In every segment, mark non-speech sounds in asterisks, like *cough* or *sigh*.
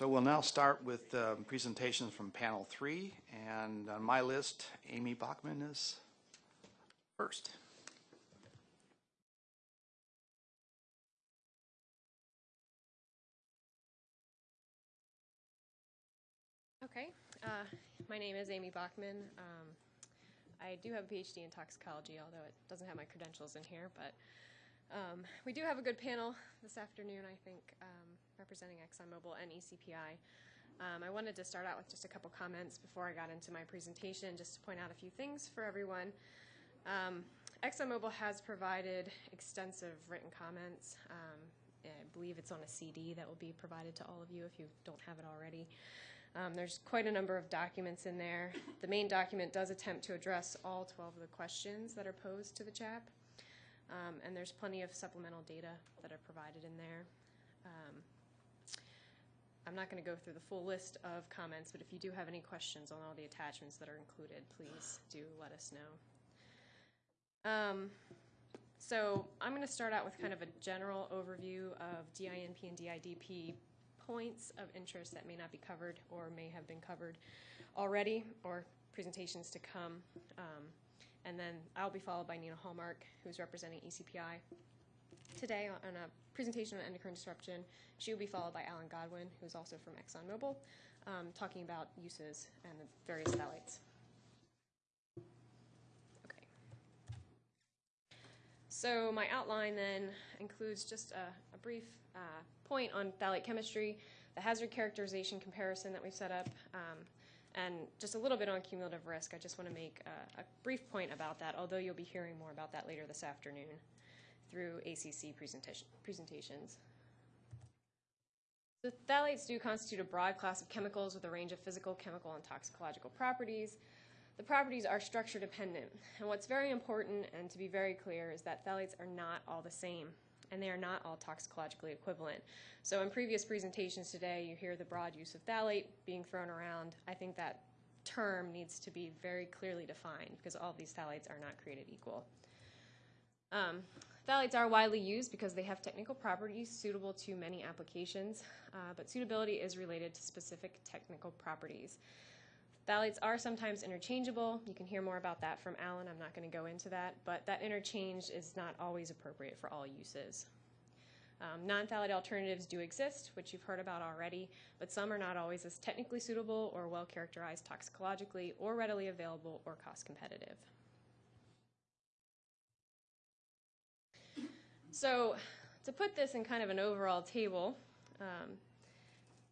So we'll now start with um, presentations from panel three, and on my list, Amy Bachman is first. Okay, uh, my name is Amy Bachman. Um, I do have a PhD in toxicology, although it doesn't have my credentials in here, but um, we do have a good panel this afternoon, I think, um, representing ExxonMobil and ECPI. Um, I wanted to start out with just a couple comments before I got into my presentation, just to point out a few things for everyone. Um, ExxonMobil has provided extensive written comments. Um, I believe it's on a CD that will be provided to all of you if you don't have it already. Um, there's quite a number of documents in there. The main document does attempt to address all 12 of the questions that are posed to the CHAP. Um, and there's plenty of supplemental data that are provided in there. Um, I'm not going to go through the full list of comments, but if you do have any questions on all the attachments that are included, please do let us know. Um, so I'm going to start out with kind of a general overview of DINP and DIDP points of interest that may not be covered or may have been covered already or presentations to come. Um, and then I'll be followed by Nina Hallmark, who's representing ECPI today on on a presentation on endocrine disruption. She will be followed by Alan Godwin, who's also from ExxonMobil, um, talking about uses and the various phthalates. Okay. So my outline then includes just a, a brief uh, point on phthalate chemistry, the hazard characterization comparison that we've set up, um, and just a little bit on cumulative risk. I just want to make a, a brief point about that, although you'll be hearing more about that later this afternoon through ACC presentation, presentations. The phthalates do constitute a broad class of chemicals with a range of physical, chemical, and toxicological properties. The properties are structure dependent, and what's very important and to be very clear is that phthalates are not all the same, and they are not all toxicologically equivalent. So in previous presentations today, you hear the broad use of phthalate being thrown around. I think that term needs to be very clearly defined because all of these phthalates are not created equal. Um, phthalates are widely used because they have technical properties suitable to many applications, uh, but suitability is related to specific technical properties. Phthalates are sometimes interchangeable. You can hear more about that from Alan. I'm not going to go into that, but that interchange is not always appropriate for all uses. Um, non-phthalate alternatives do exist, which you've heard about already, but some are not always as technically suitable or well characterized toxicologically or readily available or cost competitive. So to put this in kind of an overall table, um,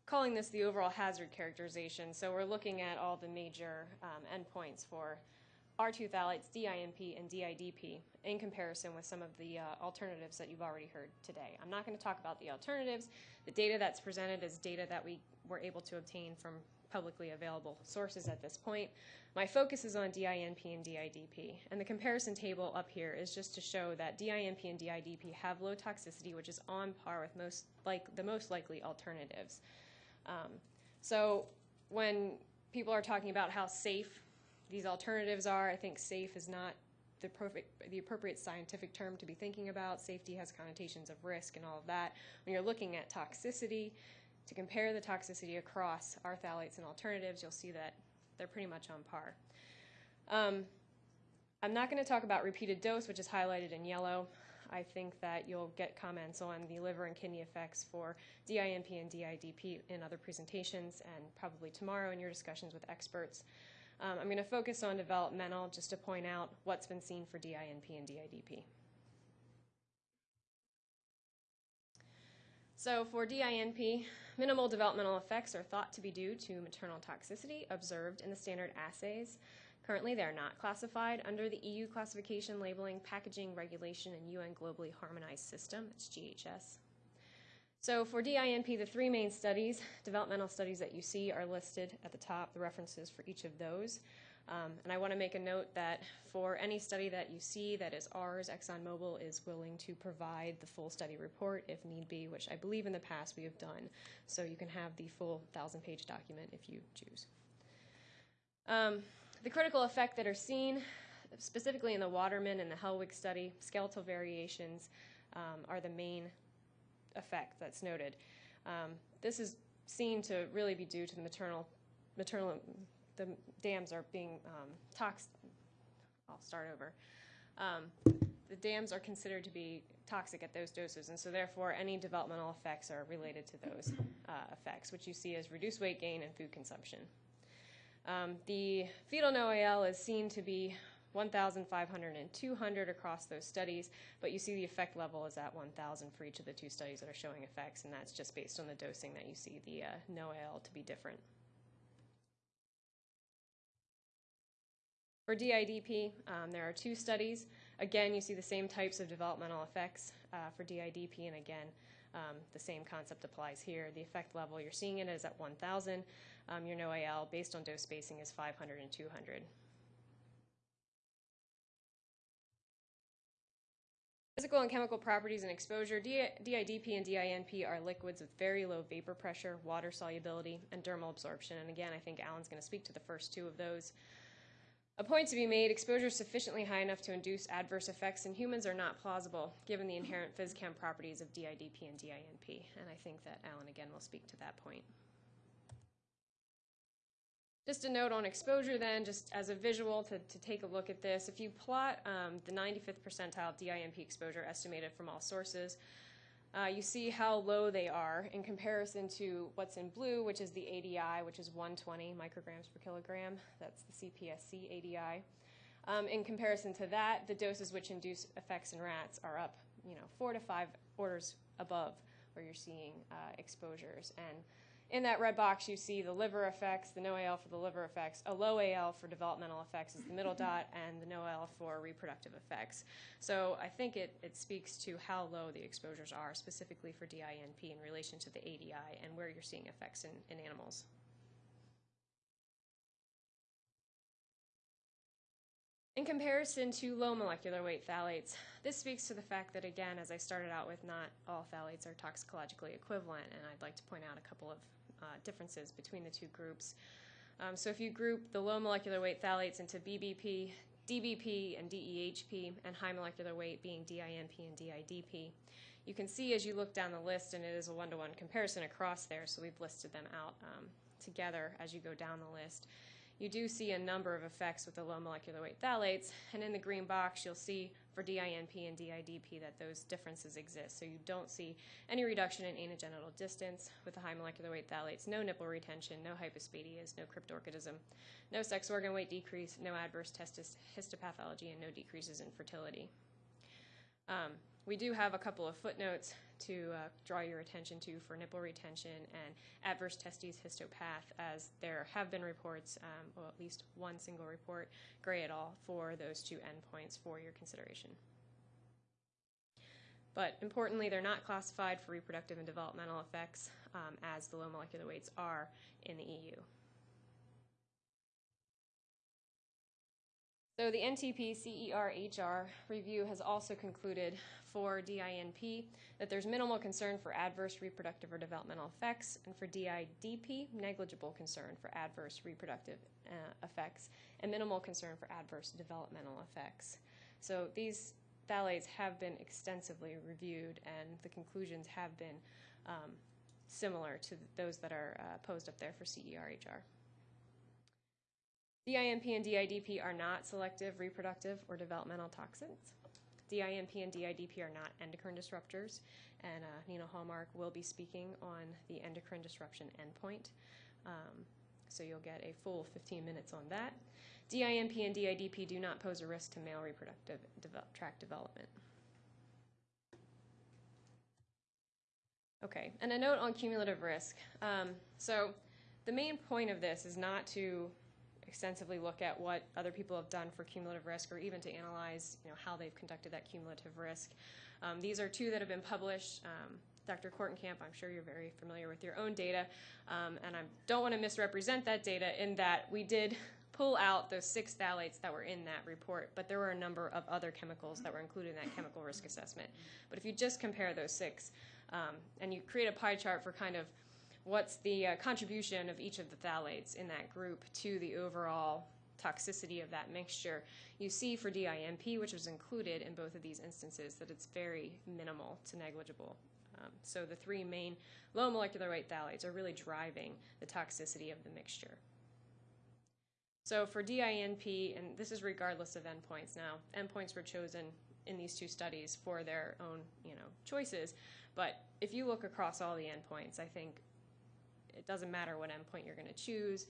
calling this the overall hazard characterization. So we're looking at all the major um, endpoints for R2 phthalates, DINP, and DIDP in comparison with some of the uh, alternatives that you've already heard today. I'm not going to talk about the alternatives. The data that's presented is data that we were able to obtain from publicly available sources at this point. My focus is on DINP and DIDP, and the comparison table up here is just to show that DINP and DIDP have low toxicity, which is on par with most like the most likely alternatives. Um, so when people are talking about how safe these alternatives are, I think safe is not the perfect, the appropriate scientific term to be thinking about. Safety has connotations of risk and all of that. When you're looking at toxicity, to compare the toxicity across our phthalates and alternatives, you'll see that they're pretty much on par. Um, I'm not going to talk about repeated dose, which is highlighted in yellow. I think that you'll get comments on the liver and kidney effects for DINP and DIDP in other presentations and probably tomorrow in your discussions with experts. Um, I'm going to focus on developmental just to point out what's been seen for DINP and DIDP. So for DINP, minimal developmental effects are thought to be due to maternal toxicity observed in the standard assays. Currently, they are not classified under the EU classification labeling packaging regulation and UN globally harmonized system, it's GHS. So for DINP, the three main studies, developmental studies that you see are listed at the top, the references for each of those. Um, and I want to make a note that for any study that you see that is ours, ExxonMobil is willing to provide the full study report if need be, which I believe in the past we have done. So you can have the full thousand page document if you choose. Um, the critical effect that are seen, specifically in the Waterman and the Hellwig study, skeletal variations um, are the main effect that's noted. Um, this is seen to really be due to the maternal, maternal, the dams are being um, tox, I'll start over. Um, the dams are considered to be toxic at those doses, and so therefore any developmental effects are related to those uh, effects, which you see as reduced weight gain and food consumption. Um, the fetal NOAL is seen to be 1,500 and 200 across those studies, but you see the effect level is at 1,000 for each of the two studies that are showing effects, and that's just based on the dosing that you see the uh, NOAL to be different. For DIDP, um, there are two studies. Again, you see the same types of developmental effects uh, for DIDP, and again, um, the same concept applies here. The effect level you're seeing it is at 1,000. Um, your NOAL, based on dose spacing, is 500 and 200. Physical and chemical properties and exposure. DIDP and DINP are liquids with very low vapor pressure, water solubility, and dermal absorption. And again, I think Alan's going to speak to the first two of those. A point to be made exposure sufficiently high enough to induce adverse effects in humans are not plausible, given the inherent physchem properties of DIDP and DINP. And I think that Alan again will speak to that point. Just a note on exposure, then, just as a visual to, to take a look at this. If you plot um, the 95th percentile DINP exposure estimated from all sources, uh, you see how low they are in comparison to what's in blue, which is the ADI, which is 120 micrograms per kilogram. That's the CPSC ADI. Um, in comparison to that, the doses which induce effects in rats are up, you know, four to five orders above where you're seeing uh, exposures. And in that red box, you see the liver effects, the no AL for the liver effects, a low AL for developmental effects is the middle mm-hmm. dot, and the no AL for reproductive effects. So I think it, it speaks to how low the exposures are, specifically for DINP in relation to the ADI and where you're seeing effects in, in animals. In comparison to low molecular weight phthalates, this speaks to the fact that, again, as I started out with, not all phthalates are toxicologically equivalent, and I'd like to point out a couple of uh, differences between the two groups. Um, so if you group the low molecular weight phthalates into BBP, DBP, and DEHP, and high molecular weight being DINP and DIDP, you can see as you look down the list, and it is a one-to-one comparison across there, so we've listed them out um, together as you go down the list you do see a number of effects with the low molecular weight phthalates, and in the green box you'll see for DINP and DIDP that those differences exist. So you don't see any reduction in anogenital distance with the high molecular weight phthalates, no nipple retention, no hypospadias, no cryptorchidism, no sex organ weight decrease, no adverse testis histopathology, and no decreases in fertility. Um, we do have a couple of footnotes to uh, draw your attention to for nipple retention and adverse testes histopath, as there have been reports, um, well, at least one single report, Gray et al., for those two endpoints for your consideration. But importantly, they're not classified for reproductive and developmental effects um, as the low molecular weights are in the EU. So the NTP CER-HR review has also concluded for DINP that there's minimal concern for adverse reproductive or developmental effects, and for DIDP, negligible concern for adverse reproductive uh, effects, and minimal concern for adverse developmental effects. So these phthalates have been extensively reviewed, and the conclusions have been um, similar to those that are uh, posed up there for CER-HR. DINP and DIDP are not selective reproductive or developmental toxins. DINP and DIDP are not endocrine disruptors, and uh, Nina Hallmark will be speaking on the endocrine disruption endpoint. Um, so you'll get a full 15 minutes on that. DINP and DIDP do not pose a risk to male reproductive tract development. Okay, and a note on cumulative risk. Um, so the main point of this is not to extensively look at what other people have done for cumulative risk or even to analyze you know, how they've conducted that cumulative risk. Um, these are two that have been published. Um, Dr. Kortenkamp, I'm sure you're very familiar with your own data, um, and I don't want to misrepresent that data in that we did pull out those six phthalates that were in that report, but there were a number of other chemicals that were included in that chemical risk assessment. But if you just compare those six, um, and you create a pie chart for kind of what's the uh, contribution of each of the phthalates in that group to the overall toxicity of that mixture. You see for DINP, which was included in both of these instances, that it's very minimal to negligible Um, so the three main low molecular weight phthalates are really driving the toxicity of the mixture. So for DINP, and this is regardless of endpoints now, endpoints were chosen in these two studies for their own, you know, choices. But if you look across all the endpoints, I think it doesn't matter what endpoint you're going to choose.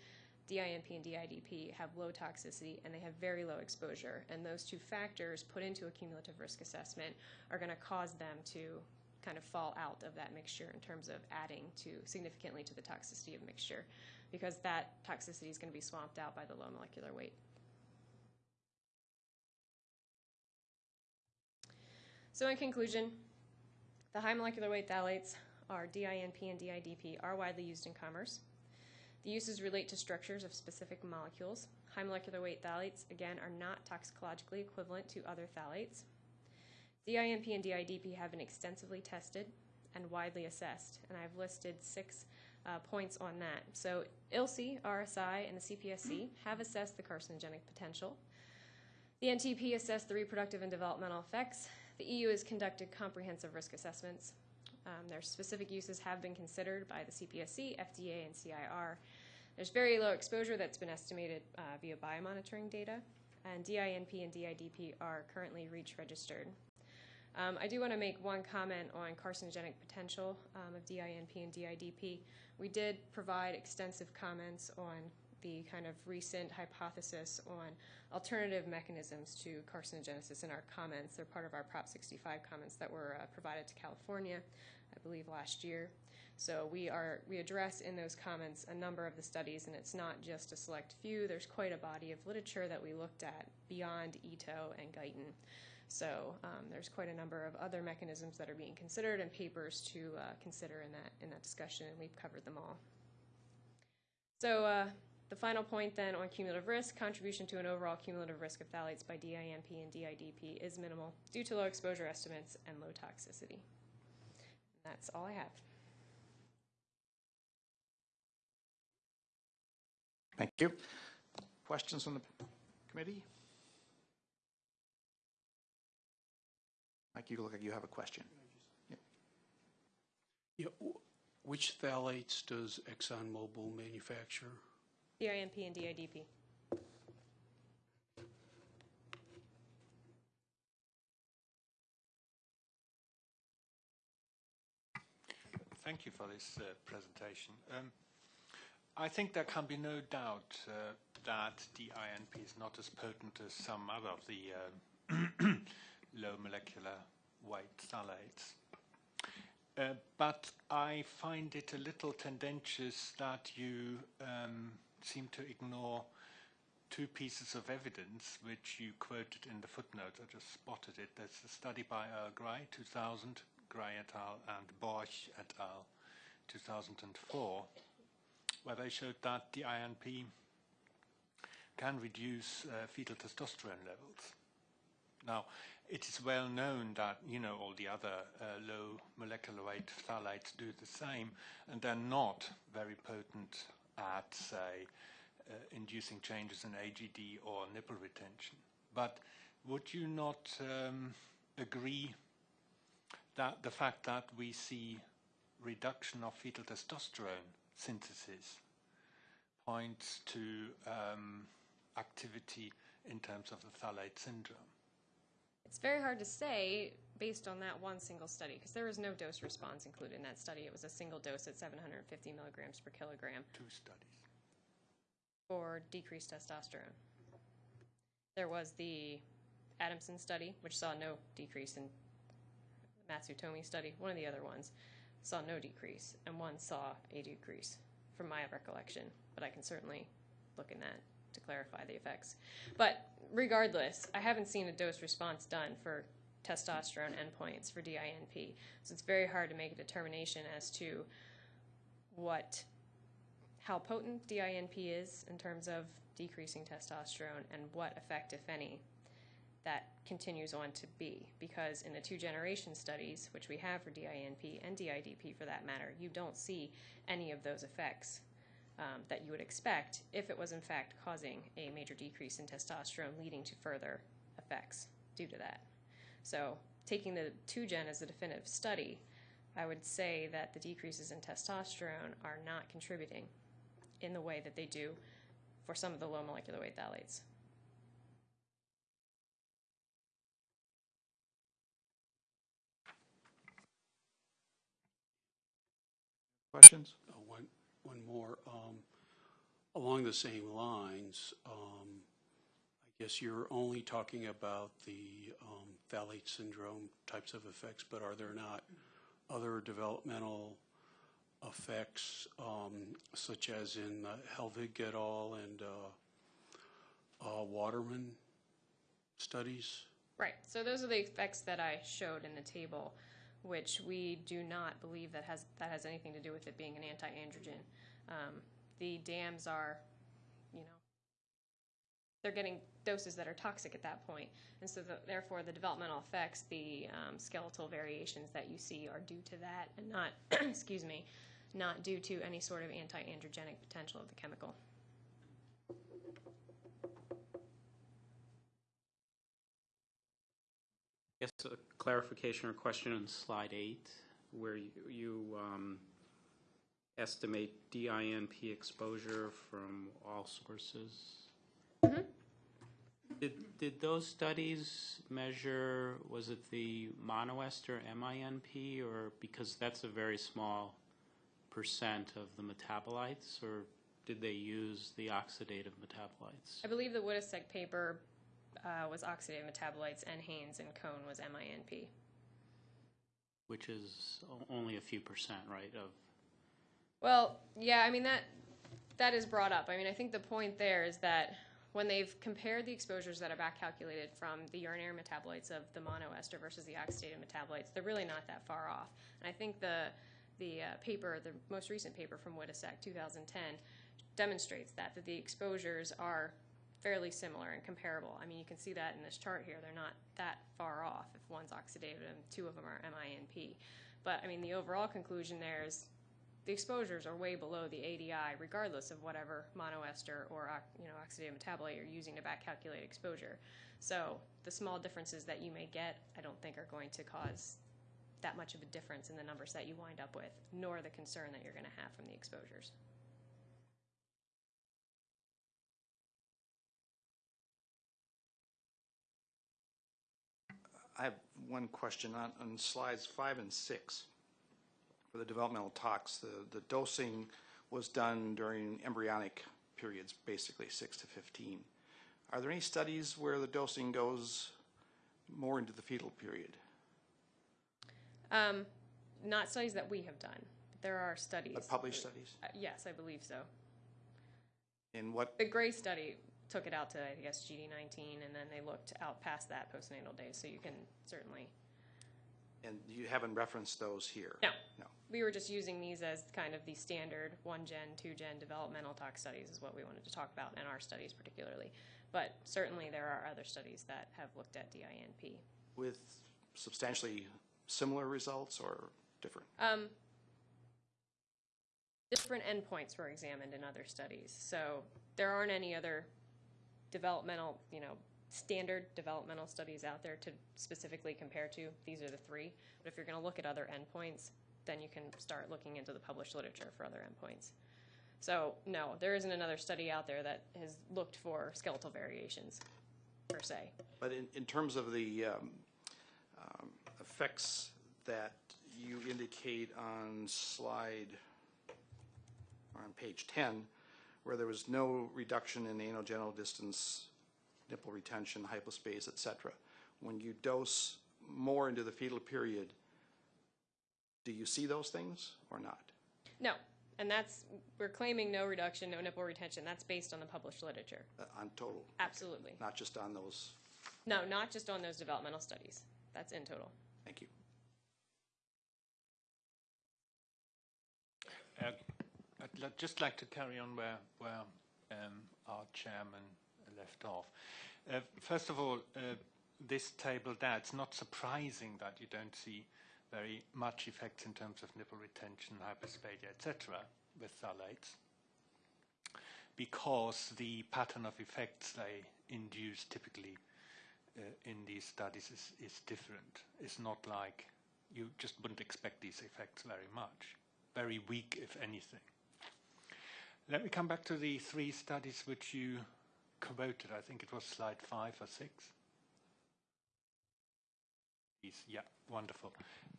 DINP and DIDP have low toxicity and they have very low exposure. And those two factors put into a cumulative risk assessment are going to cause them to kind of fall out of that mixture in terms of adding to significantly to the toxicity of mixture because that toxicity is going to be swamped out by the low molecular weight. So in conclusion, the high molecular weight phthalates DINP and DIDP are widely used in commerce. The uses relate to structures of specific molecules. High molecular weight phthalates, again, are not toxicologically equivalent to other phthalates. DINP and DIDP have been extensively tested and widely assessed, and I've listed six uh, points on that. So ILSI, RSI, and the CPSC have assessed the carcinogenic potential. The NTP assessed the reproductive and developmental effects. The EU has conducted comprehensive risk assessments. Um, their specific uses have been considered by the CPSC, FDA, and CIR. There's very low exposure that's been estimated uh, via biomonitoring data, and DINP and DIDP are currently REACH registered. Um, I do want to make one comment on carcinogenic potential um, of DINP and DIDP. We did provide extensive comments on the kind of recent hypothesis on alternative mechanisms to carcinogenesis in our comments. They're part of our Prop 65 comments that were uh, provided to California, I believe, last year. So we are we address in those comments a number of the studies, and it's not just a select few. There's quite a body of literature that we looked at beyond Ito and Guyton. So um, there's quite a number of other mechanisms that are being considered and papers to uh, consider in that in that discussion, and we've covered them all. So uh, the final point then on cumulative risk, contribution to an overall cumulative risk of phthalates by DINP and DIDP is minimal due to low exposure estimates and low toxicity. That's all I have. Thank you. Questions from the committee? Mike, you look like you have a question. Yeah, w- which phthalates does ExxonMobil manufacture? DINP and DIDP. Thank you for this uh, presentation. Um, I think there can be no doubt uh, that DINP is not as potent as some other of the uh, *clears throat* low molecular weight phthalates. Uh, but I find it a little tendentious that you um, seem to ignore two pieces of evidence which you quoted in the footnote. I just spotted it. There's a study by Earl Gray, 2000, Gray et al., and Borch et al., 2004, where they showed that the INP can reduce uh, fetal testosterone levels. Now, it is well known that, you know, all the other uh, low molecular weight phthalates do the same, and they're not very potent at, say, uh, inducing changes in AGD or nipple retention. But would you not um, agree that the fact that we see reduction of fetal testosterone synthesis points to um, activity in terms of the phthalate syndrome? It's very hard to say based on that one single study because there was no dose response included in that study. It was a single dose at 750 milligrams per kilogram Two studies. for decreased testosterone. There was the Adamson study, which saw no decrease in the Matsutomi study. One of the other ones saw no decrease, and one saw a decrease, from my recollection. But I can certainly look in that to clarify the effects. But regardless, I haven't seen a dose response done for testosterone endpoints for DINP. So it's very hard to make a determination as to what how potent DINP is in terms of decreasing testosterone and what effect, if any, that continues on to be. Because in the two generation studies, which we have for DINP and DIDP for that matter, you don't see any of those effects um, that you would expect if it was in fact causing a major decrease in testosterone leading to further effects due to that. So taking the two gen as a definitive study, I would say that the decreases in testosterone are not contributing in the way that they do for some of the low molecular weight phthalates. Questions? Uh, One, one more. um, Along the same lines, um, I guess you're only talking about the um, phthalate syndrome types of effects, but are there not other developmental effects, um, such as in uh, Helvig et al. and uh, uh, Waterman studies? Right. So those are the effects that I showed in the table, which we do not believe that has that has anything to do with it being an anti-androgen. Um, the dams are, you know, they're getting doses that are toxic at that point. and so the, therefore the developmental effects, the um, skeletal variations that you see are due to that, and not, *clears throat* excuse me, not due to any sort of anti-androgenic potential of the chemical. Yes, a clarification or question on slide eight, where you, you um, estimate DINP exposure from all sources. Did, did those studies measure, was it the monoester MINP, or, because that's a very small percent of the metabolites, or did they use the oxidative metabolites? I believe the Wittesek paper uh, was oxidative metabolites, and Haynes and Cohn was MINP. Which is only a few percent, right, of Well, yeah, I mean that that is brought up. I mean, I think the point there is that when they've compared the exposures that are back calculated from the urinary metabolites of the monoester versus the oxidative metabolites, they're really not that far off. And I think the the uh, paper, the most recent paper from Wittesek, 2010, demonstrates that that the exposures are fairly similar and comparable. I mean, you can see that in this chart here. They're not that far off if one's oxidative and two of them are MINP. But I mean, the overall conclusion there is the exposures are way below the ADI, regardless of whatever monoester or uh, you know oxidative metabolite you're using to back calculate exposure. So the small differences that you may get, I don't think are going to cause that much of a difference in the numbers that you wind up with, nor the concern that you're going to have from the exposures. I have one question on, on slides five and six. For the developmental tox, the, the dosing was done during embryonic periods, basically six to 15. Are there any studies where the dosing goes more into the fetal period? Um, not studies that we have done. But there are studies. Uh, Published studies? Uh, yes, I believe so. And what, The Gray study took it out to, I guess, GD19, and then they looked out past that postnatal days. So you can certainly. And you haven't referenced those here? No. No. We were just using these as kind of the standard one gen, two gen developmental tox studies is what we wanted to talk about in our studies particularly. But certainly there are other studies that have looked at DINP. With substantially similar results or different? Um, different endpoints were examined in other studies. So there aren't any other developmental, you know, standard developmental studies out there to specifically compare to. These are the three. But if you're going to look at other endpoints, then you can start looking into the published literature for other endpoints. So no, there isn't another study out there that has looked for skeletal variations per se. But in, in terms of the um, um, effects that you indicate on slide, or on page 10, where there was no reduction in anogenital distance, nipple retention, hypospace, et cetera, when you dose more into the fetal period, do you see those things or not? No, and that's we're claiming no reduction, no nipple retention. That's based on the published literature. Uh, On total? Absolutely. Not just on those? No, not just on those developmental studies. That's in total. Thank you. Uh, I'd just like to carry on where, where um, our chairman left off. Uh, first of all, uh, this table there, it's not surprising that you don't see very much effects in terms of nipple retention, hyperspadia, etc. with phthalates because the pattern of effects they induce typically uh, in these studies is, is different. It's not like you just wouldn't expect these effects very much. Very weak, if anything. Let me come back to the three studies which you quoted. I think it was slide five or six. Yeah, wonderful.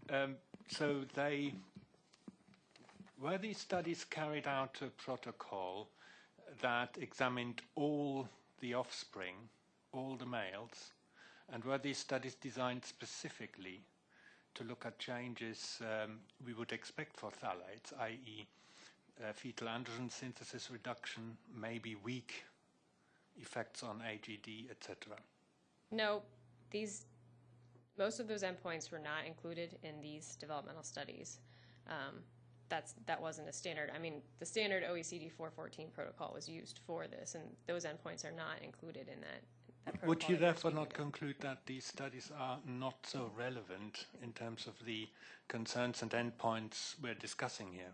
Um, so they were these studies carried out a protocol that examined all the offspring, all the males, and were these studies designed specifically to look at changes um, we would expect for phthalates, i.e. Uh, fetal androgen synthesis reduction, maybe weak effects on AGD, etc. No, these, most of those endpoints were not included in these developmental studies. Um, that's, that wasn't a standard. I mean, the standard OECD 414 protocol was used for this, and those endpoints are not included in that. that Would you therefore not conclude that these studies are not so relevant in terms of the concerns and endpoints we're discussing here?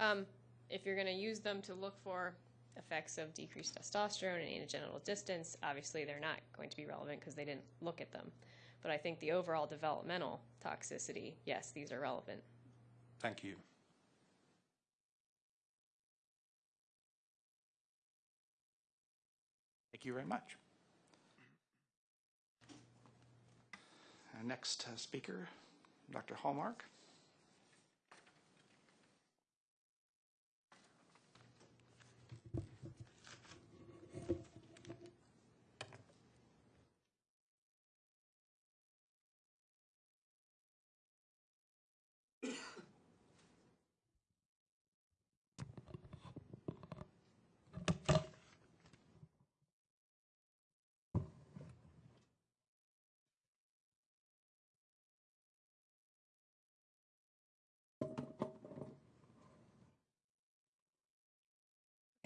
Um, if you're going to use them to look for effects of decreased testosterone and anogenital distance, obviously they're not going to be relevant because they didn't look at them. But I think the overall developmental toxicity, yes, these are relevant. Thank you. Thank you very much. Uh, Next uh, speaker, Dr. Hallmark.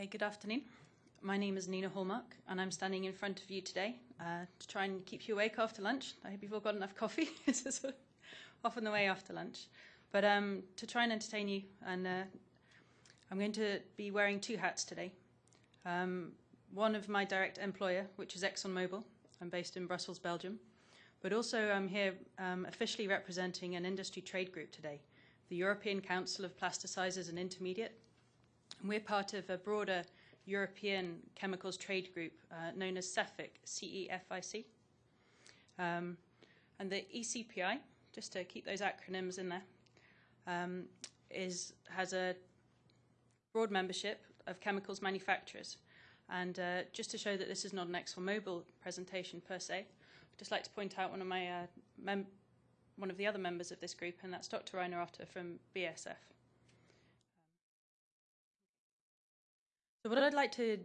Hey, good afternoon. My name is Nina Hallmark, and I'm standing in front of you today uh, to try and keep you awake after lunch. I hope you've all got enough coffee. *laughs* it's off on the way after lunch. But um, to try and entertain you, and uh, I'm going to be wearing two hats today. Um, one of my direct employer, which is ExxonMobil. I'm based in Brussels, Belgium. But also, I'm here um, officially representing an industry trade group today, the European Council of Plasticizers and Intermediate. We're part of a broader European chemicals trade group uh, known as CEFIC, C-E-F-I-C. Um, and the ECPI, just to keep those acronyms in there, um, is, has a broad membership of chemicals manufacturers. And uh, just to show that this is not an ExxonMobil presentation per se, I'd just like to point out one of my uh, one of the other members of this group, and that's Dr. Rainer Otter from BSF. So what I'd like to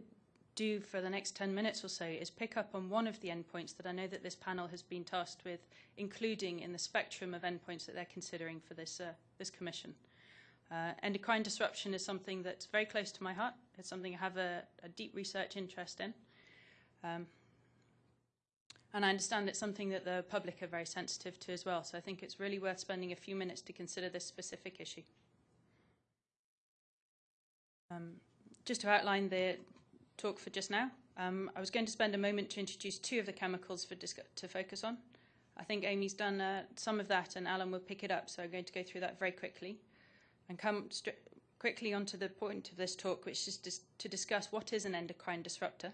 do for the next 10 minutes or so is pick up on one of the endpoints that I know that this panel has been tasked with including in the spectrum of endpoints that they're considering for this, uh, this commission. Uh, endocrine disruption is something that's very close to my heart. It's something I have a, a deep research interest in. Um, and I understand it's something that the public are very sensitive to as well. So I think it's really worth spending a few minutes to consider this specific issue. Um, just to outline the talk for just now, um, I was going to spend a moment to introduce two of the chemicals for to focus on. I think Amy's done uh, some of that, and Alan will pick it up, so I'm going to go through that very quickly and come quickly onto the point of this talk, which is dis to discuss what is an endocrine disruptor,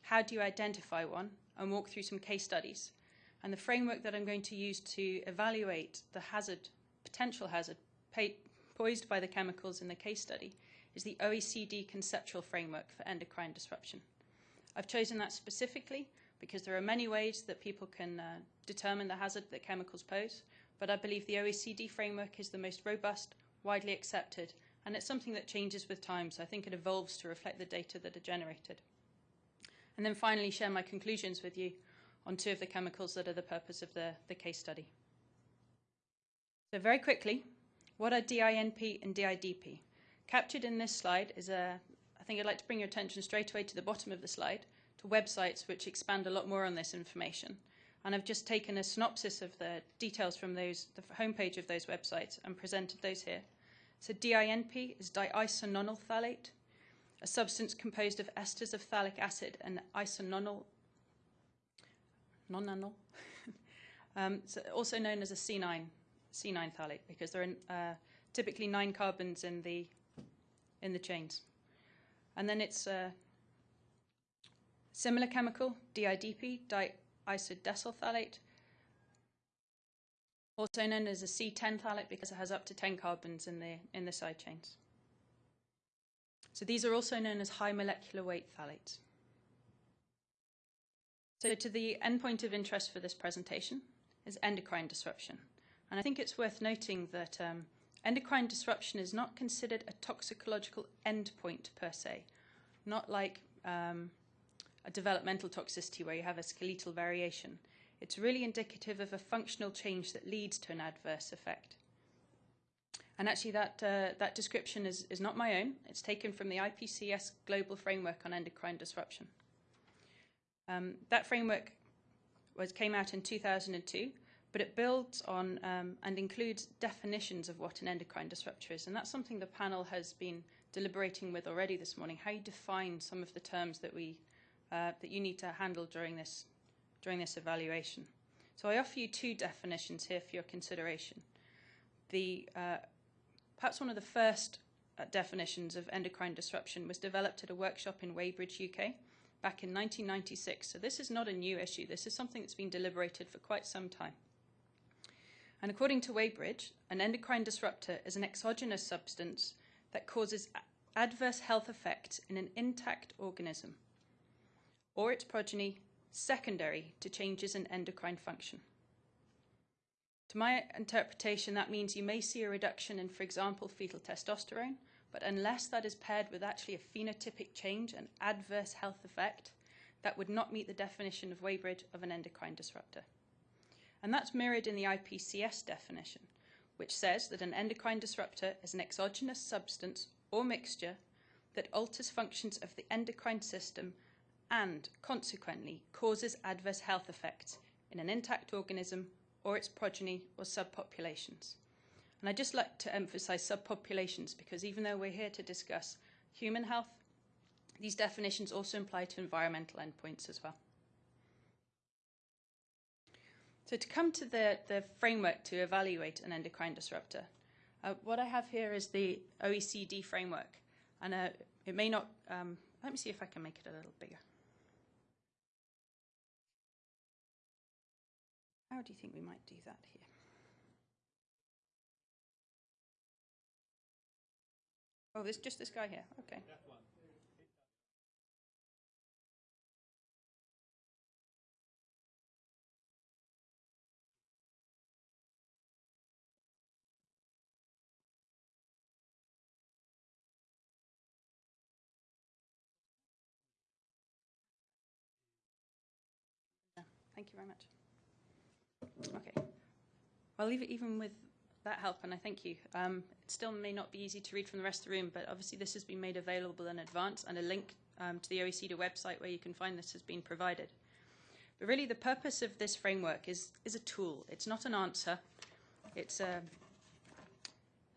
how do you identify one, and walk through some case studies. And the framework that I'm going to use to evaluate the hazard, potential hazard, posed by the chemicals in the case study is the OECD conceptual framework for endocrine disruption. I've chosen that specifically because there are many ways that people can uh, determine the hazard that chemicals pose, but I believe the OECD framework is the most robust, widely accepted, and it's something that changes with time, so I think it evolves to reflect the data that are generated. And then finally share my conclusions with you on two of the chemicals that are the purpose of the, the case study. So very quickly, what are DINP and DIDP? Captured in this slide is a, I think I'd like to bring your attention straight away to the bottom of the slide, to websites which expand a lot more on this information. And I've just taken a synopsis of the details from those, the homepage of those websites and presented those here. So DINP is diisononyl phthalate, a substance composed of esters of phthalic acid and isononyl, nonanyl, *laughs* um, so also known as a C9 C9 phthalate because there are uh, typically nine carbons in the in the chains. And then it's a similar chemical, DIDP, diisodecyl phthalate, also known as a C10 phthalate because it has up to 10 carbons in the in the side chains. So these are also known as high molecular weight phthalates. So to the endpoint of interest for this presentation is endocrine disruption. And I think it's worth noting that um, endocrine disruption is not considered a toxicological endpoint per se, not like um, a developmental toxicity where you have a skeletal variation. It's really indicative of a functional change that leads to an adverse effect. And actually, that, uh, that description is, is not my own. It's taken from the IPCS Global Framework on Endocrine Disruption. Um, that framework was, came out in 2002, but it builds on um, and includes definitions of what an endocrine disruptor is. And that's something the panel has been deliberating with already this morning, how you define some of the terms that, we, uh, that you need to handle during this, during this evaluation. So I offer you two definitions here for your consideration. The, uh, perhaps one of the first uh, definitions of endocrine disruption was developed at a workshop in Weybridge, UK, back in 1996. So this is not a new issue. This is something that's been deliberated for quite some time. And according to Weybridge, an endocrine disruptor is an exogenous substance that causes adverse health effects in an intact organism or its progeny secondary to changes in endocrine function. To my interpretation, that means you may see a reduction in, for example, fetal testosterone, but unless that is paired with actually a phenotypic change, an adverse health effect, that would not meet the definition of Weybridge of an endocrine disruptor. And that's mirrored in the IPCS definition, which says that an endocrine disruptor is an exogenous substance or mixture that alters functions of the endocrine system and, consequently, causes adverse health effects in an intact organism or its progeny or subpopulations. And I'd just like to emphasize subpopulations because even though we're here to discuss human health, these definitions also apply to environmental endpoints as well. So to come to the, the framework to evaluate an endocrine disruptor, uh, what I have here is the OECD framework. And uh, it may not, um, let me see if I can make it a little bigger. How do you think we might do that here? Oh, there's just this guy here. Okay. Thank you very much. Okay. I'll leave it even with that help, and I thank you. Um, it still may not be easy to read from the rest of the room, but obviously this has been made available in advance, and a link um, to the OECD website where you can find this has been provided. But really, the purpose of this framework is, is a tool. It's not an answer. It's a,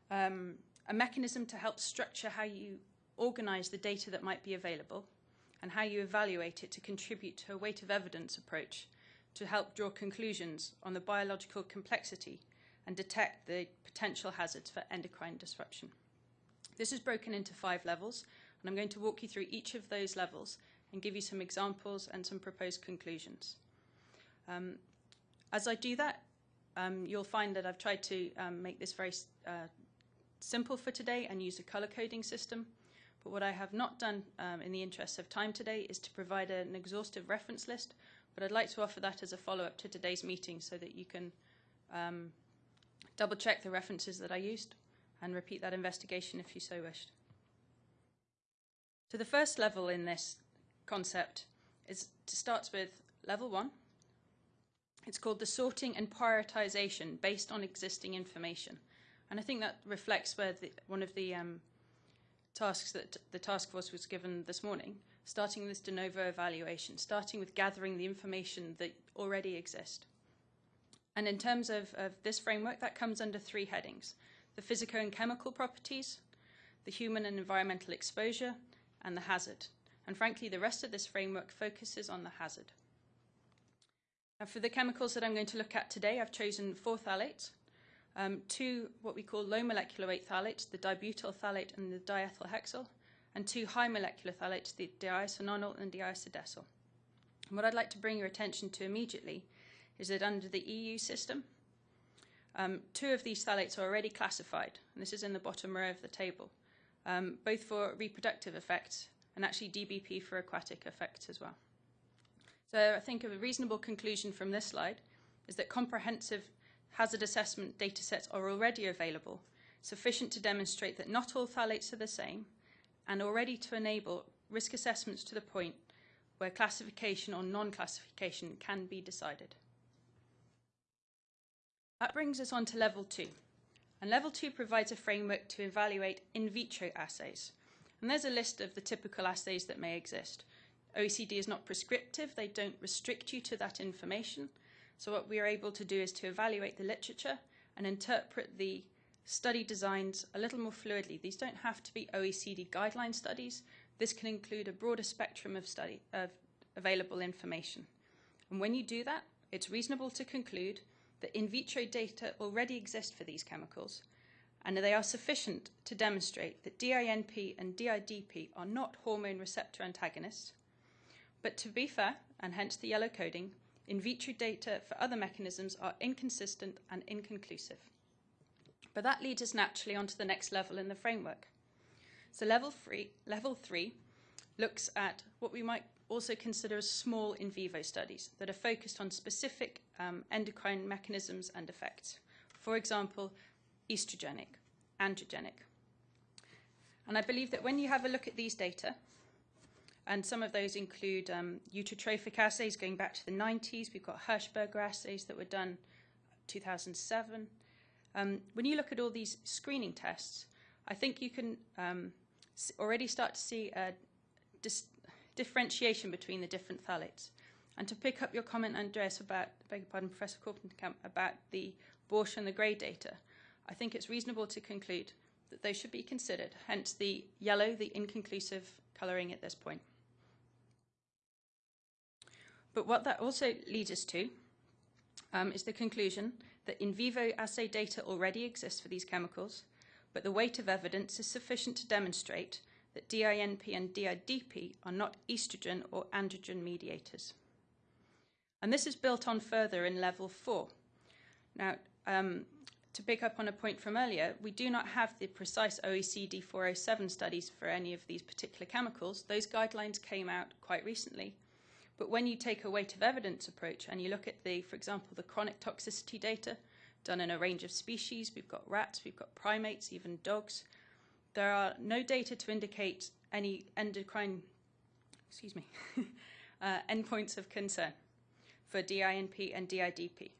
um, a mechanism to help structure how you organize the data that might be available and how you evaluate it to contribute to a weight of evidence approach to help draw conclusions on the biological complexity and detect the potential hazards for endocrine disruption. This is broken into five levels, and I'm going to walk you through each of those levels and give you some examples and some proposed conclusions. Um, as I do that, um, you'll find that I've tried to um, make this very uh, simple for today and use a color coding system. But what I have not done um, in the interest of time today is to provide an exhaustive reference list but I'd like to offer that as a follow-up to today's meeting so that you can um, double check the references that I used and repeat that investigation if you so wished. So the first level in this concept is to start with level one. It's called the sorting and prioritization based on existing information. And I think that reflects where the, one of the um, tasks that the task force was given this morning, starting this de novo evaluation, starting with gathering the information that already exist. And in terms of, of this framework, that comes under three headings. The physico and chemical properties, the human and environmental exposure, and the hazard. And frankly, the rest of this framework focuses on the hazard. Now, for the chemicals that I'm going to look at today, I've chosen four phthalates. um, two what we call low molecular weight phthalates, the dibutyl phthalate and the diethyl hexyl, and two high molecular phthalates, the diisononyl and diisodecyl. And what I'd like to bring your attention to immediately is that under the EU system, um, two of these phthalates are already classified, and this is in the bottom row of the table, um, both for reproductive effects and actually DBP for aquatic effects as well. So I think a reasonable conclusion from this slide is that comprehensive hazard assessment data sets are already available, sufficient to demonstrate that not all phthalates are the same, and already to enable risk assessments to the point where classification or non-classification can be decided. That brings us on to level two. And level two provides a framework to evaluate in vitro assays. And there's a list of the typical assays that may exist. OECD is not prescriptive, they don't restrict you to that information. So what we are able to do is to evaluate the literature and interpret the study designs a little more fluidly. These don't have to be OECD guideline studies. This can include a broader spectrum of study of available information. And when you do that, it's reasonable to conclude that in vitro data already exist for these chemicals, and they are sufficient to demonstrate that DINP and DIDP are not hormone receptor antagonists. But to be fair, and hence the yellow coding, in vitro data for other mechanisms are inconsistent and inconclusive. But that leads us naturally onto the next level in the framework. So level three, level three looks at what we might also consider as small in vivo studies that are focused on specific um, endocrine mechanisms and effects. For example, estrogenic, androgenic. And I believe that when you have a look at these data, and some of those include um, assays going back to the 90s. We've got Hirschberger assays that were done 2007. Um, when you look at all these screening tests, I think you can um, already start to see a differentiation between the different phthalates. And to pick up your comment, Andreas, about, beg your pardon, Professor Kortenkamp, about the Borsch and the Gray data, I think it's reasonable to conclude that they should be considered, hence the yellow, the inconclusive colouring at this point. But what that also leads us to um, is the conclusion that in vivo assay data already exists for these chemicals, but the weight of evidence is sufficient to demonstrate that DINP and DIDP are not estrogen or androgen mediators. And this is built on further in level four. Now, um, to pick up on a point from earlier, we do not have the precise OECD 407 studies for any of these particular chemicals. Those guidelines came out quite recently. But when you take a weight of evidence approach and you look at the, for example, the chronic toxicity data done in a range of species, we've got rats, we've got primates, even dogs, there are no data to indicate any endocrine, excuse me, *laughs* uh, endpoints of concern for DINP and DIDP.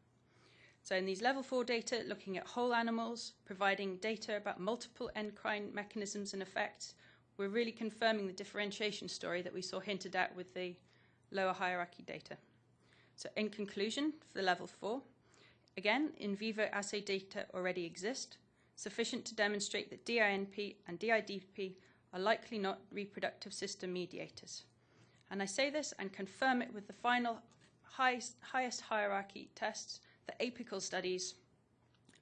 So in these level four data, looking at whole animals, providing data about multiple endocrine mechanisms and effects, we're really confirming the differentiation story that we saw hinted at with the lower hierarchy data. So in conclusion, for the level four, again, in vivo assay data already exist, sufficient to demonstrate that DINP and DIDP are likely not reproductive system mediators. And I say this and confirm it with the final highest, highest hierarchy tests, the apical studies,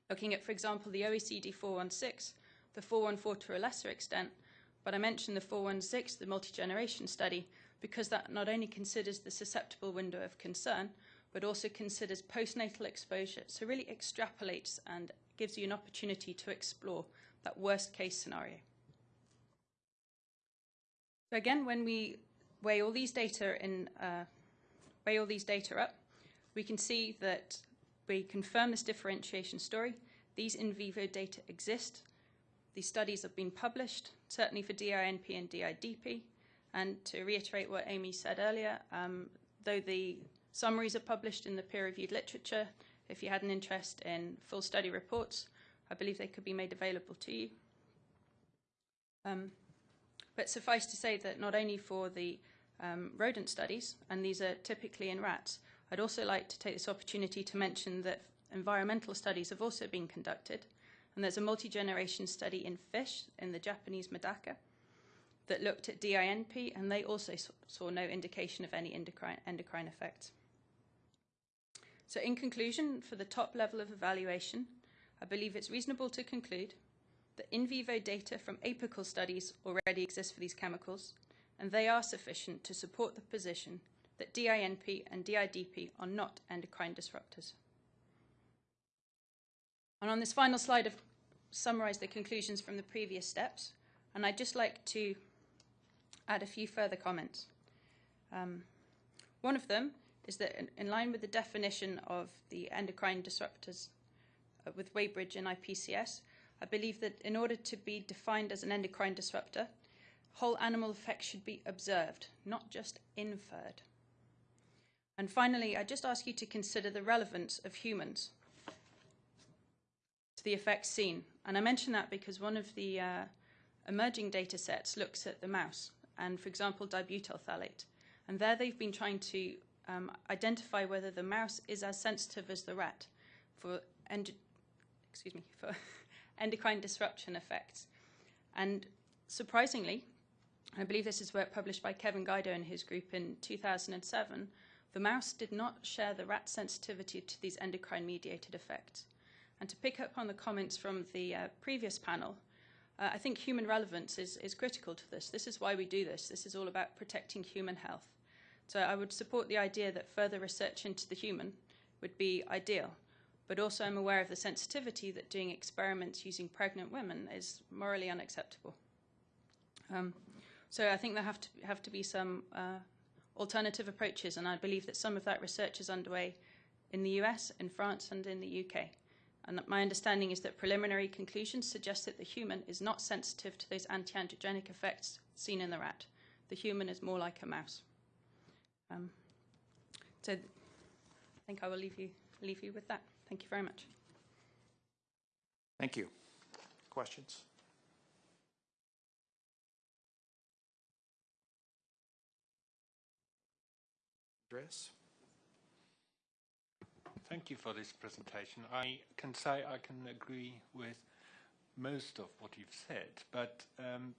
looking at, for example, the OECD 416, the 414 to a lesser extent, but I mentioned the 416, the multi-generation study, because that not only considers the susceptible window of concern, but also considers postnatal exposure. So really extrapolates and gives you an opportunity to explore that worst case scenario. So again, when we weigh all these data in, uh, weigh all these data up, we can see that we confirm this differentiation story. These in vivo data exist. These studies have been published, certainly for DINP and DIDP. And to reiterate what Amy said earlier, um, though the summaries are published in the peer-reviewed literature, if you had an interest in full study reports, I believe they could be made available to you. Um, but suffice to say that not only for the um, rodent studies, and these are typically in rats, I'd also like to take this opportunity to mention that environmental studies have also been conducted, and there's a multi-generation study in fish in the Japanese Medaka, that looked at DINP, and they also saw no indication of any endocrine, endocrine effects. So, in conclusion, for the top level of evaluation, I believe it's reasonable to conclude that in vivo data from apical studies already exist for these chemicals, and they are sufficient to support the position that DINP and DIDP are not endocrine disruptors. And on this final slide, I've summarised the conclusions from the previous steps, and I'd just like to add a few further comments. Um, one of them is that, in, in, line with the definition of the endocrine disruptors uh, with Weybridge and IPCS, I believe that in order to be defined as an endocrine disruptor, whole animal effects should be observed, not just inferred. And finally, I just ask you to consider the relevance of humans to the effects seen. And I mention that because one of the uh, emerging data sets looks at the mouse and, for example, dibutyl phthalate. And there they've been trying to um, identify whether the mouse is as sensitive as the rat for, end- excuse me, for *laughs* endocrine disruption effects. And surprisingly, I believe this is work published by Kevin Guido and his group in 2007, the mouse did not share the rat sensitivity to these endocrine mediated effects. And to pick up on the comments from the uh, previous panel, uh, I think human relevance is, is critical to this. This is why we do this. This is all about protecting human health. So I would support the idea that further research into the human would be ideal. But also, I'm aware of the sensitivity that doing experiments using pregnant women is morally unacceptable. Um, so I think there have to have to be some uh, alternative approaches, and I believe that some of that research is underway in the US, in France, and in the UK. And my understanding is that preliminary conclusions suggest that the human is not sensitive to those anti-androgenic effects seen in the rat. The human is more like a mouse. Um, so I think I will leave you leave you with that. Thank you very much. Thank you. Questions? Andreas? Thank you for this presentation. I can say I can agree with most of what you've said, but um,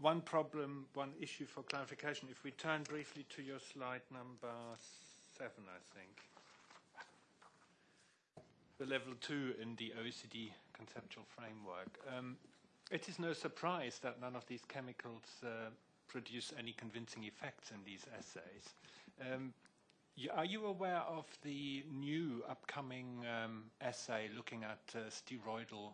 one problem, one issue for clarification, if we turn briefly to your slide number seven, I think, the level two in the OECD conceptual framework. Um, it is no surprise that none of these chemicals uh, produce any convincing effects in these assays. Um, are you aware of the new upcoming um, assay looking at uh, steroidal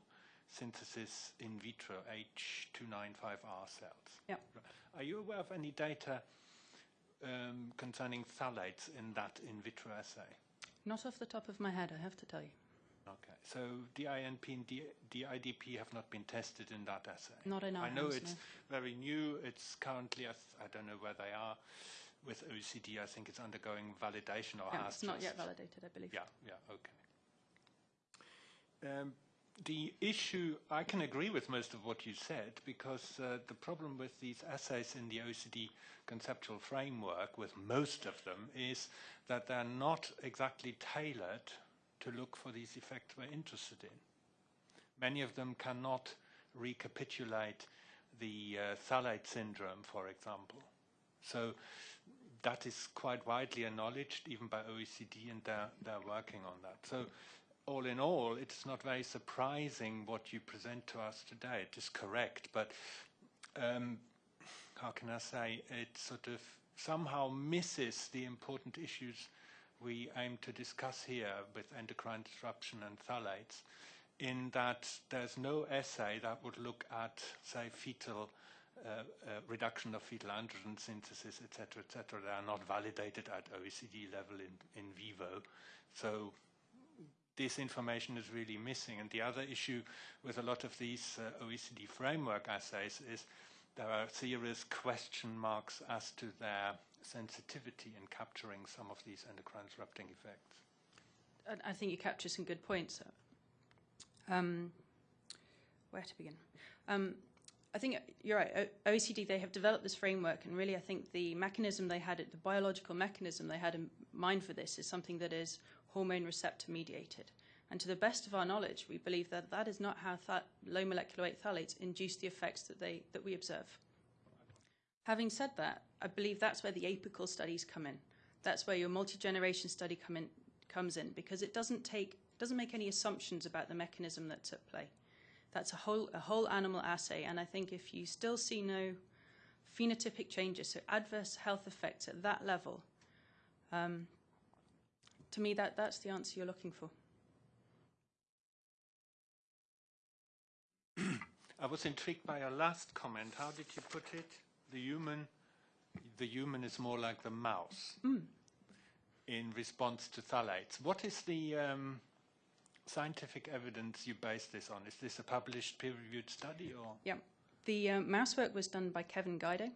synthesis in vitro H295R cells? Yeah. Are you aware of any data um, concerning phthalates in that in vitro assay? Not off the top of my head, I have to tell you. Okay, so DINP and D DIDP have not been tested in that assay? Not in our I know hands, it's no. very new. It's currently, I, I don't know where they are. With OECD, I think it's undergoing validation or Yeah, has it's not yet validated, I believe. Yeah, yeah, okay. Um, the issue, I can agree with most of what you said because uh, the problem with these assays in the OECD conceptual framework, with most of them, is that they're not exactly tailored to look for these effects we're interested in. Many of them cannot recapitulate the uh, phthalate syndrome, for example. So that is quite widely acknowledged, even by OECD, and they're, they're working on that. So all in all, it's not very surprising what you present to us today. It is correct, but um, how can I say, it sort of somehow misses the important issues we aim to discuss here with endocrine disruption and phthalates, in that there's no essay that would look at, say, fetal reduction of fetal androgen synthesis, et cetera, et cetera. They are not validated at OECD level in, in vivo. So this information is really missing. And the other issue with a lot of these uh, OECD framework assays is there are serious question marks as to their sensitivity in capturing some of these endocrine disrupting effects. I think you capture some good points. Um, where to begin? Um, I think you're right. OECD they have developed this framework, and really, I think the mechanism they had, the biological mechanism they had in mind for this, is something that is hormone receptor mediated. And to the best of our knowledge, we believe that that is not how low molecular weight phthalates induce the effects that they that we observe. Having said that, I believe that's where the apical studies come in. That's where your multi-generation study come in, comes in because it doesn't take doesn't make any assumptions about the mechanism that's at play. That's a whole, a whole animal assay, and I think if you still see no phenotypic changes, so adverse health effects at that level, um, to me, that, that's the answer you're looking for. *clears throat* I was intrigued by your last comment. How did you put it? The human, the human is more like the mouse in response to phthalates. What is the um, scientific evidence you base this on? Is this a published peer-reviewed study or? Yeah. The um, mouse work was done by Kevin Guido.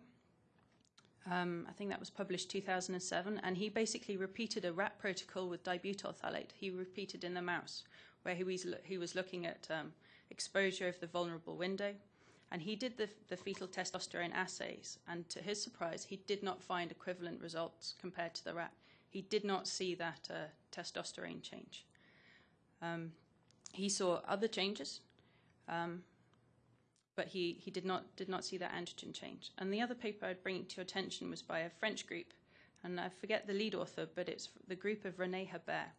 Um, I think that was published 2007, and he basically repeated a rat protocol with dibutyl phthalate. He repeated in the mouse, where he was, he was looking at um, exposure of the vulnerable window, and he did the, the fetal testosterone assays, and to his surprise, he did not find equivalent results compared to the rat. He did not see that uh, testosterone change. Um, he saw other changes, um, but he, he did not did not see that androgen change. And the other paper I'd bring to your attention was by a French group, and I forget the lead author, but it's the group of René Hebert,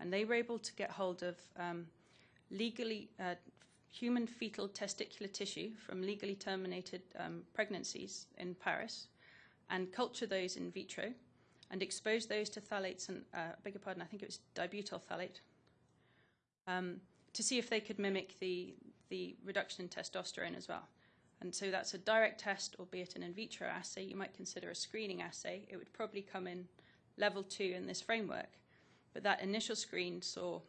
and they were able to get hold of um, legally uh, human fetal testicular tissue from legally terminated um, pregnancies in Paris, and culture those in vitro, and expose those to phthalates and uh, beg your pardon, I think it was dibutyl phthalate, um, to see if they could mimic the the reduction in testosterone as well. And so that's a direct test, albeit an in vitro assay. You might consider a screening assay. It would probably come in level two in this framework, but that initial screen saw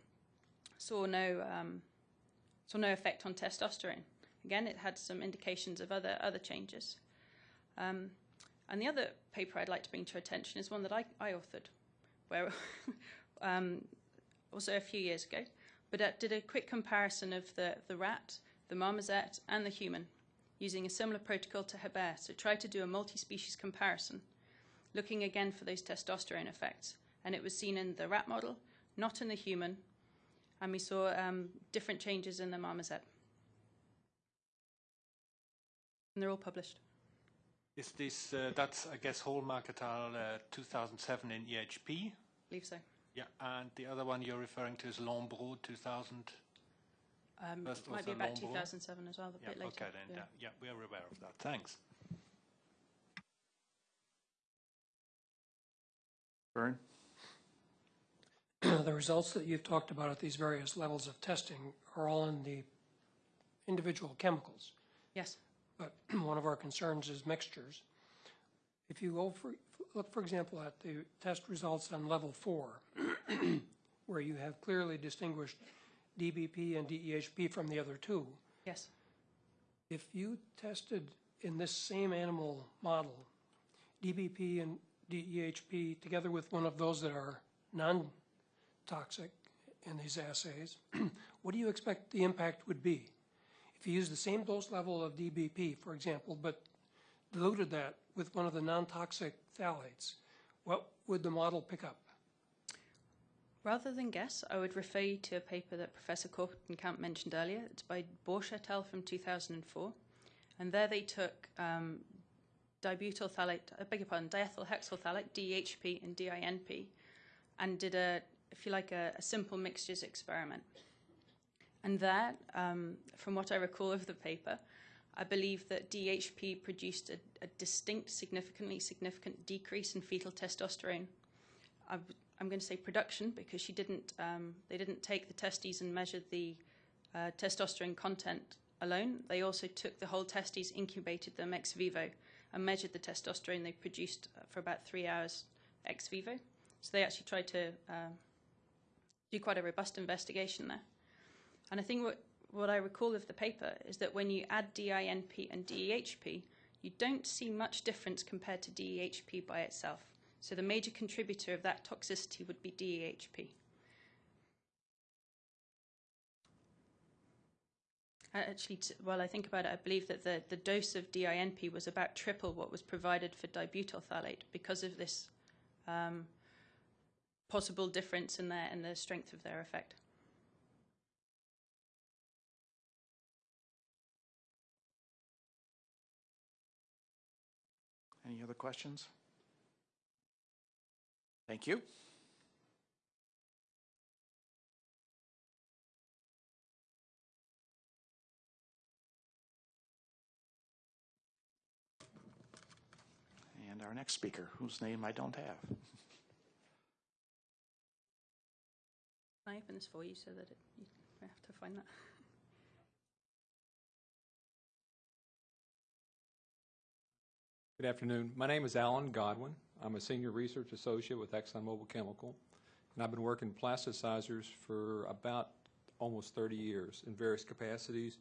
saw no um, saw no effect on testosterone. Again, it had some indications of other other changes. Um, and the other paper I'd like to bring to attention is one that I, I authored, where *laughs* um, also a few years ago, but did a quick comparison of the, the rat, the marmoset, and the human using a similar protocol to Hebert. So tried to do a multi-species comparison, looking again for those testosterone effects. And it was seen in the rat model, not in the human, and we saw um, different changes in the marmoset. And they're all published. Is this, uh, that's, I guess, Hallmark et al. Uh, 2007 in EHP? I believe so. Yeah, and the other one you're referring to is Lombro 2000? Um, First might be about Longbourn. 2007 as well, a Yeah, bit later. okay then, yeah, yeah, we are aware of that. Thanks. Vern? the results that you've talked about at these various levels of testing are all in the individual chemicals. Yes. But *clears throat* one of our concerns is mixtures. If you go for, look, for example, at the test results on level four, *clears throat* where you have clearly distinguished DBP and DEHP from the other two, Yes. if you tested in this same animal model, DBP and DEHP together with one of those that are non-toxic in these assays, *clears throat* what do you expect the impact would be? If you use the same dose level of DBP, for example, but diluted that with one of the non-toxic phthalates, what would the model pick up? Rather than guess, I would refer you to a paper that Professor Kortenkamp mentioned earlier. It's by Borsch et al. from 2004. And there they took um, dibutyl phthalate, I beg your pardon, diethyl hexyl phthalate, DHP and DINP, and did a, if you like, a, a simple mixtures experiment. And there, um, from what I recall of the paper, I believe that DHP produced a, a distinct, significantly significant decrease in fetal testosterone. I, am going to say production because she didn't. Um, they didn't take the testes and measure the uh, testosterone content alone. They also took the whole testes, incubated them ex vivo, and measured the testosterone they produced uh, for about three hours ex vivo. So they actually tried to uh, do quite a robust investigation there. And I think what, what I recall of the paper is that when you add DINP and DEHP, you don't see much difference compared to DEHP by itself. So the major contributor of that toxicity would be DEHP. Actually, while I think about it, I believe that the, the dose of DINP was about triple what was provided for dibutyl phthalate because of this um, possible difference in their in the strength of their effect. Any other questions? Thank you. And our next speaker, whose name I don't have. I open this for you so that it, you have to find that. Good afternoon. My name is Alan Godwin. I'm a senior research associate with ExxonMobil Chemical, and I've been working plasticizers for about almost 30 years in various capacities,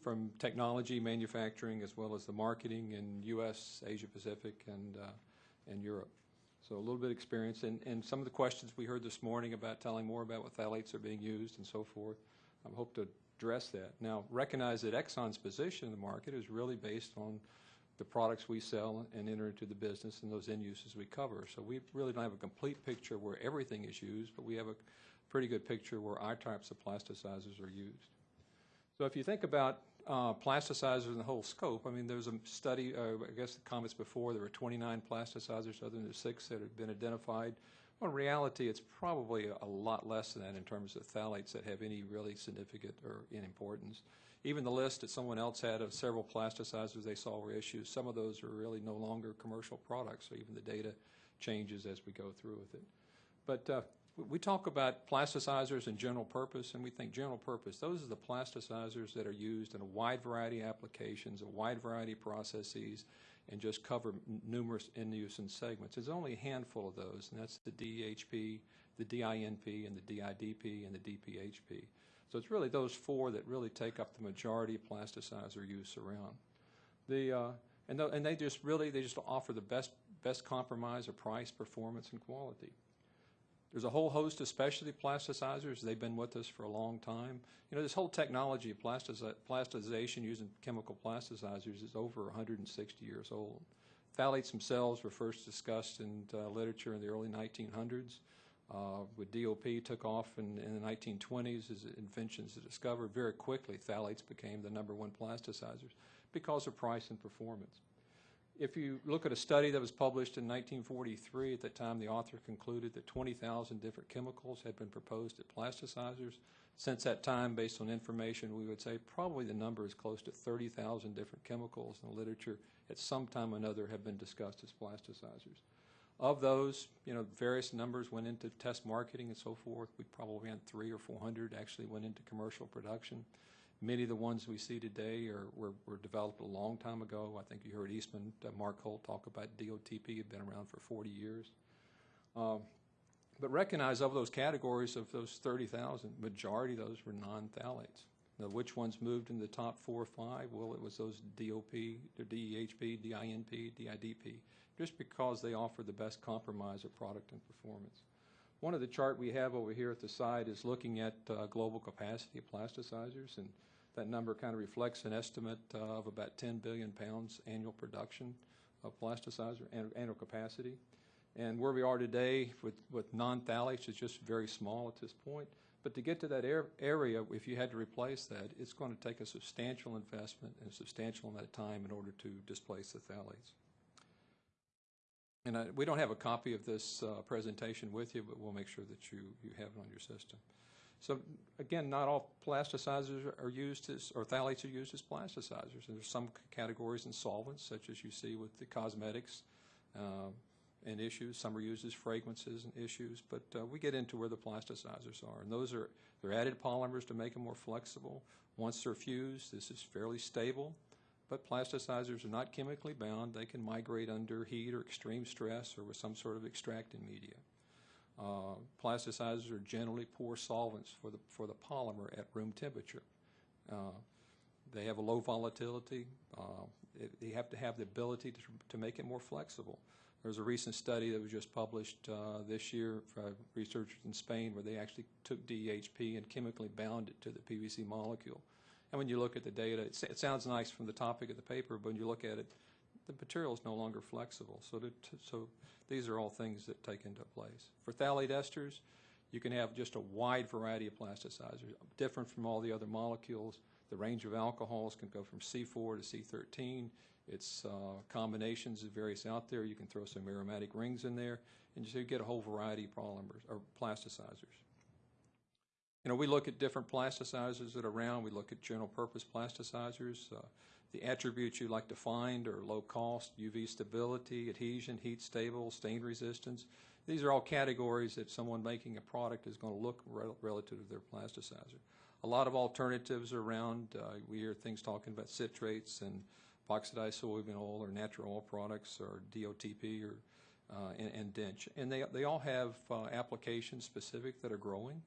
from technology, manufacturing, as well as the marketing in U.S., Asia Pacific, and uh, and Europe. So a little bit of experience, and, and some of the questions we heard this morning about telling more about what phthalates are being used and so forth, I hope to address that. Now, recognize that Exxon's position in the market is really based on the products we sell and enter into the business and those end uses we cover. So we really don't have a complete picture where everything is used, but we have a pretty good picture where our types of plasticizers are used. So if you think about uh, plasticizers in the whole scope, I mean, there's a study, uh, I guess the comments before, there were 29 plasticizers other than the six that have been identified. Well, in reality, it's probably a, lot less than that in terms of phthalates that have any really significant or in importance. Even the list that someone else had of several plasticizers they saw were issues, some of those are really no longer commercial products, so even the data changes as we go through with it. But uh, we talk about plasticizers and general purpose, and we think general purpose. Those are the plasticizers that are used in a wide variety of applications, a wide variety of processes, and just cover numerous end-use and segments. There's only a handful of those, and that's the DHP, the DINP, and the DIDP, and the DPHP. So it's really those four that really take up the majority of plasticizer use around. The uh, and, and they just really they just offer the best best compromise of price, performance, and quality. There's a whole host of specialty plasticizers. They've been with us for a long time. You know, this whole technology of plasticization using chemical plasticizers is over 160 years old. Phthalates themselves were first discussed in uh, literature in the early 1900s. Uh, with DOP took off in, in, the 1920s as inventions were discovered. Very quickly, phthalates became the number one plasticizers because of price and performance. If you look at a study that was published in 1943, at that time the author concluded that 20,000 different chemicals had been proposed as plasticizers. Since that time, based on information, we would say probably the number is close to 30,000 different chemicals in the literature at some time or another have been discussed as plasticizers. Of those, you know, various numbers went into test marketing and so forth. We probably had three or 400 actually went into commercial production. Many of the ones we see today are, were, were developed a long time ago. I think you heard Eastman, uh, Mark Holt talk about DOTP, had been around for 40 years. Um, but recognize of those categories of those 30,000, majority of those were non-phthalates. Now, which ones moved in the top four or five? Well, it was those DOP, DEHP, DINP, DIDP, just because they offer the best compromise of product and performance. One of the chart we have over here at the side is looking at uh, global capacity of plasticizers, and that number kind of reflects an estimate uh, of about 10 billion pounds annual production of plasticizer, annual capacity. And where we are today with, with non-phthalates is just very small at this point. But to get to that area, if you had to replace that, it's going to take a substantial investment and a substantial amount of time in order to displace the phthalates. And I, we don't have a copy of this uh, presentation with you, but we'll make sure that you, you have it on your system. So again, not all plasticizers are used as, or phthalates are used as plasticizers. And there's some categories in solvents, such as you see with the cosmetics uh, and issues. Some are used as fragrances and issues, but uh, we get into where the plasticizers are. And those are, they're added polymers to make them more flexible. Once they're fused, this is fairly stable. But plasticizers are not chemically bound. They can migrate under heat or extreme stress or with some sort of extracting media. Uh, plasticizers are generally poor solvents for the, for the polymer at room temperature. Uh, they have a low volatility. Uh, it, they have to have the ability to, to make it more flexible. There's a recent study that was just published uh, this year by researchers in Spain where they actually took DHP and chemically bound it to the PVC molecule. And when you look at the data, it, it sounds nice from the topic of the paper, but when you look at it, the material is no longer flexible. So, to, so these are all things that take into place. For phthalate esters, you can have just a wide variety of plasticizers, different from all the other molecules. The range of alcohols can go from C4 to C13. It's uh, combinations of various out there. You can throw some aromatic rings in there, and so you get a whole variety of polymers or plasticizers. You know, we look at different plasticizers that are around. We look at general purpose plasticizers. Uh, The attributes you like to find are low cost, UV stability, adhesion, heat stable, stain resistance. These are all categories that someone making a product is going to look rel- relative to their plasticizer. A lot of alternatives are around. Uh, we hear things talking about citrates and oxidized soybean oil or natural oil products or DOTP or uh, and, and dench. And they, they all have uh, applications specific that are growing.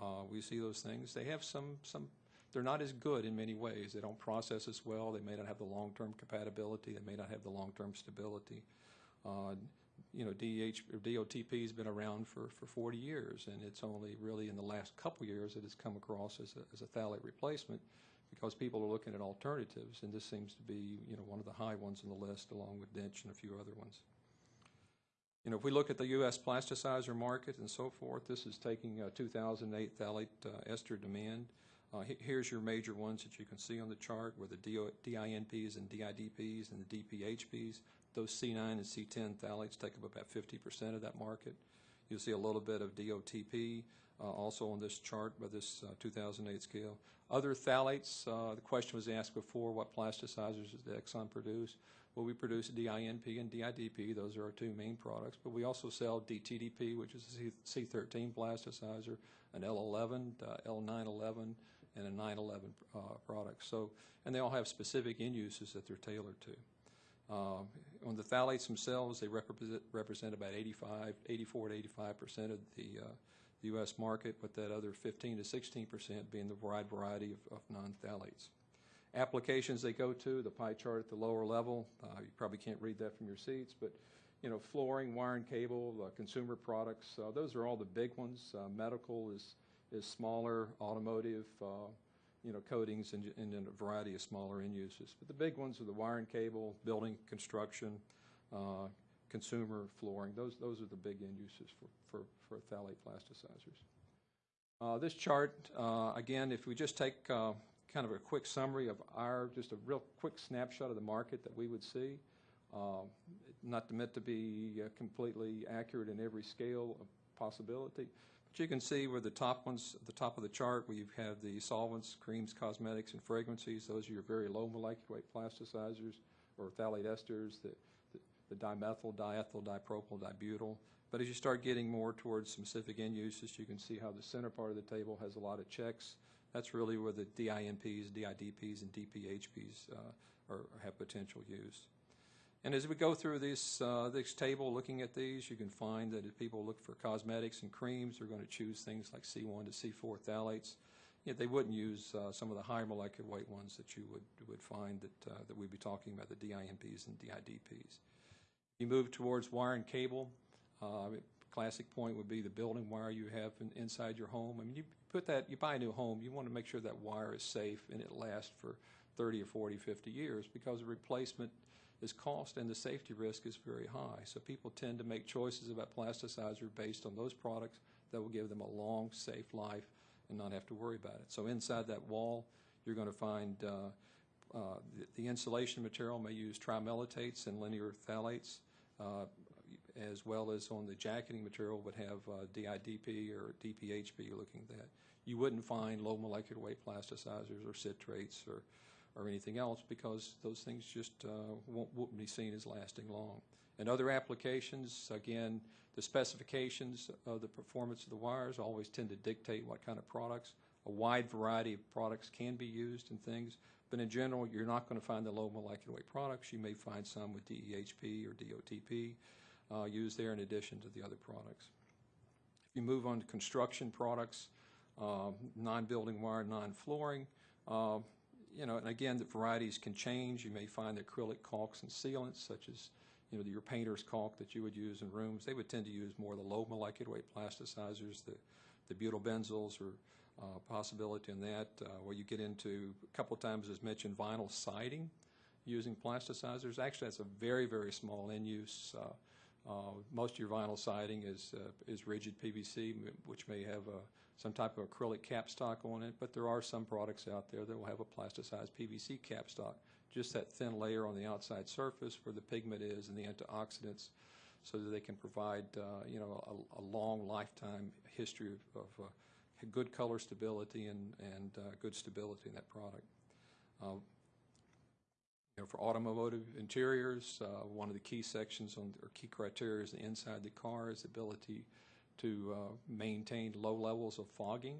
Uh, we see those things. They have some, some, they're not as good in many ways. They don't process as well. They may not have the long-term compatibility. They may not have the long-term stability. Uh, you know, DH, or DOTP has been around for, for 40 years, and it's only really in the last couple years that it's come across as a, as a phthalate replacement because people are looking at alternatives, and this seems to be, you know, one of the high ones on the list along with dench and a few other ones. You know, if we look at the U.S. plasticizer market and so forth, this is taking uh, 2008 phthalate uh, ester demand. Uh, here's your major ones that you can see on the chart, where the DINPs and DIDPs and the DPHPs. Those C9 and C10 phthalates take up about 50% of that market. You'll see a little bit of DOTP uh, also on this chart by this uh, 2008 scale. Other phthalates, uh, the question was asked before, what plasticizers does Exxon produce? We produce DINP and DIDP. Those are our two main products. But we also sell DTDP, which is a C13 plasticizer, an L11, uh, L911, and a 911 uh, product. So, and they all have specific end uses that they're tailored to. Uh, on the phthalates themselves, they represent, represent about 85, 84 to 85 percent of the, uh, the U.S. market, with that other 15 to 16 percent being the wide variety of, of non-phthalates. Applications they go to, the pie chart at the lower level, uh, you probably can't read that from your seats, but you know, flooring, wire and cable, uh, consumer products, uh, those are all the big ones. Uh, medical is is smaller, automotive, uh, you know, coatings and, and a variety of smaller end uses. But the big ones are the wire and cable, building, construction, uh, consumer, flooring. Those those are the big end uses for for, for phthalate plasticizers. Uh, this chart, uh, again, if we just take uh, kind of a quick summary of our, just a real quick snapshot of the market that we would see. Uh, not meant to be uh, completely accurate in every scale of possibility, but you can see where the top ones, the top of the chart, we have the solvents, creams, cosmetics, and fragrances. Those are your very low molecular weight plasticizers or phthalate esters, the, the, the dimethyl, diethyl, dipropyl, dibutyl. But as you start getting more towards specific end uses, you can see how the center part of the table has a lot of checks. That's really where the DINPs, DIDPs, and DPHPs uh, are, have potential use. And as we go through this, uh, this table, looking at these, you can find that if people look for cosmetics and creams, they're going to choose things like C1 to C4 phthalates. Yet they wouldn't use uh, some of the higher molecular weight ones that you would, would find that, uh, that we'd be talking about, the DINPs and DIDPs. You move towards wire and cable. Uh, classic point would be the building wire you have in, inside your home. I mean, you put that, you buy a new home, you want to make sure that wire is safe and it lasts for 30 or 40, 50 years because replacement is cost and the safety risk is very high. So people tend to make choices about plasticizer based on those products that will give them a long, safe life and not have to worry about it. So inside that wall, you're going to find uh, uh, the, the, insulation material may use trimeletates and linear phthalates, uh, as well as on the jacketing material would have uh, DIDP or DPHP looking at that. You wouldn't find low molecular weight plasticizers or citrates or or anything else because those things just uh, won't, won't be seen as lasting long. And other applications, again, the specifications of the performance of the wires always tend to dictate what kind of products. A wide variety of products can be used in things, but in general, you're not going to find the low molecular weight products. You may find some with DEHP or DOTP uh, used there in addition to the other products. If you move on to construction products, uh, non-building wire, non-flooring, uh, you know, and again, the varieties can change. You may find acrylic caulks and sealants, such as, you know, your painter's caulk that you would use in rooms. They would tend to use more of the low molecular weight plasticizers, the, the butylbenzyls or uh, possibility in that, uh, where you get into, a couple times as mentioned, vinyl siding using plasticizers. Actually, that's a very, very small end use. Uh, most of your vinyl siding is, uh, is rigid PVC, which may have a some type of acrylic capstock on it, but there are some products out there that will have a plasticized PVC capstock, just that thin layer on the outside surface where the pigment is and the antioxidants so that they can provide, uh, you know, a, a, long lifetime history of, of uh, good color stability and, and uh, good stability in that product. Know, for automotive interiors, uh, one of the key sections on, or key criteria is the inside the car is the ability to uh, maintain low levels of fogging.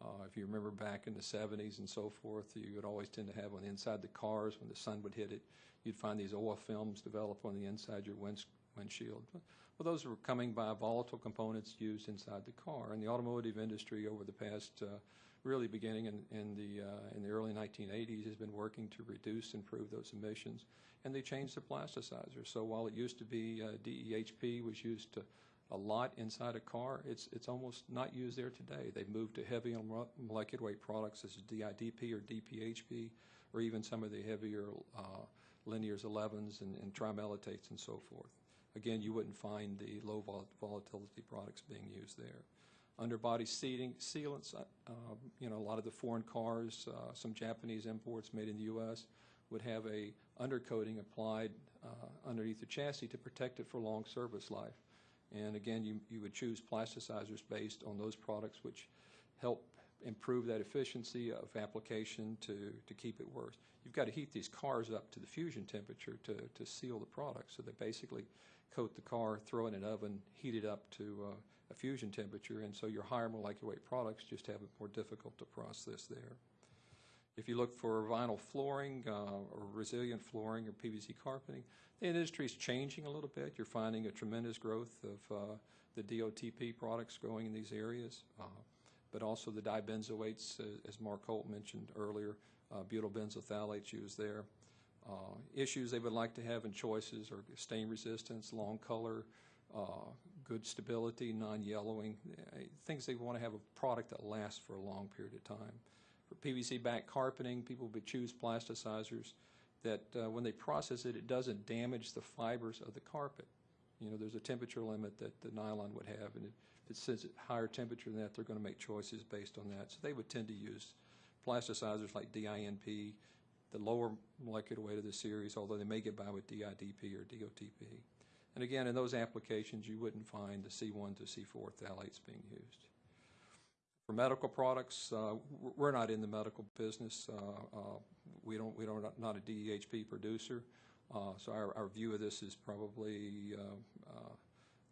Uh, If you remember back in the 70s and so forth, you would always tend to have on the inside the cars, when the sun would hit it, you'd find these oil films develop on the inside your winds- windshield. Well, those were coming by volatile components used inside the car. And the automotive industry over the past, uh, really beginning in, in the, uh, in the early 1980s, has been working to reduce, and improve those emissions. And they changed the plasticizer. So while it used to be uh, DEHP was used to a lot inside a car, it's, it's almost not used there today. They've moved to heavy molecular weight products such as DIDP or DPHP, or even some of the heavier uh, linears 11s and, and and so forth. Again, you wouldn't find the low vol- volatility products being used there. Underbody seating, sealants, uh, um, you know, a lot of the foreign cars, uh, some Japanese imports made in the U.S. would have a undercoating applied uh, underneath the chassis to protect it for long service life. And again, you, you would choose plasticizers based on those products which help improve that efficiency of application to, to keep it worse. You've got to heat these cars up to the fusion temperature to, to seal the product. So they basically coat the car, throw it in an oven, heat it up to uh, a fusion temperature, and so your higher molecular weight products just have it more difficult to process there. If you look for vinyl flooring uh, or resilient flooring or PVC carpeting, the industry is changing a little bit. You're finding a tremendous growth of uh, the DOTP products growing in these areas, uh, but also the dibenzoates, uh, as Mark Holt mentioned earlier, uh, butyl benzyl phthalates used there. Uh, Issues they would like to have in choices are stain resistance, long color, good stability, non-yellowing, uh, things they want to have a product that lasts for a long period of time. For PVC back carpeting, people would choose plasticizers that uh, when they process it, it doesn't damage the fibers of the carpet. You know, there's a temperature limit that the nylon would have, and if it sits at higher temperature than that, they're going to make choices based on that. So they would tend to use plasticizers like DINP, the lower molecular weight of the series, although they may get by with DIDP or DOTP. And again, in those applications, you wouldn't find the C1 to C4 phthalates being used. For medical products, uh, we're not in the medical business. Uh, uh, We don't, we don't, not a DEHP producer. Uh, So our, our view of this is probably uh,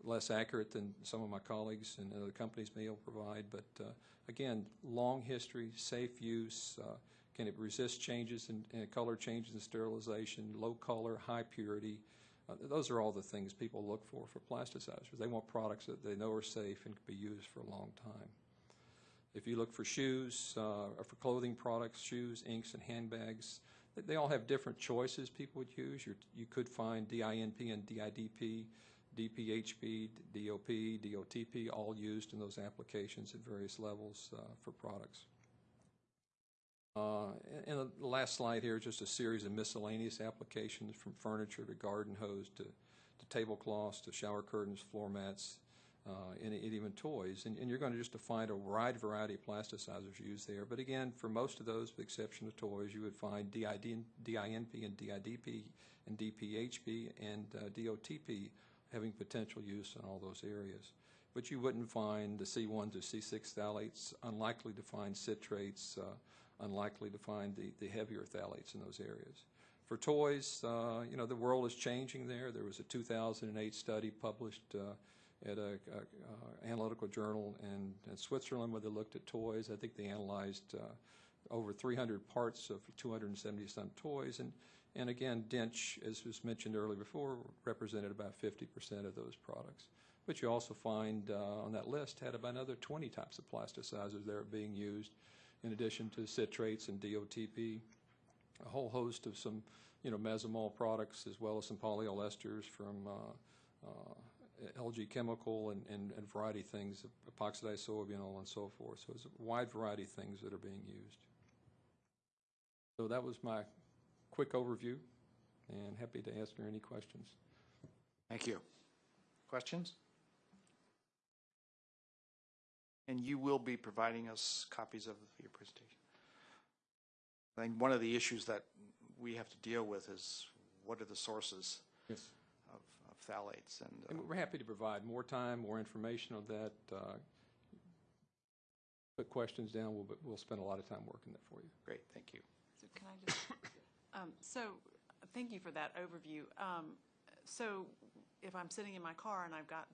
less accurate than some of my colleagues and other companies may provide. But uh, again, long history, safe use, uh, can it resist changes in, in color changes in sterilization, low color, high purity? Uh, Those are all the things people look for for plasticizers. They want products that they know are safe and can be used for a long time. If you look for shoes, uh, or for clothing products, shoes, inks, and handbags, they- all have different choices people would use. You're, you could find DINP and DIDP, DPHP, DOP, DOTP, all used in those applications at various levels uh, for products. Uh, And the last slide here is just a series of miscellaneous applications from furniture to garden hose to to tablecloths to shower curtains, floor mats, uh, and and even toys. And and you're going to just find a wide variety of plasticizers used there. But again, for most of those, with the exception of toys, you would find DID, DINP and DIDP and DPHP and uh, DOTP having potential use in all those areas. But you wouldn't find the C1 to C6 phthalates, unlikely to find citrates, uh, unlikely to find the, the heavier phthalates in those areas. For toys, uh, you know, the world is changing there. There was a 2008 study published uh, at a, a, uh, analytical journal in, in Switzerland where they looked at toys. I think they analyzed uh, over 300 parts of 270 some toys. And, and again, Dench, as was mentioned earlier before, represented about 50% of those products. But you also find uh, on that list had about another 20 types of plasticizers that are being used in addition to citrates and DOTP, a whole host of some, you know, mesomol products as well as some polyolesters from uh, uh, LG Chemical and, and, and variety of things, epoxidized soybeanol and so forth. So it's a wide variety of things that are being used. So that was my quick overview, and happy to answer any questions. Thank you. Questions? And you will be providing us copies of your presentation. I think one of the issues that we have to deal with is what are the sources Yes. of of phthalates? And uh, And we're happy to provide more time, more information on that. uh, Put questions down, we'll, we'll spend a lot of time working that for you. great, thank you. So can I just, um, so thank you for that overview. Um, So if I'm sitting in my car and I've got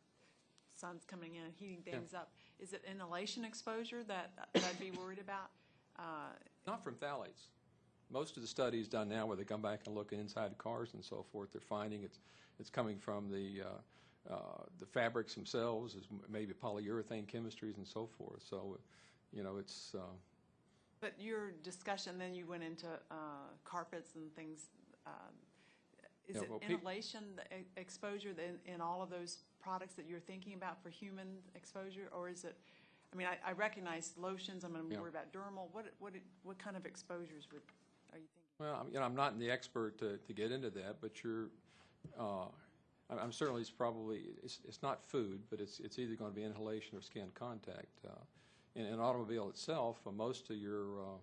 sun's coming in and heating things up, is it inhalation exposure that that I'd be worried about? Uh, Not from phthalates. Most of the studies done now where they come back and look inside cars and so forth, they're finding it's, it's coming from the, uh, uh, the fabrics themselves, is maybe polyurethane chemistries and so forth. So, you know, it's, uh, But your discussion, then you went into uh, carpets and things. um, Is Yeah, it well, inhalation the exposure in, in all of those products that you're thinking about for human exposure? Or is it, I mean, I, I recognize lotions, I'm going to Yeah. worry about dermal. What, what, what kind of exposures would, are you thinking? Well, I'm- you know, I'm not the expert to, to get into that, but you're, uh, I'm I'm certainly, it's probably, it's, it's not food, but it's, it's either going to be inhalation or skin contact. Uh, In an automobile itself, uh, most of your, uh,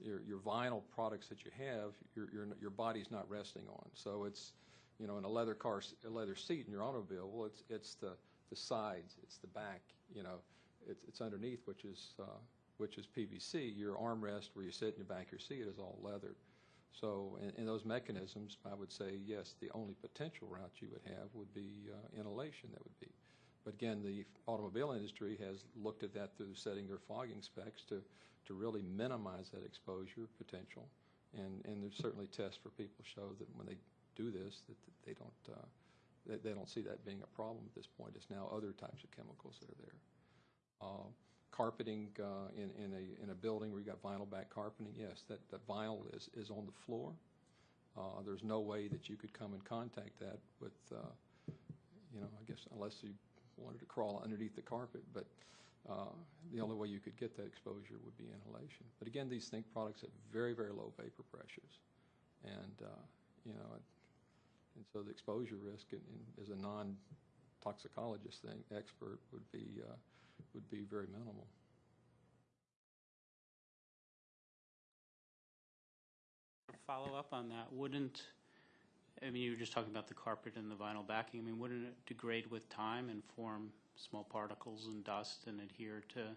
your, your vinyl products that you have, your, your, your body's not resting on. So it's, you know, in a leather car, a leather seat in your automobile, well, it's, it's the, the sides, it's the back, you know, it's, it's underneath, which is, uh, which is PVC. Your armrest where you sit in your back of your seat is all leather. So in, in those mechanisms, I would say, yes, the only potential route you would have would be uh, inhalation, that would be. But again, the automobile industry has looked at that through setting their fogging specs to, to really minimize that exposure potential. And, and there's certainly tests for people show that when they do this, that they don't, uh, they, they don't see that being a problem at this point. It's now other types of chemicals that are there. Uh, Carpeting uh, in, in a, in a building where you got vinyl back carpeting, yes, that, that vinyl is, is on the floor. Uh, There's no way that you could come in contact that with, uh, you know, I guess unless you wanted to crawl underneath the carpet, but uh, the only way you could get that exposure would be inhalation. But again, these think products have very, very low vapor pressures. And, uh, you know, and so the exposure risk in- in- as a non-toxicologist thing, expert would be, uh, would be very minimal. Follow up on that, wouldn't, I mean, you were just talking about the carpet and the vinyl backing, I mean, wouldn't it degrade with time and form small particles and dust and adhere to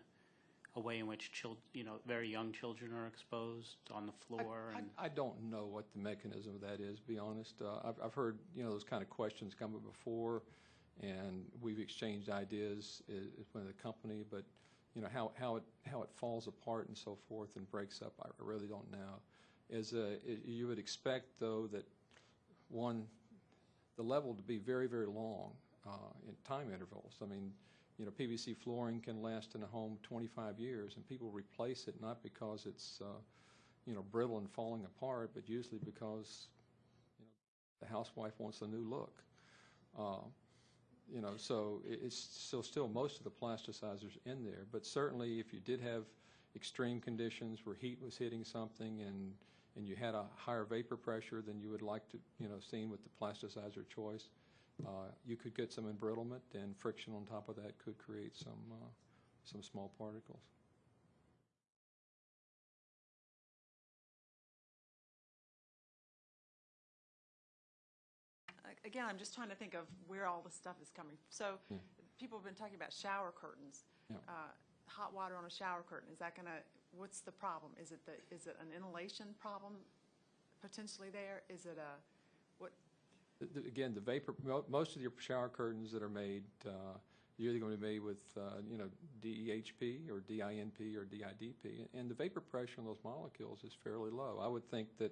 a way in which chil, you know, very young children are exposed on the floor I- and? I don't know what the mechanism of that is, to be honest. Uh, I've, I've heard, you know, those kind of questions come up before, and we've exchanged ideas i- i- with the company, but, you know, how, how it, how it falls apart and so forth and breaks up, I really don't know. Is, uh, i- you would expect, though, that, one, the level to be very, very long uh, in time intervals. I mean, you know, PVC flooring can last in a home 25 years, and people replace it not because it's, uh, you know, brittle and falling apart, but usually because, you know, the housewife wants a new look. Uh, You know, so it's still, still most of the plasticizers in there, but certainly if you did have extreme conditions where heat was hitting something and, and you had a higher vapor pressure than you would like to, you know, seen with the plasticizer choice, uh, you could get some embrittlement, and friction on top of that could create some, uh, some small particles. Again, I'm just trying to think of where all this stuff is coming. So people have been talking about shower curtains. Yeah. Uh, Hot water on a shower curtain, is that going to, what's the problem? Is it the, is it an inhalation problem potentially there? Is it a, The- Again, the vapor, most of your shower curtains that are made, uh, you're either going to be made with, uh, you know, DEHP or DINP or DIDP, and the vapor pressure on those molecules is fairly low. I would think that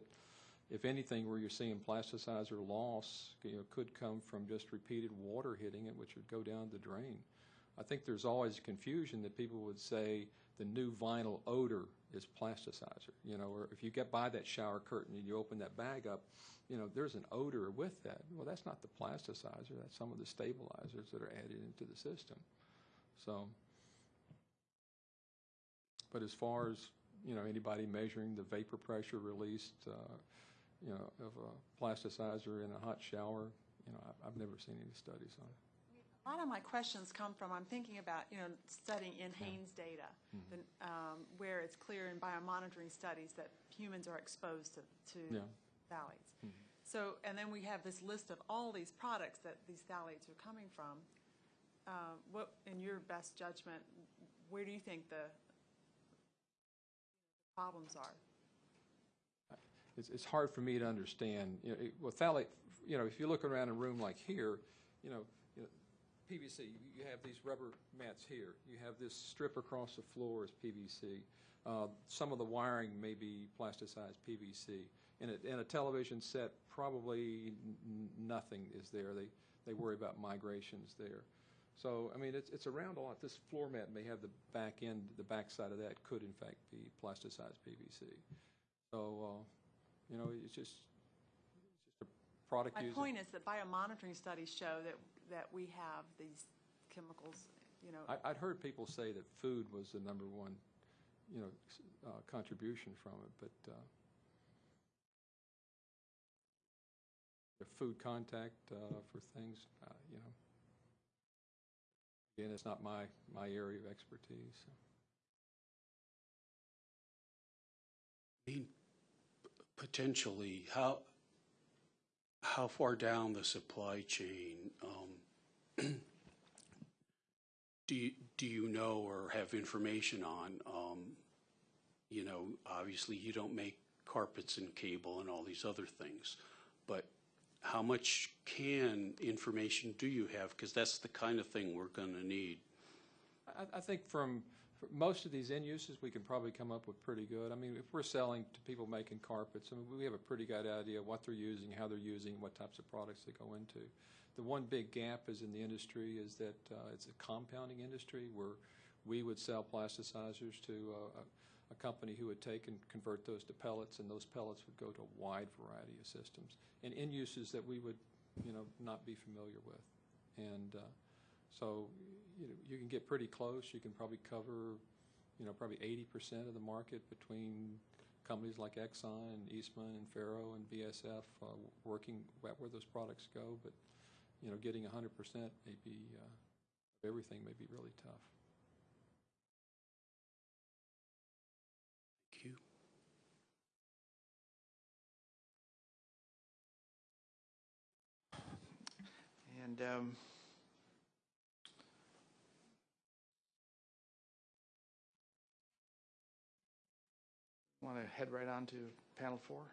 if anything, where you're seeing plasticizer loss, you know, could come from just repeated water hitting it, which would go down the drain. I think there's always confusion that people would say the new vinyl odor is plasticizer, you know, or if you get by that shower curtain and you open that bag up, you know, there's an odor with that. Well, that's not the plasticizer, that's some of the stabilizers that are added into the system. So, but as far as, you know, anybody measuring the vapor pressure released, uh, you know, of a plasticizer in a hot shower, you know, I've, I've never seen any studies on it. A lot of my questions come from, I'm thinking about, you know, studying NHANES data, Mm-hmm. the, um, where it's clear in biomonitoring studies that humans are exposed to, to Yeah. phthalates. Mhm. So, and then we have this list of all these products that these phthalates are coming from. Uh, What, in your best judgment, where do you think the problems are? it's, it's hard for me to understand. You know, it- well, phthalate, you know, if you look around a room like here, you know, PVC, you- have these rubber mats here. You have this strip across the floor is PVC. Uh, Some of the wiring may be plasticized PVC. In a, in a television set, probably nothing is there. They, they worry about migrations there. So, I mean, it's, it's around a lot. This floor mat may have the back end, the back side of that could in fact be plasticized PVC. So, uh, you know, it's just, it's just a product My used. point is that biomonitoring studies show that, that we have these chemicals, you know, I, I'd heard people say that food was the number one, you know, s- uh, contribution from it, but, uh, the food contact, uh, for things, uh, you know. Again, it's not my, my area of expertise, so. I mean, potentially, how, how far down the supply chain, um, *clears throat* do you, do you know or have information on, um, you know, obviously you don't make carpets and cable and all these other things, but how much can, information do you have? Because that's the kind of thing we're going to need. I, I think from, for most of these end uses, we can probably come up with pretty good. I mean, if we're selling to people making carpets, I mean, we have a pretty good idea of what they're using, how they're using, what types of products they go into. The one big gap is in the industry is that uh, it's a compounding industry where we would sell plasticizers to uh, a, company who would take and convert those to pellets, and those pellets would go to a wide variety of systems and end uses that we would, you know, not be familiar with. And uh, so, you know, you can get pretty close. You can probably cover, you know, probably 80% of the market between companies like Exxon and Eastman and Ferro and BASF uh, working where where those products go. But, you know, getting 100% may be, uh, everything may be really tough. Thank you. And um, want to head right on to panel four?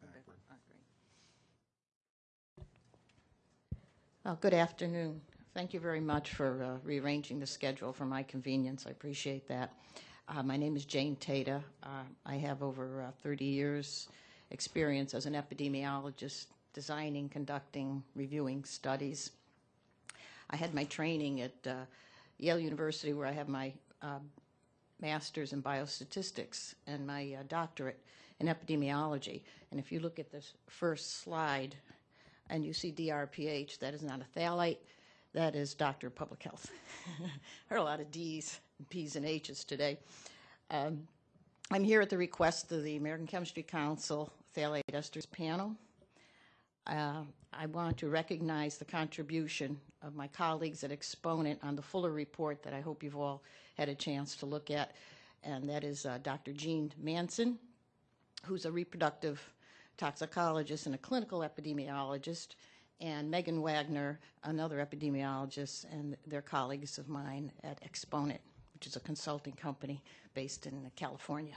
And backward. All right, great. Uh, Good afternoon. Thank you very much for uh, rearranging the schedule for my convenience. I appreciate that. Uh, My name is Jane Teta. Uh, I have over uh, 30 years' experience as an epidemiologist, designing, conducting, reviewing studies. I had my training at uh, Yale University, where I have my uh, master's in biostatistics and my uh, doctorate in epidemiology. And if you look at this first slide and you see DRPH, that is not a phthalate, that is Doctor of Public Health. *laughs* there are a lot of D's, P's, and H's today. Um, I'm here at the request of the American Chemistry Council Phthalate Esters Panel. Uh, I want to recognize the contribution of my colleagues at Exponent on the Fuller report that I hope you've all had a chance to look at, and that is uh, Dr. Jean Manson, who's a reproductive toxicologist and a clinical epidemiologist, and Megan Wagner, another epidemiologist, and they're colleagues of mine at Exponent, which is a consulting company based in California.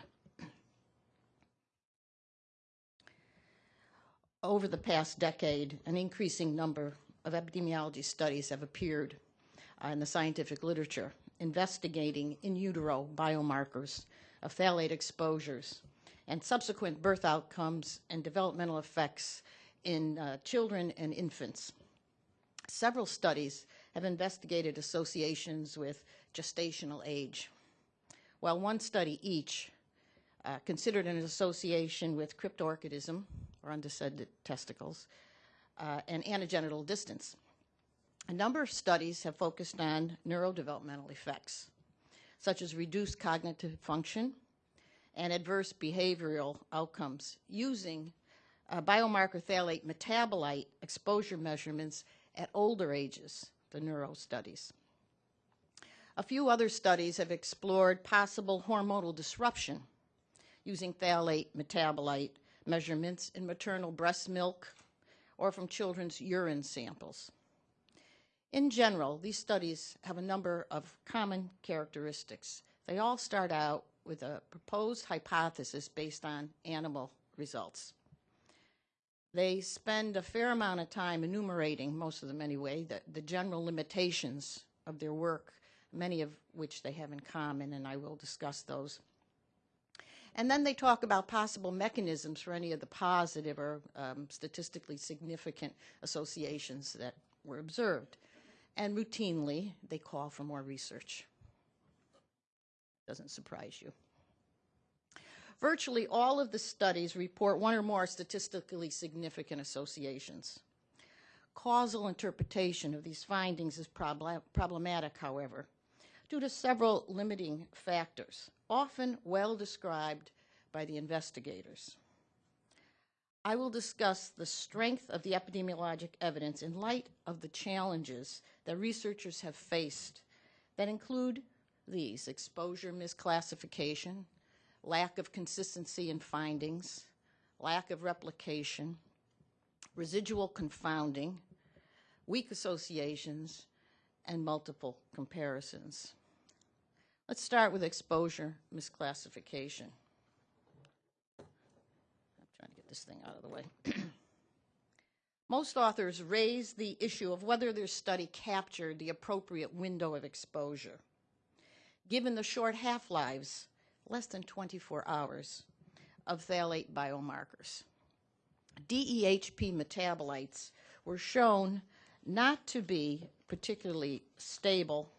over the past decade, an increasing number of epidemiology studies have appeared uh, in the scientific literature investigating in utero biomarkers of phthalate exposures and subsequent birth outcomes and developmental effects in uh, children and infants. Several studies have investigated associations with gestational age, while one study each uh, considered an association with cryptorchidism, or undescended testicles, uh, and anogenital distance. A number of studies have focused on neurodevelopmental effects, such as reduced cognitive function and adverse behavioral outcomes using uh, biomarker phthalate metabolite exposure measurements at older ages, the neuro studies. A few other studies have explored possible hormonal disruption using phthalate metabolite measurements in maternal breast milk or from children's urine samples. In general, these studies have a number of common characteristics. They all start out with a proposed hypothesis based on animal results. They spend a fair amount of time enumerating, most of them anyway, the, the general limitations of their work, many of which they have in common, and I will discuss those. And then they talk about possible mechanisms for any of the positive or um, statistically significant associations that were observed. And routinely, they call for more research. Doesn't surprise you. Virtually all of the studies report one or more statistically significant associations. Causal interpretation of these findings is prob- problematic, however, due to several limiting factors, often well described by the investigators. I will discuss the strength of the epidemiologic evidence in light of the challenges that researchers have faced that include these exposure misclassification, lack of consistency in findings, lack of replication, residual confounding, weak associations, and multiple comparisons. Let's start with exposure misclassification. I'm trying to get this thing out of the way. *clears throat* Most authors raise the issue of whether their study captured the appropriate window of exposure. Given the short half lives, less than 24 hours, of phthalate biomarkers. DEHP metabolites were shown not to be particularly stable,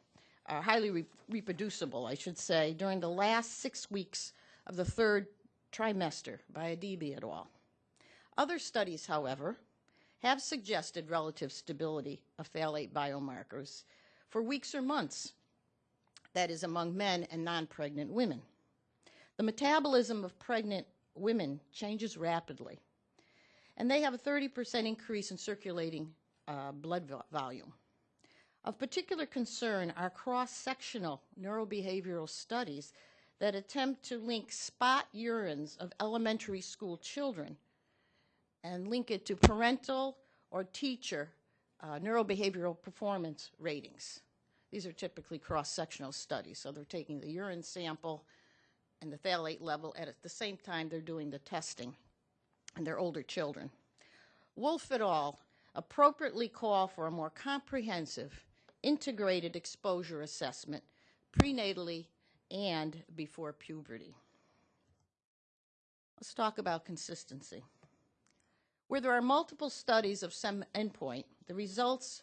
uh, highly re- reproducible, I should say, during the last six weeks of the third trimester by Adibi et al. Other studies, however, have suggested relative stability of phthalate biomarkers for weeks or months, that is, among men and non pregnant women. The metabolism of pregnant women changes rapidly, and they have a 30% increase in circulating uh, blood vo- volume. Of particular concern are cross sectional neurobehavioral studies that attempt to link spot urines of elementary school children and link it to parental or teacher uh, neurobehavioral performance ratings. These are typically cross sectional studies, so they're taking the urine sample and the phthalate level and at the same time they're doing the testing and they're older children. Wolff et al. appropriately call for a more comprehensive, integrated exposure assessment prenatally and before puberty. Let's talk about consistency. Where there are multiple studies of some endpoint, the results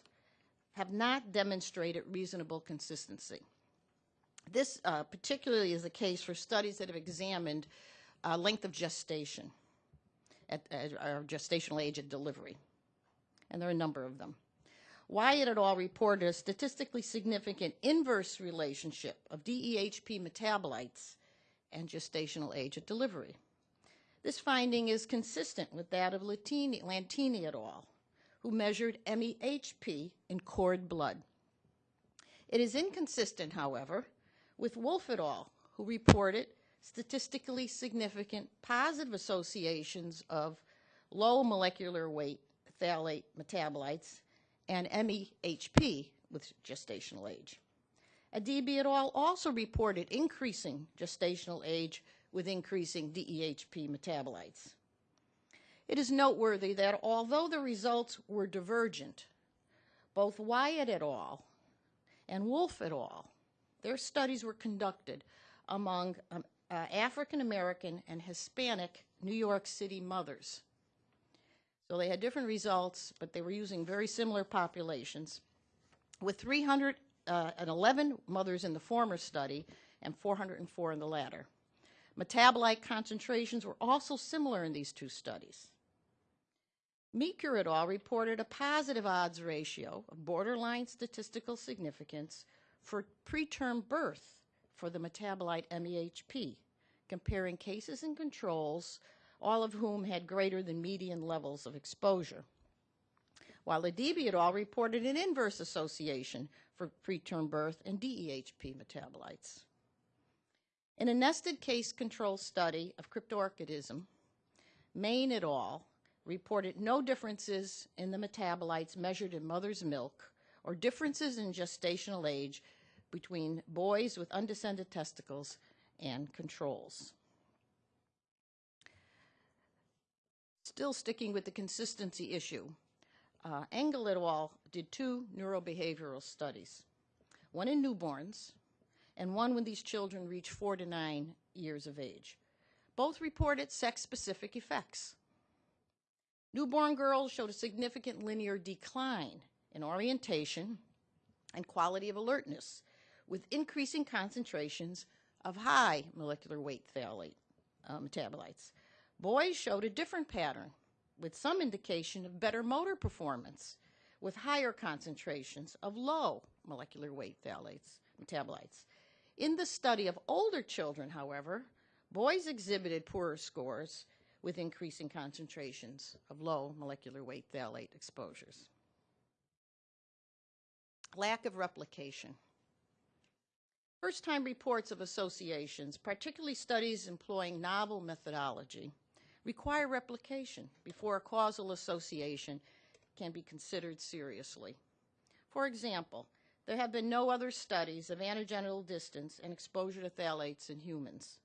have not demonstrated reasonable consistency. This uh, particularly is the case for studies that have examined uh, length of gestation at, at, gestational age at delivery. And there are a number of them. Whyatt et al. reported a statistically significant inverse relationship of DEHP metabolites and gestational age at delivery. This finding is consistent with that of Latini, Lantini et al., who measured MEHP in cord blood. It is inconsistent, however, with Wolff et al., who reported statistically significant positive associations of low molecular weight phthalate metabolites and MEHP with gestational age. Adibi et al. also reported increasing gestational age with increasing DEHP metabolites. It is noteworthy that although the results were divergent, both Whyatt et al. and Wolff et al. Their studies were conducted among um, uh, African American and Hispanic New York City mothers. So they had different results, but they were using very similar populations with 311 mothers in the former study and 404 in the latter. Metabolite concentrations were also similar in these two studies. Meeker et al. reported a positive odds ratio of borderline statistical significance for preterm birth for the metabolite MEHP, comparing cases and controls, all of whom had greater than median levels of exposure. While Adibi et al. reported an inverse association for preterm birth and DEHP metabolites. In a nested case control study of cryptorchidism, Main et al. Reported no differences in the metabolites measured in mother's milk or differences in gestational age between boys with undescended testicles and controls. Still sticking with the consistency issue, uh, Engel et al. did two neurobehavioral studies, one in newborns and one when these children reach four to nine years of age. Both reported sex-specific effects. Newborn girls showed a significant linear decline in orientation and quality of alertness, with increasing concentrations of high molecular weight phthalate uh, metabolites. Boys showed a different pattern, with some indication of better motor performance, with higher concentrations of low molecular weight phthalates metabolites. In the study of older children, however, boys exhibited poorer scores with increasing concentrations of low molecular weight phthalate exposures. Lack of replication. First time reports of associations, particularly studies employing novel methodology, require replication before a causal association can be considered seriously. For example, there have been no other studies of anogenital distance and exposure to phthalates in humans,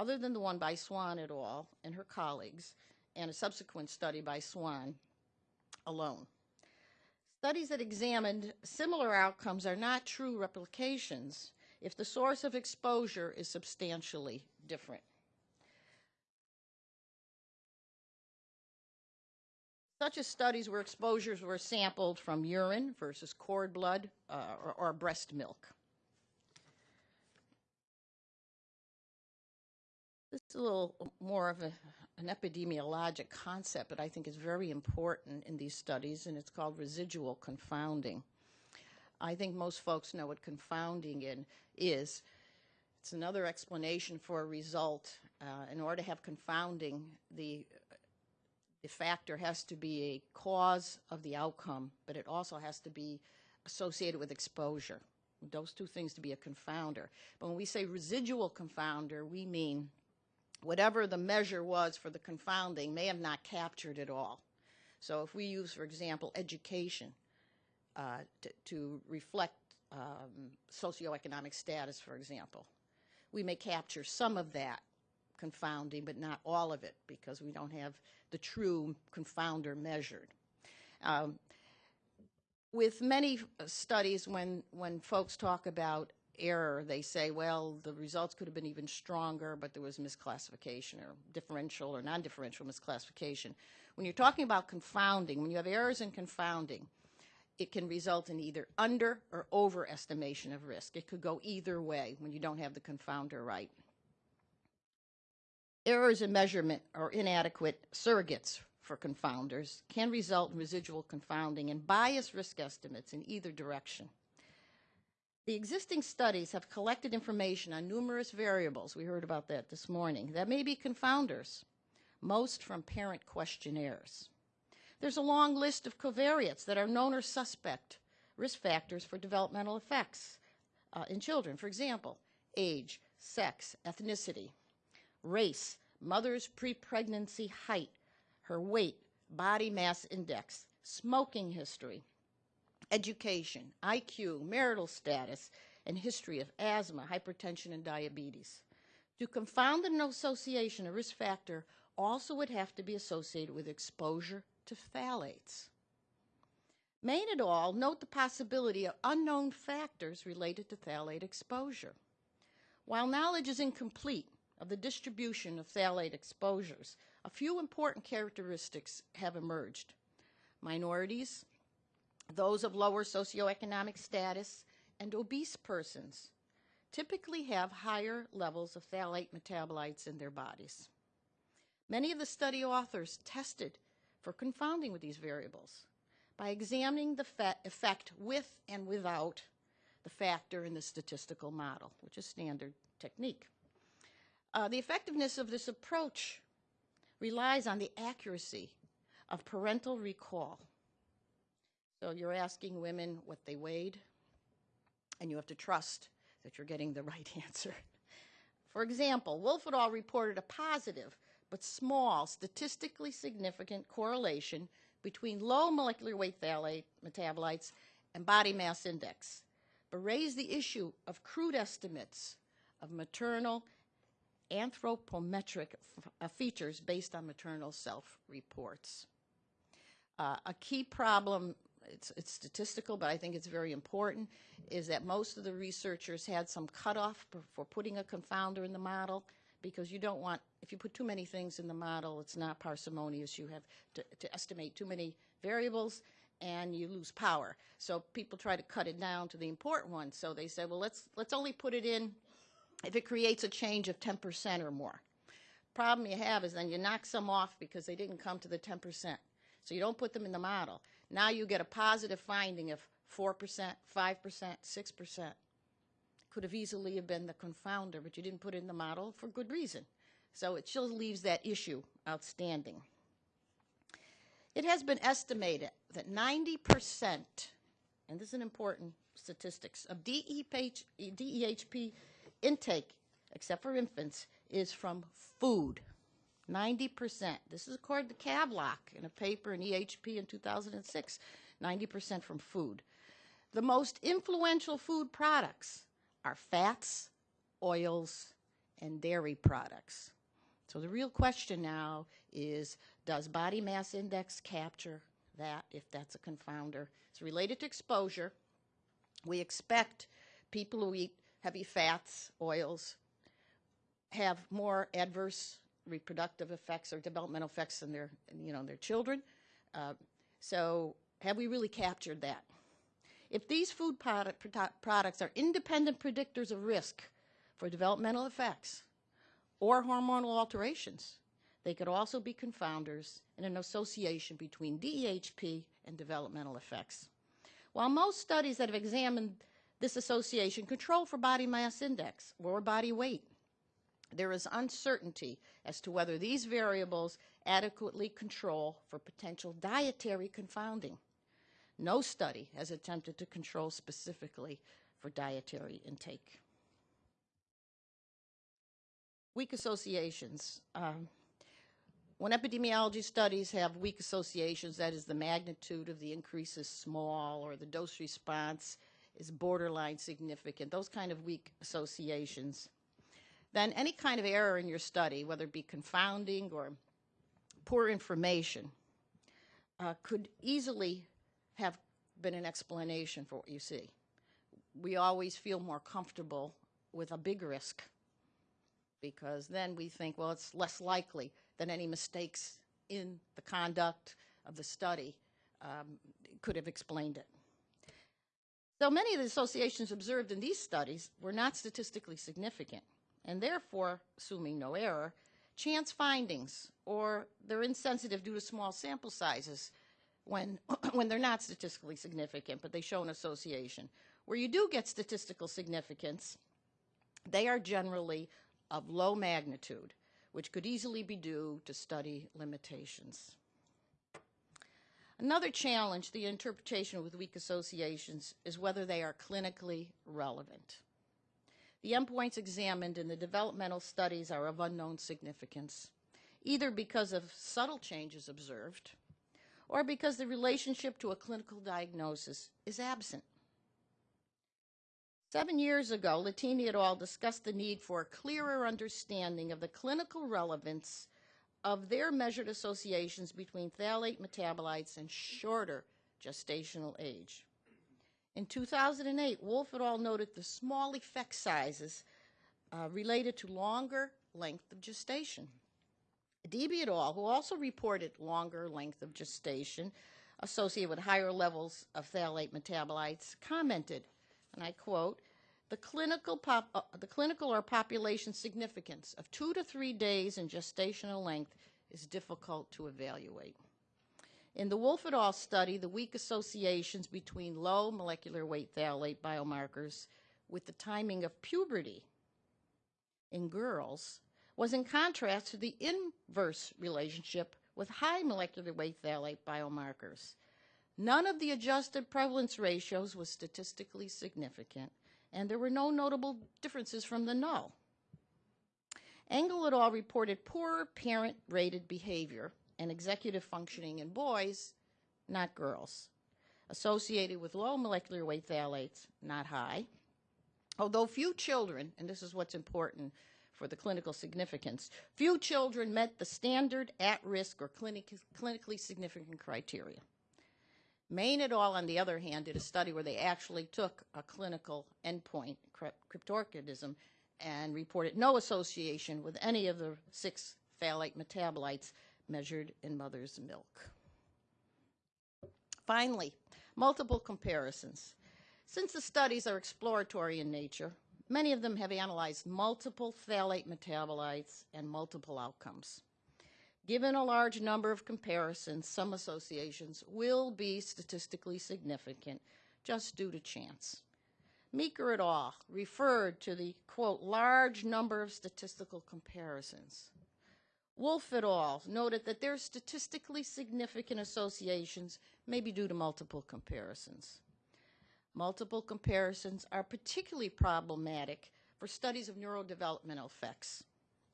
other than the one by Swan et al. and her colleagues, and a subsequent study by Swan alone. Studies that examined similar outcomes are not true replications if the source of exposure is substantially different. Such as studies where exposures were sampled from urine versus cord blood uh, or, or breast milk. This is a little more of a, an epidemiologic concept, but I think is very important in these studies, and it's called residual confounding. I think most folks know what confounding in, is. It's another explanation for a result. Uh, in order to have confounding, the the factor has to be a cause of the outcome, but it also has to be associated with exposure. Those two things to be a confounder. But when we say residual confounder, we mean whatever the measure was for the confounding may have not captured it all. So if we use, for example, education uh, to, to, reflect um, socioeconomic status, for example, we may capture some of that confounding, but not all of it because we don't have the true confounder measured. Um, with many studies, when, when folks talk about error, they say, well, the results could have been even stronger, but there was misclassification or differential or non-differential misclassification. When you're talking about confounding, when you have errors in confounding, it can result in either under or overestimation of risk. It could go either way when you don't have the confounder right. Errors in measurement or inadequate surrogates for confounders can result in residual confounding and biased risk estimates in either direction. The existing studies have collected information on numerous variables, we heard about that this morning, that may be confounders, most from parent questionnaires. There's a long list of covariates that are known or suspect risk factors for developmental effects uh, in children. For example, age, sex, ethnicity, race, mother's pre-pregnancy height, her weight, body mass index, smoking history, education, IQ, marital status, and history of asthma, hypertension, and diabetes. To confound an association, a risk factor also would have to be associated with exposure to phthalates. Main et al. note the possibility of unknown factors related to phthalate exposure. While knowledge is incomplete of the distribution of phthalate exposures, a few important characteristics have emerged. Minorities, those of lower socioeconomic status, and obese persons typically have higher levels of phthalate metabolites in their bodies. Many of the study authors tested for confounding with these variables by examining the effect with and without the factor in the statistical model, which is standard technique. Uh, the effectiveness of this approach relies on the accuracy of parental recall. So you're asking women what they weighed, and you have to trust that you're getting the *laughs* right answer. For example, Wolff et al. reported a positive but small, statistically significant correlation between low molecular weight phthalate metabolites and body mass index, but raised the issue of crude estimates of maternal anthropometric uh, features based on maternal self reports. Uh, a key problem, it's, it's statistical, but I think it's very important, is that most of the researchers had some cutoff for, putting a confounder in the model because you don't want, if you put too many things in the model, it's not parsimonious. You have to, to estimate too many variables and you lose power. So people try to cut it down to the important ones. So they said, well, let's, let's only put it in if it creates a change of 10% or more. Problem you have is then you knock some off because they didn't come to the 10%. So you don't put them in the model. Now you get a positive finding of 4%, 5%, 6%. Could have easily have been the confounder, but you didn't put in the model for good reason. So it still leaves that issue outstanding. It has been estimated that 90%, and this is an important statistics, of DEHP intake, except for infants, is from food. 90%. This is according to Kavlock in a paper in EHP in 2006. 90% from food. The most influential food products are fats, oils, and dairy products. So the real question now is does body mass index capture that if that's a confounder? It's related to exposure. We expect people who eat heavy fats, oils, have more adverse reproductive effects or developmental effects in their, you know, their children. Uh, so have we really captured that? If these food product, products are independent predictors of risk for developmental effects or hormonal alterations, they could also be confounders in an association between DEHP and developmental effects. While most studies that have examined this association control for body mass index or body weight, there is uncertainty as to whether these variables adequately control for potential dietary confounding. No study has attempted to control specifically for dietary intake. Weak associations. Um, when epidemiology studies have weak associations, that is, the magnitude of the increase is small or the dose response is borderline significant, those kind of weak associations, then any kind of error in your study, whether it be confounding or poor information, uh, could easily have been an explanation for what you see. We always feel more comfortable with a big risk because then we think, well, it's less likely that any mistakes in the conduct of the study um, could have explained it. So many of the associations observed in these studies were not statistically significant, and therefore, assuming no error, chance findings or they're insensitive due to small sample sizes when, *clears throat* when they're not statistically significant, but they show an association. Where you do get statistical significance, they are generally of low magnitude, which could easily be due to study limitations. Another challenge, the interpretation with weak associations, is whether they are clinically relevant. The endpoints examined in the developmental studies are of unknown significance, either because of subtle changes observed or because the relationship to a clinical diagnosis is absent. Seven years ago, Latini et al. discussed the need for a clearer understanding of the clinical relevance of their measured associations between phthalate metabolites and shorter gestational age. In 2008, Wolff et al. noted the small effect sizes uh, related to longer length of gestation. Adibi et al., who also reported longer length of gestation associated with higher levels of phthalate metabolites, commented, and I quote, the clinical, pop, uh, the clinical or population significance of two to three days in gestational length is difficult to evaluate. In the Wolff et al. study, the weak associations between low molecular weight phthalate biomarkers with the timing of puberty in girls was in contrast to the inverse relationship with high molecular weight phthalate biomarkers. None of the adjusted prevalence ratios was statistically significant, and there were no notable differences from the null. Engel et al. reported poor parent rated behavior and executive functioning in boys, not girls, associated with low molecular weight phthalates, not high. Although few children, and this is what's important for the clinical significance, few children met the standard at risk or clinic, clinically significant criteria. Main et al., on the other hand, did a study where they actually took a clinical endpoint, cryptorchidism, and reported no association with any of the six phthalate metabolites measured in mother's milk. Finally, multiple comparisons. Since the studies are exploratory in nature, many of them have analyzed multiple phthalate metabolites and multiple outcomes. Given a large number of comparisons, some associations will be statistically significant just due to chance. Meeker et al. referred to the, quote, large number of statistical comparisons. Wolff et al. noted that their statistically significant associations may be due to multiple comparisons. Multiple comparisons are particularly problematic for studies of neurodevelopmental effects.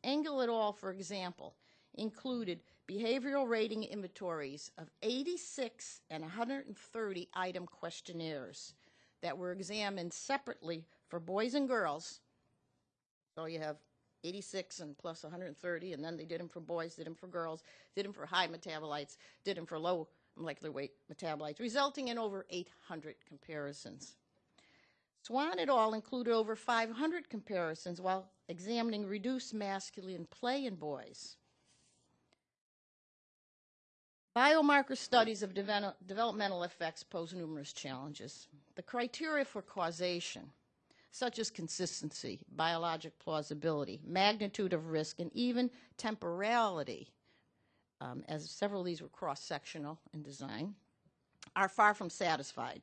Engel et al., for example, included behavioral rating inventories of 86 and 130 item questionnaires that were examined separately for boys and girls. So you have 86 and plus 130, and then they did them for boys, did them for girls, did them for high metabolites, did them for low molecular weight metabolites, resulting in over 800 comparisons. Swan et al. included over 500 comparisons while examining reduced masculine play in boys. Biomarker studies of developmental effects pose numerous challenges. The criteria for causation, such as consistency, biologic plausibility, magnitude of risk, and even temporality, um, as several of these were cross-sectional in design, are far from satisfied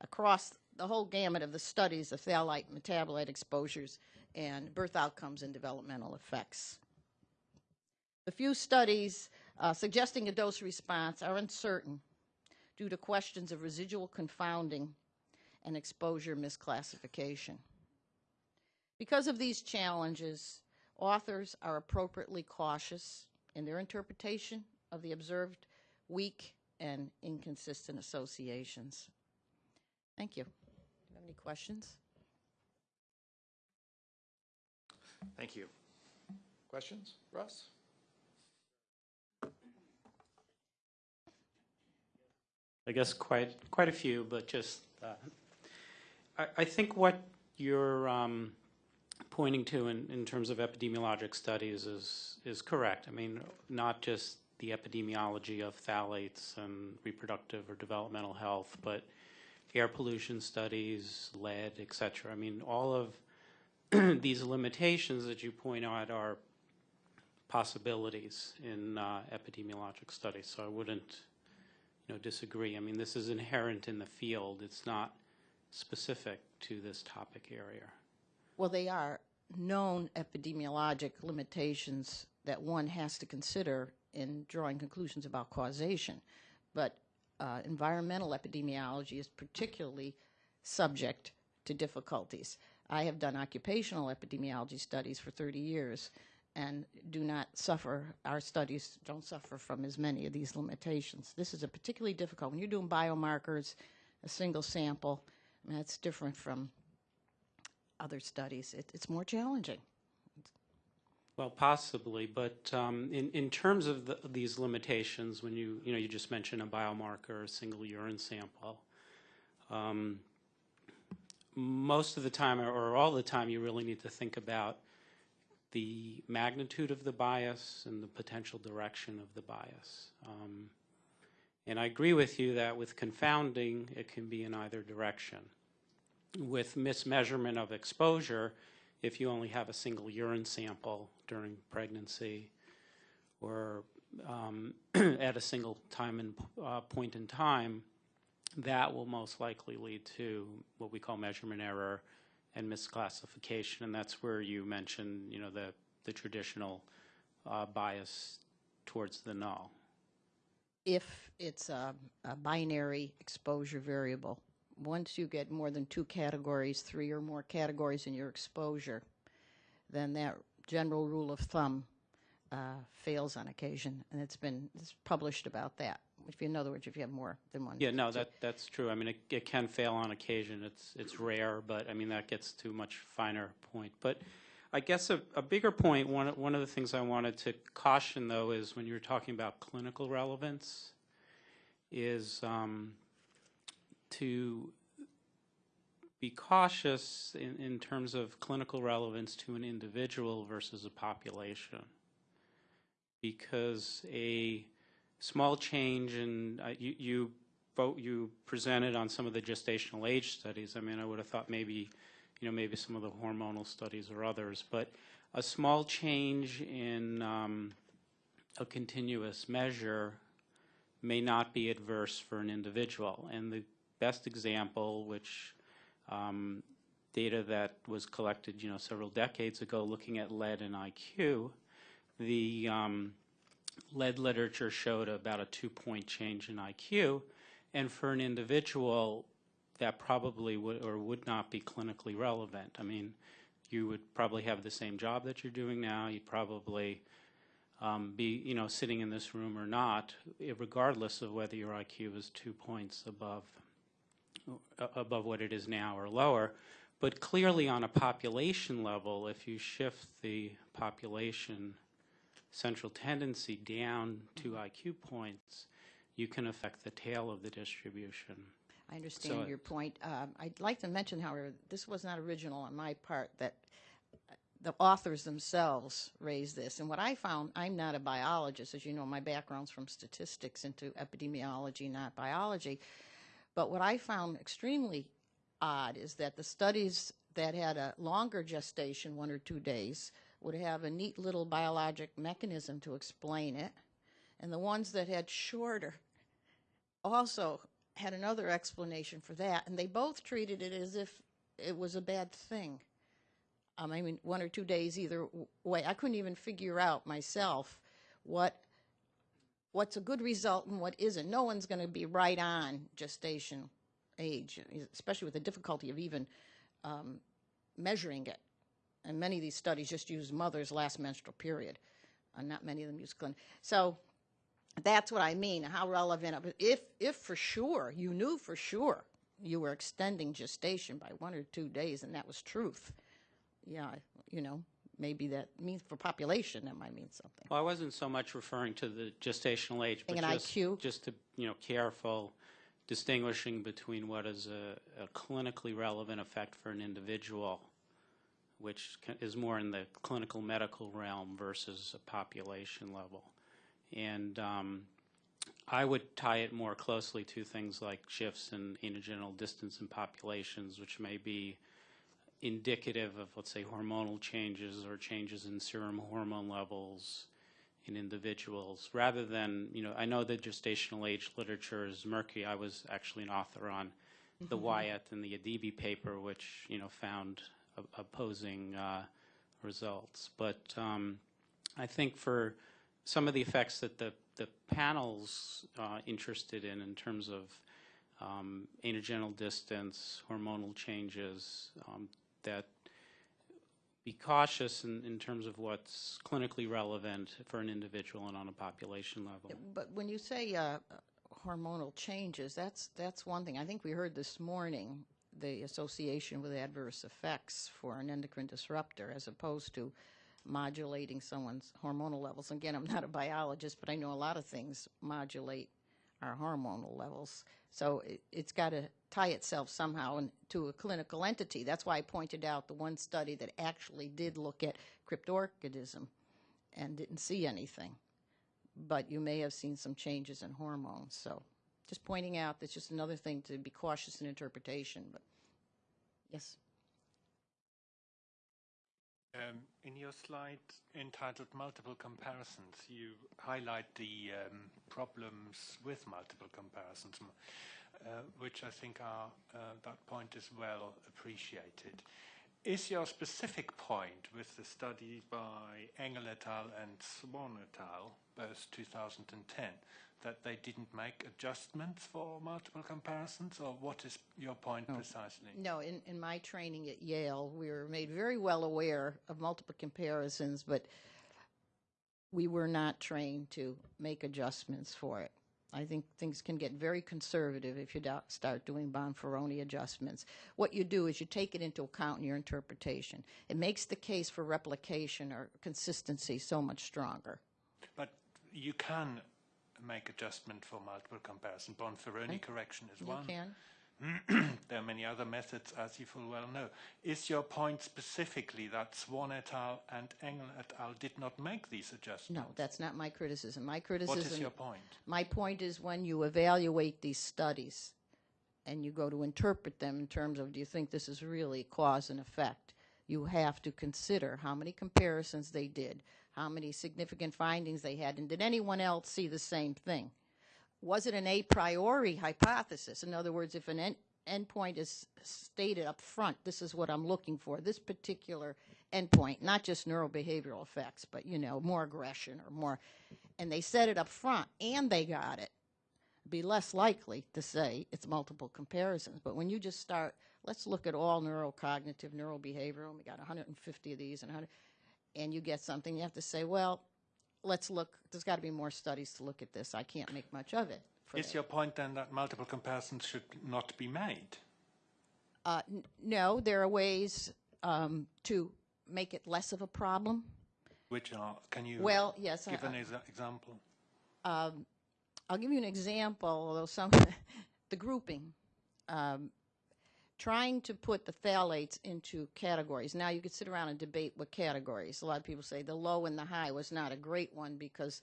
across the whole gamut of the studies of phthalate metabolite exposures and birth outcomes and developmental effects. The few studies uh, suggesting a dose response are uncertain due to questions of residual confounding and exposure misclassification. Because of these challenges, authors are appropriately cautious in their interpretation of the observed weak and inconsistent associations. Thank you. Do you have any questions? Thank you. Questions? Russ? I guess quite quite a few, but just uh, I, think what you're um, pointing to in, in terms of epidemiologic studies is is correct. I mean, not just the epidemiology of phthalates and reproductive or developmental health, but air pollution studies, lead, et cetera. I mean, all of *clears throat* these limitations that you point out are possibilities in uh, epidemiologic studies. So I wouldn't you know, disagree. I mean, this is inherent in the field. It's not specific to this topic area. Well, they are known epidemiologic limitations that one has to consider in drawing conclusions about causation. But uh, environmental epidemiology is particularly subject to difficulties. I have done occupational epidemiology studies for 30 years, and do not suffer, our studies don't suffer from as many of these limitations. This is a particularly difficult, when you're doing biomarkers, a single sample, that's different from other studies. It, it's more challenging. Well, possibly, but um, in in terms of the, these limitations, when you you know you just mentioned a biomarker, a single urine sample, um, most of the time or all the time, you really need to think about the magnitude of the bias and the potential direction of the bias. Um, and I agree with you that with confounding, it can be in either direction. With mismeasurement of exposure, if you only have a single urine sample during pregnancy or um, *clears throat* at a single time and uh, point in time, that will most likely lead to what we call measurement error and misclassification, and that's where you mentioned, you know, the, the traditional uh, bias towards the null. If it's a, a binary exposure variable, once you get more than two categories, three or more categories in your exposure, then that general rule of thumb uh, fails on occasion, and it's been it's published about that. If you, in other words, if you have more than one. Yeah, no, that, that's true. I mean, it, it can fail on occasion. It's, it's rare, but I mean, that gets to a much finer point. But I guess a, a bigger point, one, one of the things I wanted to caution, though, is when you're talking about clinical relevance, is um, to be cautious in, in terms of clinical relevance to an individual versus a population. Because a small change in, uh, you, you, you presented on some of the gestational age studies. I mean, I would have thought maybe, you know, maybe some of the hormonal studies or others, but a small change in um, a continuous measure may not be adverse for an individual. And the best example, which um, data that was collected, you know, several decades ago, looking at lead and IQ, the um, lead literature showed about a two-point change in IQ, and for an individual, that probably would or would not be clinically relevant. I mean, you would probably have the same job that you're doing now. You'd probably um, be, you know, sitting in this room or not, regardless of whether your IQ is two points above uh, above what it is now or lower. But clearly, on a population level, if you shift the population central tendency down two IQ points, you can affect the tail of the distribution. I understand So- your point. Um, I'd like to mention, however, this was not original on my part, that uh, the authors themselves raised this. And what I found, I'm not a biologist. As you know, my background's from statistics into epidemiology, not biology. But what I found extremely odd is that the studies that had a longer gestation, one or two days, would have a neat little biologic mechanism to explain it. And the ones that had shorter also had another explanation for that. And they both treated it as if it was a bad thing. Um, I mean, one or two days either way. I couldn't even figure out myself what what's a good result and what isn't. No one's going to be right on gestation age, especially with the difficulty of even um, measuring it. And many of these studies just use mother's last menstrual period. Uh, not many of them use clin. So that's what I mean. How relevant? If if for sure you knew for sure you were extending gestation by one or two days, and that was truth. Yeah, you know, maybe that means for population that might mean something. Well, I wasn't so much referring to the gestational age, but An just, IQ? just to, you know, careful distinguishing between what is a, a clinically relevant effect for an individual, which is more in the clinical medical realm versus a population level. And um, I would tie it more closely to things like shifts in anogenital distance in populations, which may be indicative of, let's say, hormonal changes or changes in serum hormone levels in individuals, rather than, you know, I know the gestational age literature is murky. I was actually an author on the Wyatt and the Adibi paper, which, you know, found opposing uh, results. But um, I think for some of the effects that the, the panel's uh, interested in, in terms of um, anogenital distance, hormonal changes, um, that be cautious in, in terms of what's clinically relevant for an individual and on a population level. But when you say uh, hormonal changes, that's that's one thing. I think we heard this morning the association with adverse effects for an endocrine disruptor, as opposed to modulating someone's hormonal levels. Again, I'm not a biologist, but I know a lot of things modulate our hormonal levels. So it, it's got to tie itself somehow in, to a clinical entity. That's why I pointed out the one study that actually did look at cryptorchidism and didn't see anything. But you may have seen some changes in hormones. So just pointing out that's just another thing to be cautious in interpretation. But yes. Um, in your slide entitled Multiple Comparisons, you highlight the um, problems with multiple comparisons, uh, which I think are, uh, that point is well appreciated. Is your specific point with the study by Engel et al. and Swan et al., both 2010, that they didn't make adjustments for multiple comparisons, or what is your point precisely? No, in, in my training at Yale, we were made very well aware of multiple comparisons, but we were not trained to make adjustments for it. I think things can get very conservative if you do, start doing Bonferroni adjustments. What you do is you take it into account in your interpretation. It makes the case for replication or consistency so much stronger. But you can make adjustment for multiple comparison. Bonferroni mm-hmm. correction is You one. can? *clears throat* there are many other methods, as you full well know. Is your point specifically that Swan et al. and Engel et al. did not make these adjustments? No, that's not my criticism. My criticism. What is your point? My point is when you evaluate these studies and you go to interpret them in terms of do you think this is really cause and effect, you have to consider how many comparisons they did, how many significant findings they had, and did anyone else see the same thing? Was it an a priori hypothesis? In other words, if an end, endpoint is stated up front, this is what I'm looking for, this particular endpoint, not just neurobehavioral effects, but you know, more aggression or more, and they said it up front and they got it, be less likely to say it's multiple comparisons. But when you just start, let's look at all neurocognitive, neurobehavioral, we got 150 of these and 100, and you get something, you have to say, well, let's look, there's got to be more studies to look at this. I can't make much of it. Is that. your point then that multiple comparisons should not be made? Uh, n- no, there are ways um, to make it less of a problem. Which are, can you Well, yes, give I- an exa- example? Um, I'll give you an example, although some, *laughs* the grouping. Um, trying to put the phthalates into categories. Now, you could sit around and debate what categories. A lot of people say the low and the high was not a great one because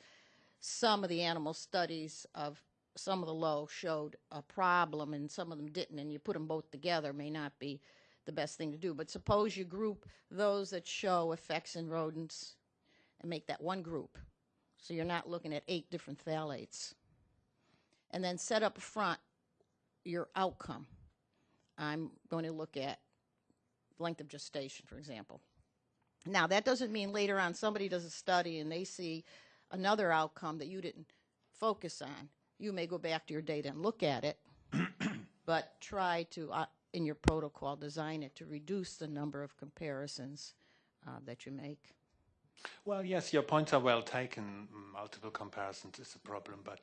some of the animal studies of some of the low showed a problem and some of them didn't, and you put them both together may not be the best thing to do. But suppose you group those that show effects in rodents and make that one group. So you're not looking at eight different phthalates. And then set up front your outcome. I'm going to look at length of gestation, for example. Now, that doesn't mean later on somebody does a study and they see another outcome that you didn't focus on. You may go back to your data and look at it, *clears throat* but try to, uh, in your protocol, design it to reduce the number of comparisons uh, that you make. Well, yes, your points are well taken. Multiple comparisons is a problem, but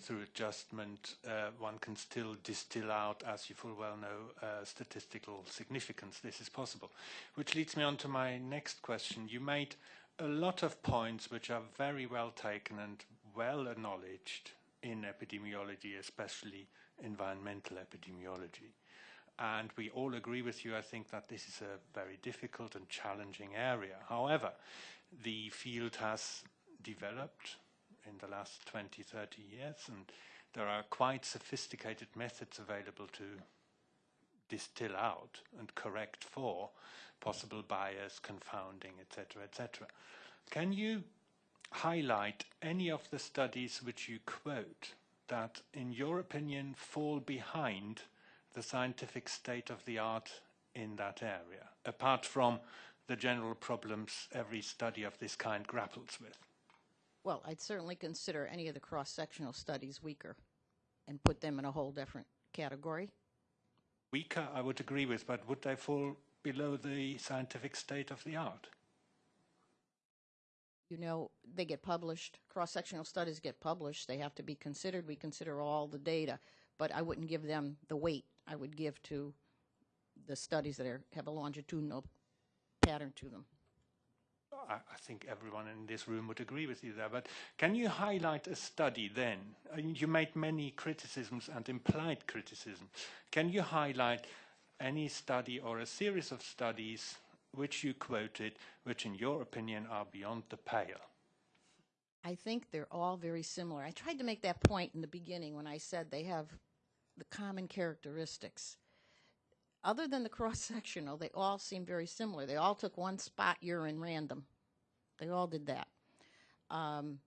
through adjustment, uh, one can still distill out, as you full well know, uh, statistical significance. This is possible. Which leads me on to my next question. You made a lot of points which are very well taken and well acknowledged in epidemiology, especially environmental epidemiology. And we all agree with you, I think, that this is a very difficult and challenging area. However, the field has developed in the last 20, 30 years, and there are quite sophisticated methods available to distill out and correct for possible bias, confounding, etc., etc. Can you highlight any of the studies which you quote that, in your opinion, fall behind the scientific state of the art in that area, apart from the general problems every study of this kind grapples with? Well, I'd certainly consider any of the cross-sectional studies weaker and put them in a whole different category. Weaker, I would agree with, but would they fall below the scientific state of the art? You know, they get published, cross-sectional studies get published, they have to be considered. We consider all the data, but I wouldn't give them the weight I would give to the studies that are, have a longitudinal pattern to them. I, I think everyone in this room would agree with you there. But can you highlight a study then? Uh, You made many criticisms and implied criticism. Can you highlight any study or a series of studies which you quoted, which in your opinion are beyond the pale? I think they're all very similar. I tried to make that point in the beginning when I said they have the common characteristics. Other than the cross sectional, they all seem very similar. They all took one spot urine random. They all did that. Um,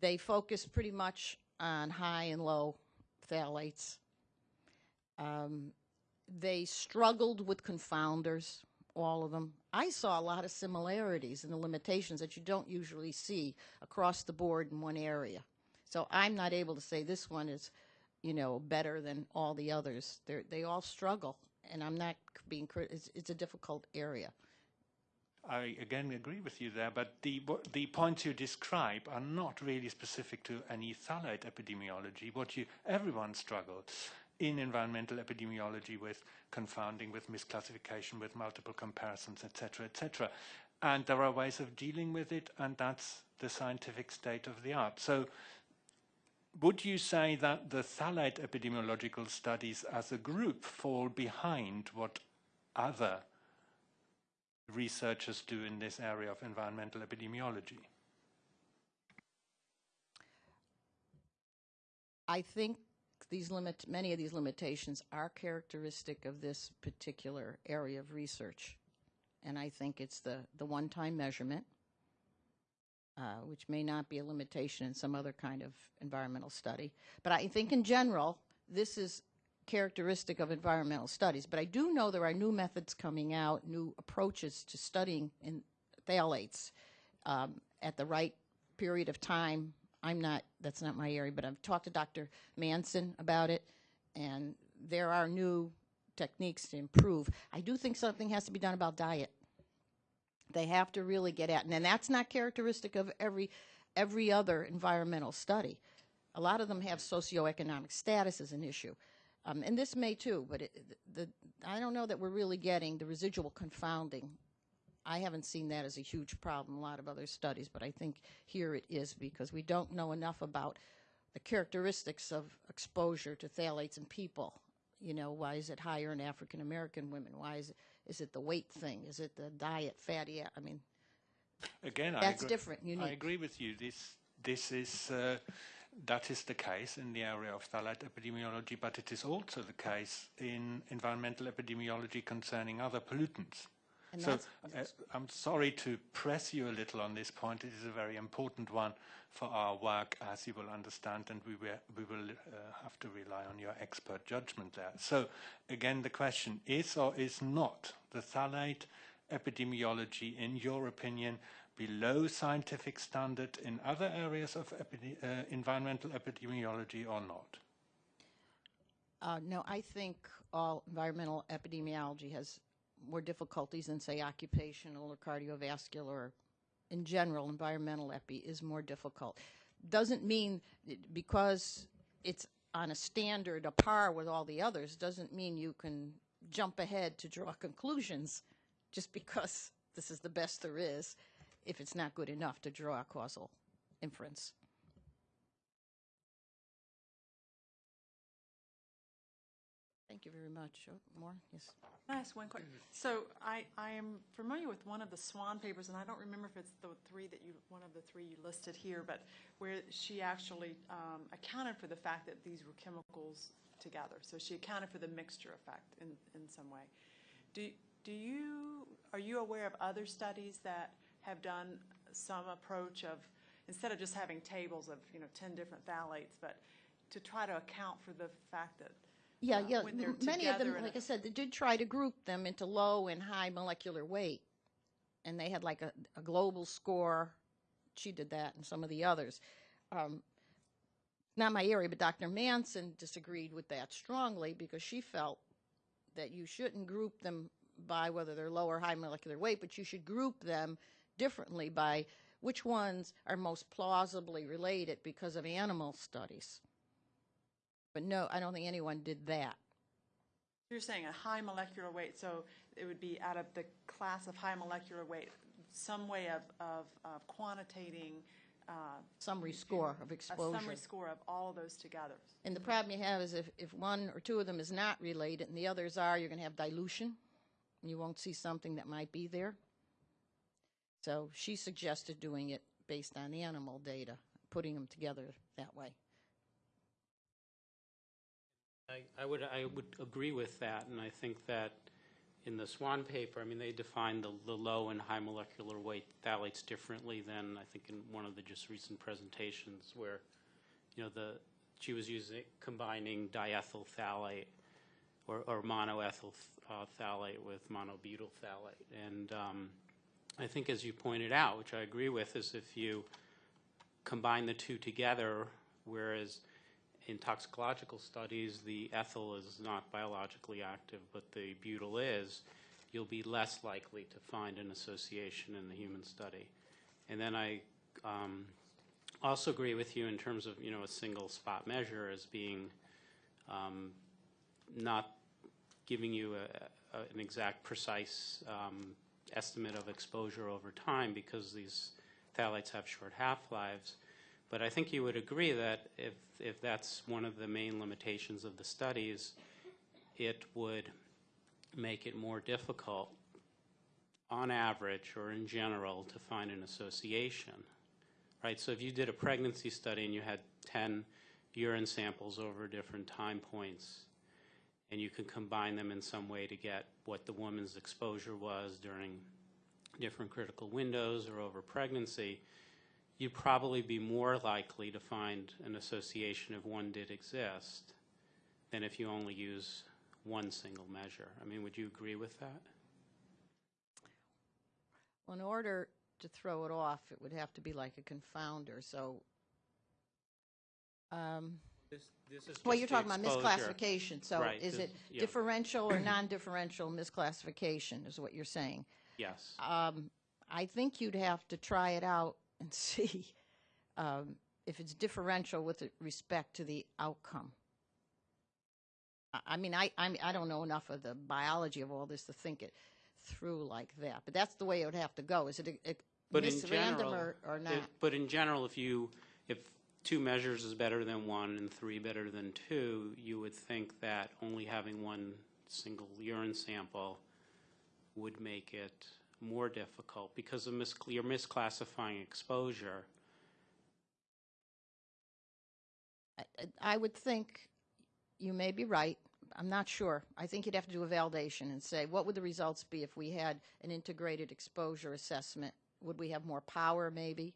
they focused pretty much on high and low phthalates. Um, they struggled with confounders, all of them. I saw a lot of similarities in the limitations that you don't usually see across the board in one area. So I'm not able to say this one is, you know, better than all the others. They're, they all struggle, and I'm not being crit- it's, it's a difficult area. I again agree with you there, but the, the points you describe are not really specific to any phthalate epidemiology. What you, everyone struggles in environmental epidemiology with confounding, with misclassification, with multiple comparisons, etc., etc. And there are ways of dealing with it, and that's the scientific state of the art. So would you say that the phthalate epidemiological studies as a group fall behind what other researchers do in this area of environmental epidemiology? I think these limit, many of these limitations are characteristic of this particular area of research. And I think it's the, the one-time measurement, uh, which may not be a limitation in some other kind of environmental study. But I think in general, this is characteristic of environmental studies. But I do know there are new methods coming out, new approaches to studying in phthalates um, at the right period of time. I'm not, that's not my area, but I've talked to Dr. Manson about it, and there are new techniques to improve. I do think something has to be done about diet. They have to really get at, and that's not characteristic of every every other environmental study. A lot of them have socioeconomic status as an issue, um, and this may too. But it, the, I don't know that we're really getting the residual confounding. I haven't seen that as a huge problem. in A lot of other studies, but I think here it is because we don't know enough about the characteristics of exposure to phthalates in people. You know, why is it higher in African American women? Why is it, is it the weight thing? Is it the diet, fatty? I mean, Again, I That's agree, different, I agree with you. This this is uh, that is the case in the area of phthalate epidemiology, but it is also the case in environmental epidemiology concerning other pollutants. And so uh, I'm sorry to press you a little on this point. It is a very important one for our work, as you will understand, and we will, we will uh, have to rely on your expert judgment there. So again, the question is or is not the phthalate epidemiology, in your opinion, below scientific standard in other areas of uh, environmental epidemiology or not? Uh, no, I think all environmental epidemiology has more difficulties than, say, occupational or cardiovascular. Or in general, environmental epi is more difficult. Doesn't mean because it's on a standard, a par with all the others, doesn't mean you can jump ahead to draw conclusions just because this is the best there is if it's not good enough to draw a causal inference. Thank you very much. Oh, More? Yes. Can I ask one question? So I, I am familiar with one of the Swan papers, and I don't remember if it's the three that you, one of the three you listed here, but where she actually um, accounted for the fact that these were chemicals together. So she accounted for the mixture effect in, in some way. Do, do you, are you aware of other studies that have done some approach of, instead of just having tables of, you know, 10 different phthalates, but to try to account for the fact that Yeah, uh, yeah. when they're Many of them, together in like a- I said, they did try to group them into low and high molecular weight. And they had like a, a global score. She did that and some of the others. Um, not my area, but Dr. Manson disagreed with that strongly because she felt that you shouldn't group them by whether they're low or high molecular weight, but you should group them differently by which ones are most plausibly related because of animal studies. But no, I don't think anyone did that. You're saying a high molecular weight, so it would be out of the class of high molecular weight, some way of, of, of quantitating, uh, Summary score of a exposure. summary score of all of those together. And the problem you have is if, if one or two of them is not related and the others are, you're going to have dilution. and You won't see something that might be there. So she suggested doing it based on the animal data, putting them together that way. I, I would, I would agree with that, and I think that in the Swan paper, I mean, they define the, the low and high molecular weight phthalates differently than, I think, in one of the just recent presentations where, you know, the, she was using, combining diethyl phthalate or, or monoethyl uh, phthalate with monobutyl phthalate. And um, I think, as you pointed out, which I agree with, is if you combine the two together, whereas in toxicological studies, the ethyl is not biologically active, but the butyl is, you'll be less likely to find an association in the human study. And then I um, also agree with you in terms of, you know, a single spot measure as being um, not giving you a, a, an exact, precise um, estimate of exposure over time because these phthalates have short half-lives. But I think you would agree that if, if that's one of the main limitations of the studies, it would make it more difficult, on average or in general, to find an association. Right? So if you did a pregnancy study and you had 10 urine samples over different time points, and you could combine them in some way to get what the woman's exposure was during different critical windows or over pregnancy, you'd probably be more likely to find an association if one did exist than if you only use one single measure. I mean, would you agree with that? Well, in order to throw it off, it would have to be like a confounder, so. um, This, this is Well, you're talking about misclassification, so Right, is this- it yeah. differential or non-differential misclassification is what you're saying? Yes. Um, I think you'd have to try it out and *laughs* see um, if it's differential with respect to the outcome. I- I mean, I, I I don't know enough of the biology of all this to think it through like that, but that's the way it would have to go. Is it a- a But in general, or, or not? it- But in general, if you, if two measures is better than one and three better than two, you would think that only having one single urine sample would make it more difficult because of mis, you're misclassifying exposure. I- I would think you may be right. I'm not sure. I think you'd have to do a validation and say, what would the results be if we had an integrated exposure assessment? Would we have more power, maybe?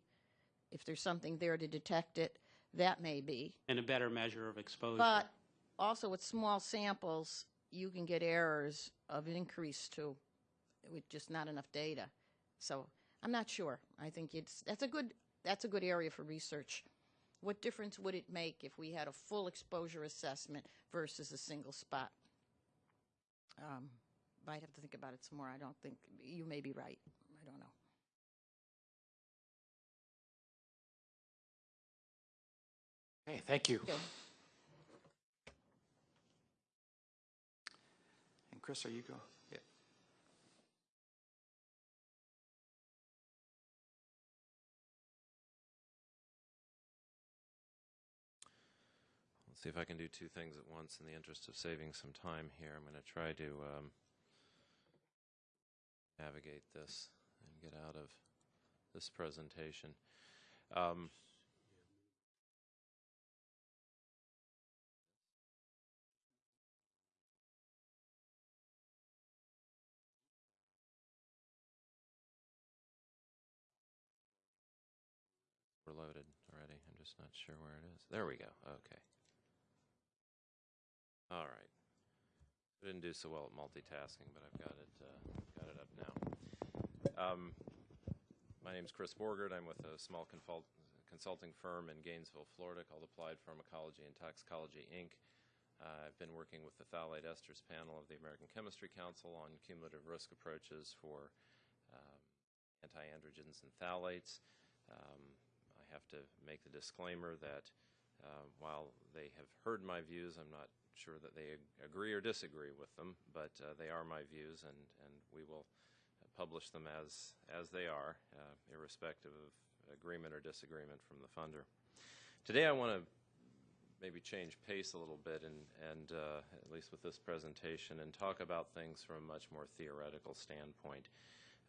If there's something there to detect it, that may be. And a better measure of exposure. But also with small samples, you can get errors of increase too, with just not enough data. So I'm not sure. I think it's, that's a good, that's a good area for research. What difference would it make if we had a full exposure assessment versus a single spot? Um, I'd have to think about it some more. I don't think, you may be right. I don't know. Okay, thank you. Okay. And Chris, are you go? See if I can do two things at once in the interest of saving some time here. I'm going to try to um, navigate this and get out of this presentation. Um, we're loaded already. I'm just not sure where it is. There we go. Okay. All right. I didn't do so well at multitasking, but I've got it uh, got it up now. Um, my name is Chris Borgert. I'm with a small confult- consulting firm in Gainesville, Florida, called Applied Pharmacology and Toxicology Inc. Uh, I've been working with the phthalate esters panel of the American Chemistry Council on cumulative risk approaches for um, anti-androgens and phthalates. Um, I have to make the disclaimer that uh, while they have heard my views, I'm not sure that they agree or disagree with them, but uh, they are my views, and, and we will publish them as, as they are, uh, irrespective of agreement or disagreement from the funder. Today I want to maybe change pace a little bit and, and uh, at least with this presentation, and talk about things from a much more theoretical standpoint.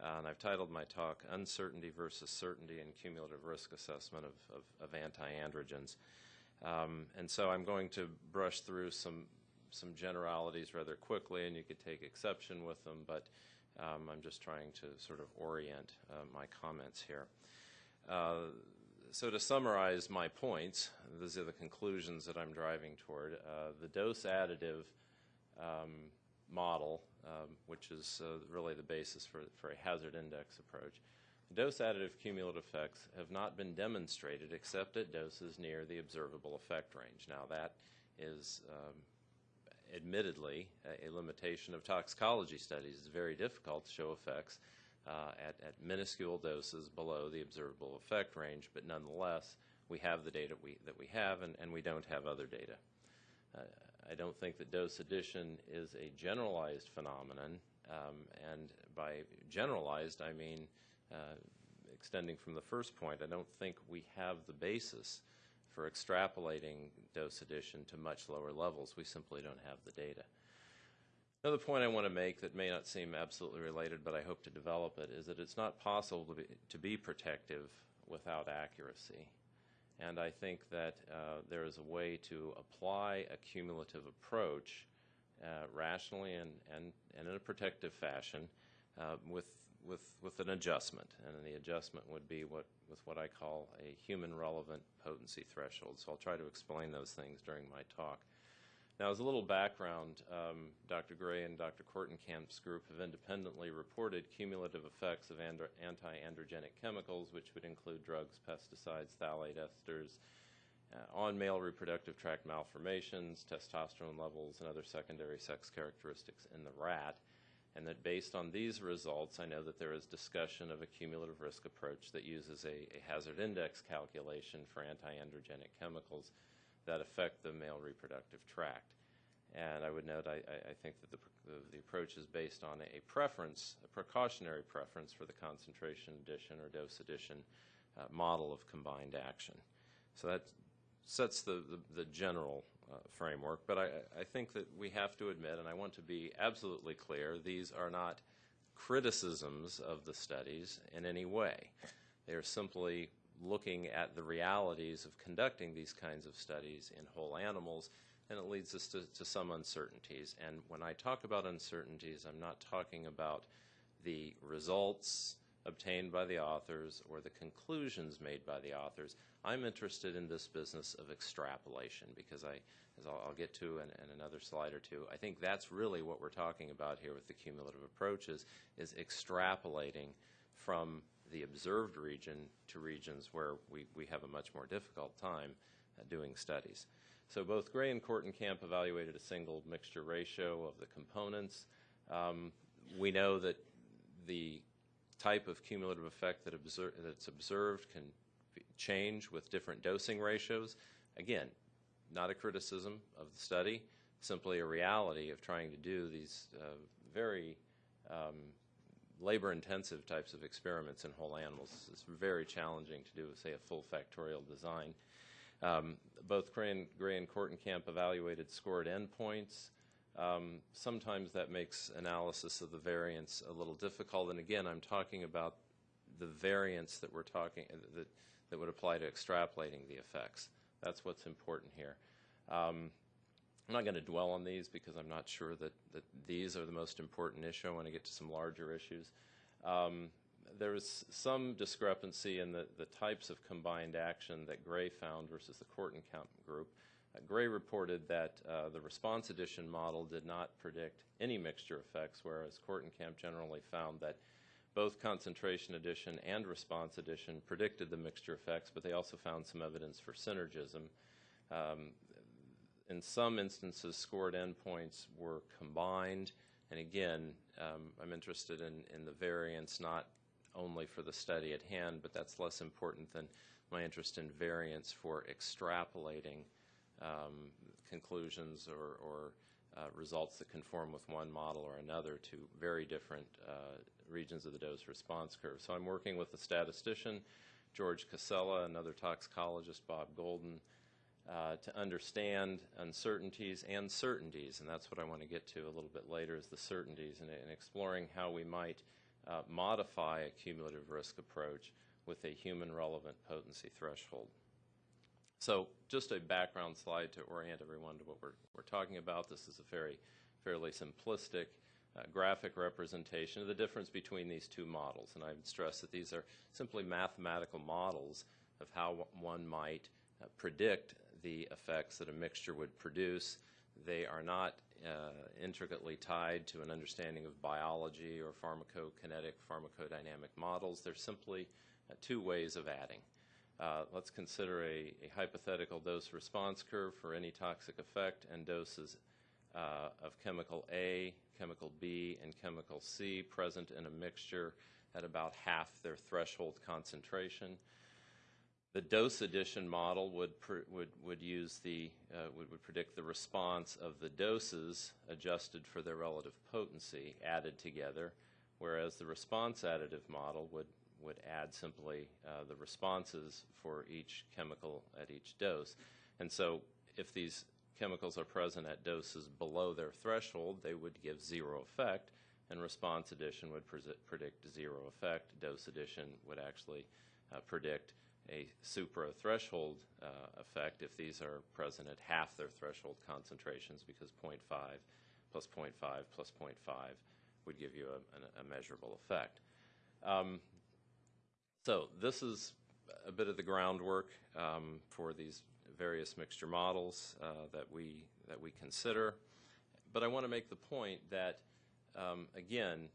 Uh, and I've titled my talk Uncertainty versus Certainty in Cumulative Risk Assessment of, of, of Anti-Androgens. Um, and so I'm going to brush through some, some generalities rather quickly, and you could take exception with them, but um, I'm just trying to sort of orient uh, my comments here. Uh, so to summarize my points, these are the conclusions that I'm driving toward. Uh, the dose additive um, model, um, which is uh, really the basis for, for a hazard index approach, dose additive cumulative effects have not been demonstrated except at doses near the observable effect range. Now that is um, admittedly a, a, limitation of toxicology studies. It's very difficult to show effects uh, at, at minuscule doses below the observable effect range, but nonetheless, we have the data we, that we have, and, and we don't have other data. Uh, I don't think that dose addition is a generalized phenomenon, um, and by generalized, I mean uh, extending from the first point, I don't think we have the basis for extrapolating dose addition to much lower levels. We simply don't have the data. Another point I want to make that may not seem absolutely related, but I hope to develop it, is that it's not possible to be, to be protective without accuracy. And I think that uh, there is a way to apply a cumulative approach uh, rationally and, and, and in a protective fashion uh, with, with, with an adjustment. And the adjustment would be what, with what I call a human relevant potency threshold. So I'll try to explain those things during my talk. Now, as a little background, um, Dr. Gray and Dr. Kortenkamp's group have independently reported cumulative effects of anti-androgenic chemicals, which would include drugs, pesticides, phthalate esters, uh, on male reproductive tract malformations, testosterone levels, and other secondary sex characteristics in the rat. And that based on these results, I know that there is discussion of a cumulative risk approach that uses a, a hazard index calculation for anti-androgenic chemicals that affect the male reproductive tract. And I would note, I, I think that the, the, the, approach is based on a preference, a precautionary preference for the concentration addition or dose addition uh, model of combined action. So that sets the, the, the general uh, framework, but I, I think that we have to admit, and I want to be absolutely clear, these are not criticisms of the studies in any way. They are simply looking at the realities of conducting these kinds of studies in whole animals, and it leads us to, to some uncertainties. And when I talk about uncertainties, I'm not talking about the results obtained by the authors or the conclusions made by the authors. I'm interested in this business of extrapolation because I, as I'll, I'll get to in, in, another slide or two, I think that's really what we're talking about here with the cumulative approaches is extrapolating from the observed region to regions where we, we have a much more difficult time uh, doing studies. So both Gray and Kortenkamp evaluated a single mixture ratio of the components. Um, we know that the type of cumulative effect that that's observed can change with different dosing ratios. Again, not a criticism of the study, simply a reality of trying to do these uh, very um, labor-intensive types of experiments in whole animals. It's very challenging to do, say, a full factorial design. Um, both Gray and, Gray and Kortenkamp evaluated scored endpoints. Um, sometimes that makes analysis of the variance a little difficult. And again, I'm talking about the variance that we're talking that that would apply to extrapolating the effects. That's what's important here. Um, I'm not going to dwell on these because I'm not sure that, that these are the most important issue. I want to get to some larger issues. Um, there is some discrepancy in the, the types of combined action that Gray found versus the Kortenkamp group. Gray reported that uh, the response addition model did not predict any mixture effects, whereas Kortenkamp generally found that both concentration addition and response addition predicted the mixture effects, but they also found some evidence for synergism. Um, in some instances, scored endpoints were combined. And again, um, I'm interested in, in the variance not only for the study at hand, but that's less important than my interest in variance for extrapolating um, conclusions or, or uh, results that conform with one model or another to very different uh, regions of the dose response curve. So I'm working with a statistician, George Casella, another toxicologist, Bob Golden, uh, to understand uncertainties and certainties, and that's what I want to get to a little bit later is the certainties and, and exploring how we might uh, modify a cumulative risk approach with a human relevant potency threshold. So just a background slide to orient everyone to what we're, we're talking about. This is a very fairly simplistic uh, graphic representation of the difference between these two models. And I would stress that these are simply mathematical models of how one might uh, predict the effects that a mixture would produce. They are not uh, intricately tied to an understanding of biology or pharmacokinetic, pharmacodynamic models. They're simply uh, two ways of adding. Uh, let's consider a, a, hypothetical dose response curve for any toxic effect and doses uh, of chemical A, chemical B, and chemical C present in a mixture at about half their threshold concentration. The dose addition model would, would, would use the, uh, would, would predict the response of the doses adjusted for their relative potency added together, whereas the response additive model would, would add simply uh, the responses for each chemical at each dose. And so if these chemicals are present at doses below their threshold, they would give zero effect, and response addition would predict zero effect. Dose addition would actually uh, predict a supra-threshold uh, effect if these are present at half their threshold concentrations because 0.5 plus 0.5 plus 0.5 would give you a, a measurable effect. Um, so this is a bit of the groundwork um, for these various mixture models uh, that we that we consider. But I want to make the point that, um, again,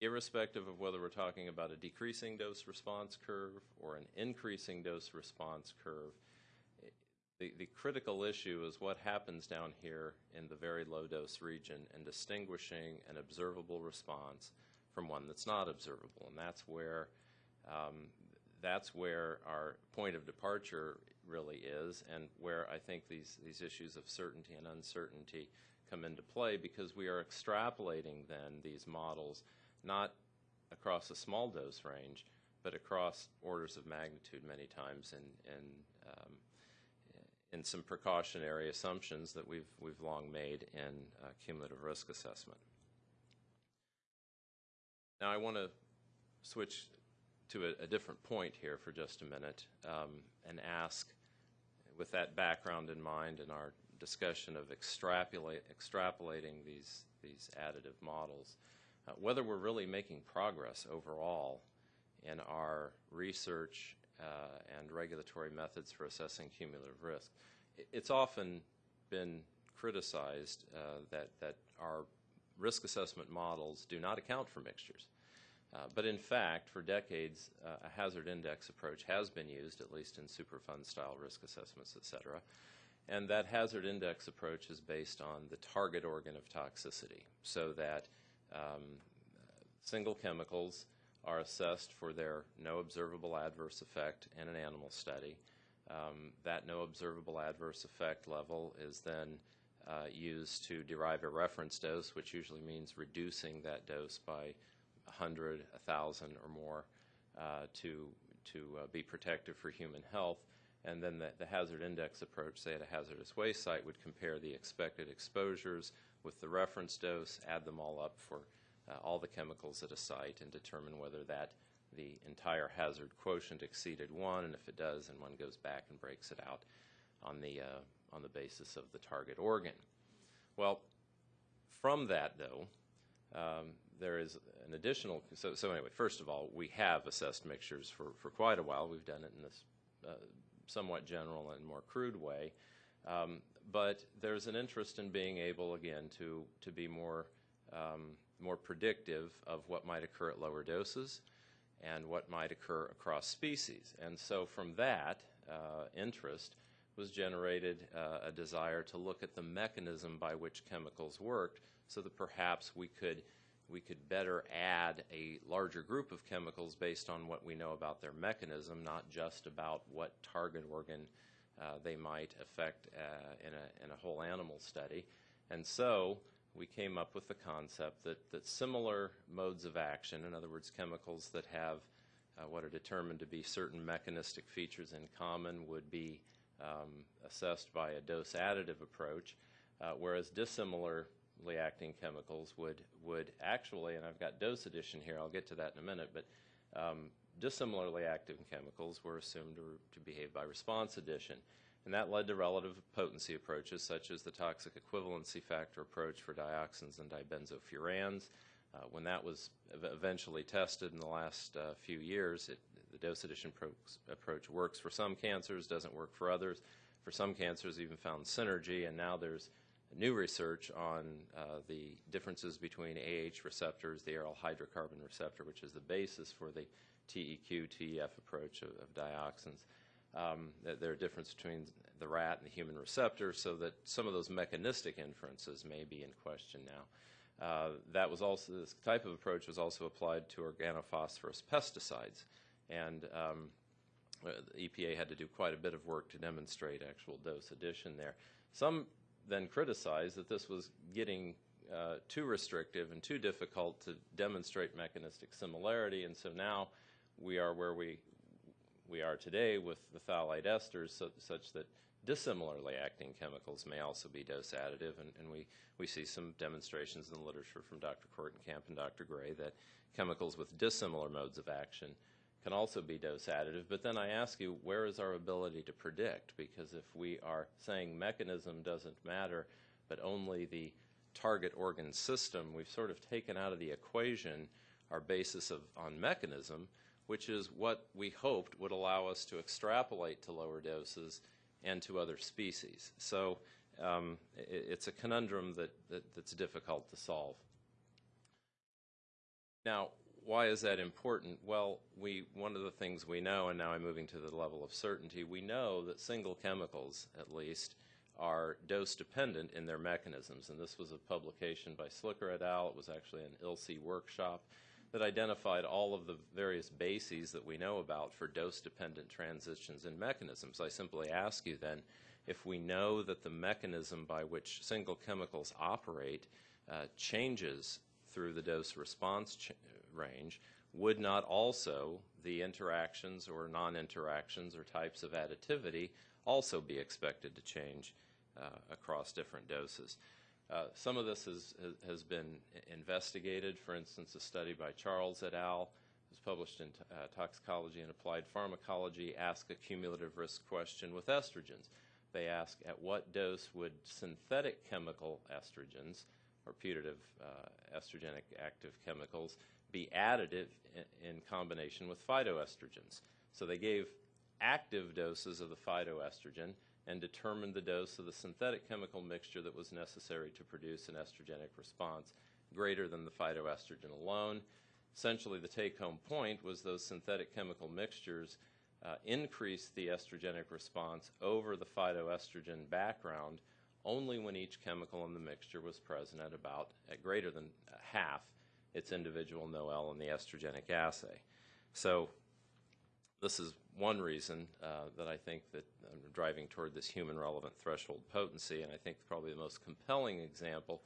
irrespective of whether we're talking about a decreasing dose response curve or an increasing dose response curve, the, the critical issue is what happens down here in the very low dose region and distinguishing an observable response from one that's not observable. And that's where, um, that's where our point of departure really is and where I think these, these issues of certainty and uncertainty come into play because we are extrapolating then these models not across a small dose range, but across orders of magnitude many times in, in, um, in some precautionary assumptions that we've, we've long made in uh, cumulative risk assessment. Now I want to switch to a, a, different point here for just a minute um, and ask, with that background in mind in our discussion of extrapolating these, these additive models, uh, whether we're really making progress overall in our research uh, and regulatory methods for assessing cumulative risk. It's often been criticized uh, that, that our risk assessment models do not account for mixtures. Uh, but in fact, for decades, uh, a hazard index approach has been used, at least in Superfund style risk assessments, et cetera. And that hazard index approach is based on the target organ of toxicity, so that um, single chemicals are assessed for their no observable adverse effect in an animal study. Um, that no observable adverse effect level is then uh, used to derive a reference dose, which usually means reducing that dose by 100, 1,000 or more uh, to, to uh, be protective for human health. And then the, the, hazard index approach, say at a hazardous waste site, would compare the expected exposures with the reference dose, add them all up for uh, all the chemicals at a site and determine whether that the entire hazard quotient exceeded one, and if it does, then one goes back and breaks it out on the, uh, on the basis of the target organ. Well, from that, though, um, there is an additional, so, so anyway, first of all, we have assessed mixtures for, for quite a while. We've done it in this uh, somewhat general and more crude way. Um, but there's an interest in being able, again, to, to be more, um, more predictive of what might occur at lower doses and what might occur across species. And so from that uh, interest was generated uh, a desire to look at the mechanism by which chemicals worked so that perhaps we could we could better add a larger group of chemicals based on what we know about their mechanism, not just about what target organ uh, they might affect uh, in, a, in a whole animal study. And so we came up with the concept that, that similar modes of action, in other words, chemicals that have uh, what are determined to be certain mechanistic features in common, would be um, assessed by a dose additive approach, uh, whereas dissimilarly acting chemicals would, would actually, and I've got dose addition here, I'll get to that in a minute, but um, dissimilarly active chemicals were assumed to, to behave by response addition. And that led to relative potency approaches such as the toxic equivalency factor approach for dioxins and dibenzofurans. Uh, when that was eventually tested in the last uh, few years, it, the dose addition pro- approach works for some cancers, doesn't work for others. For some cancers, even found synergy, and now there's new research on uh, the differences between AH receptors, the aryl hydrocarbon receptor, which is the basis for the TEQ, TEF approach of, of dioxins. Um, that there are differences between the rat and the human receptor, so that some of those mechanistic inferences may be in question now. Uh, that was also this type of approach was also applied to organophosphorus pesticides, and um, uh, the EPA had to do quite a bit of work to demonstrate actual dose addition there. Some then criticized that this was getting uh, too restrictive and too difficult to demonstrate mechanistic similarity, and so now we are where we we are today with the phthalate esters, so, such that dissimilarly acting chemicals may also be dose additive, and, and we, we see some demonstrations in the literature from Dr. Kortenkamp and Dr. Gray that chemicals with dissimilar modes of action can also be dose additive. But then I ask you, where is our ability to predict? Because if we are saying mechanism doesn't matter, but only the target organ system, we've sort of taken out of the equation our basis of, on mechanism, which is what we hoped would allow us to extrapolate to lower doses and to other species. So um, it, it's a conundrum that, that, that's difficult to solve. Now, why is that important? Well, we, one of the things we know, and now I'm moving to the level of certainty, we know that single chemicals, at least, are dose dependent in their mechanisms. And this was a publication by Slicker et al. It was actually an ILSI workshop that identified all of the various bases that we know about for dose-dependent transitions in mechanisms. I simply ask you then, if we know that the mechanism by which single chemicals operate uh, changes through the dose response range, would not also the interactions or non-interactions or types of additivity also be expected to change uh, across different doses? Uh, some of this has, has been investigated. For instance, a study by Charles et al. was published in uh, Toxicology and Applied Pharmacology asked a cumulative risk question with estrogens. They ask at what dose would synthetic chemical estrogens or putative uh, estrogenic active chemicals be additive in, in combination with phytoestrogens. So they gave active doses of the phytoestrogen and determined the dose of the synthetic chemical mixture that was necessary to produce an estrogenic response greater than the phytoestrogen alone. Essentially, the take home point was those synthetic chemical mixtures uh, increased the estrogenic response over the phytoestrogen background only when each chemical in the mixture was present at about at greater than half its individual NOEL in the estrogenic assay. So this is one reason uh, that I think that I'm driving toward this human relevant threshold potency, and I think probably the most compelling example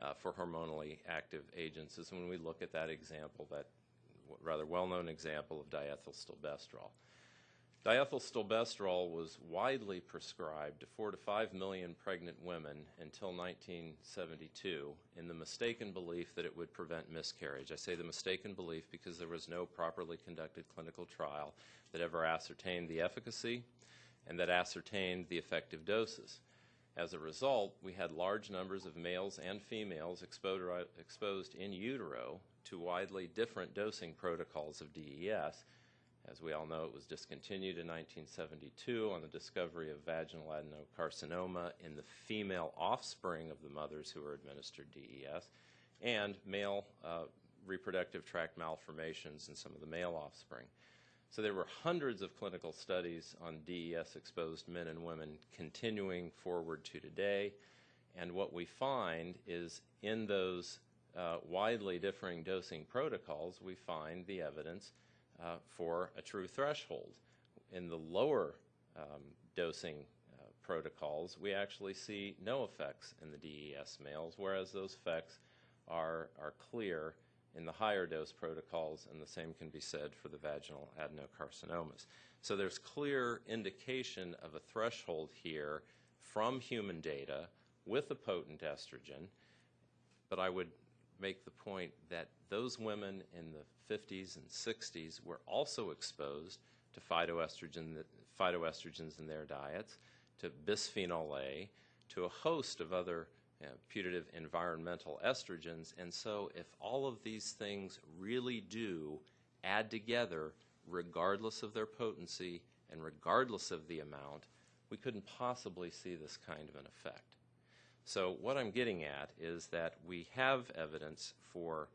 uh, for hormonally active agents is when we look at that example, that rather well-known example of diethylstilbestrol. Diethylstilbestrol was widely prescribed to 4 to 5 million pregnant women until 1972 in the mistaken belief that it would prevent miscarriage. I say the mistaken belief because there was no properly conducted clinical trial that ever ascertained the efficacy and that ascertained the effective doses. As a result, we had large numbers of males and females exposed in utero to widely different dosing protocols of DES as we all know, it was discontinued in 1972 on the discovery of vaginal adenocarcinoma in the female offspring of the mothers who were administered DES, and male uh, reproductive tract malformations in some of the male offspring. So there were hundreds of clinical studies on DES exposed men and women continuing forward to today. And what we find is in those uh, widely differing dosing protocols, we find the evidence uh, for a true threshold. In the lower um, dosing uh, protocols, we actually see no effects in the DES males, whereas those effects are, are clear in the higher dose protocols, and the same can be said for the vaginal adenocarcinomas. So there's clear indication of a threshold here from human data with a potent estrogen, but I would make the point that those women in the 50s and 60s were also exposed to phytoestrogen, phytoestrogens in their diets, to bisphenol A, to a host of other you know, putative environmental estrogens. And so, if all of these things really do add together, regardless of their potency and regardless of the amount, we couldn't possibly see this kind of an effect. So, what I'm getting at is that we have evidence for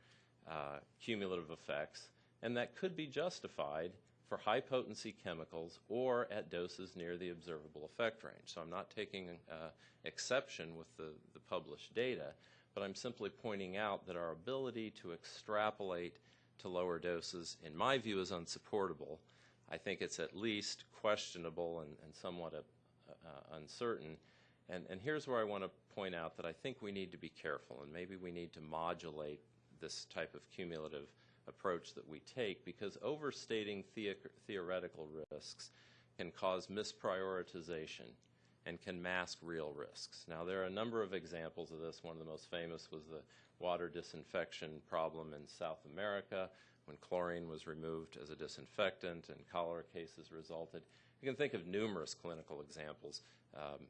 uh, cumulative effects, and that could be justified for high potency chemicals or at doses near the observable effect range. So I'm not taking uh, exception with the, the published data, but I'm simply pointing out that our ability to extrapolate to lower doses, in my view, is unsupportable. I think it's at least questionable and, and somewhat uh, uh, uncertain. And, and here's where I want to point out that I think we need to be careful, and maybe we need to modulate this type of cumulative approach that we take because overstating the theoretical risks can cause misprioritization and can mask real risks. Now, there are a number of examples of this. One of the most famous was the water disinfection problem in South America when chlorine was removed as a disinfectant and cholera cases resulted. You can think of numerous clinical examples. Um,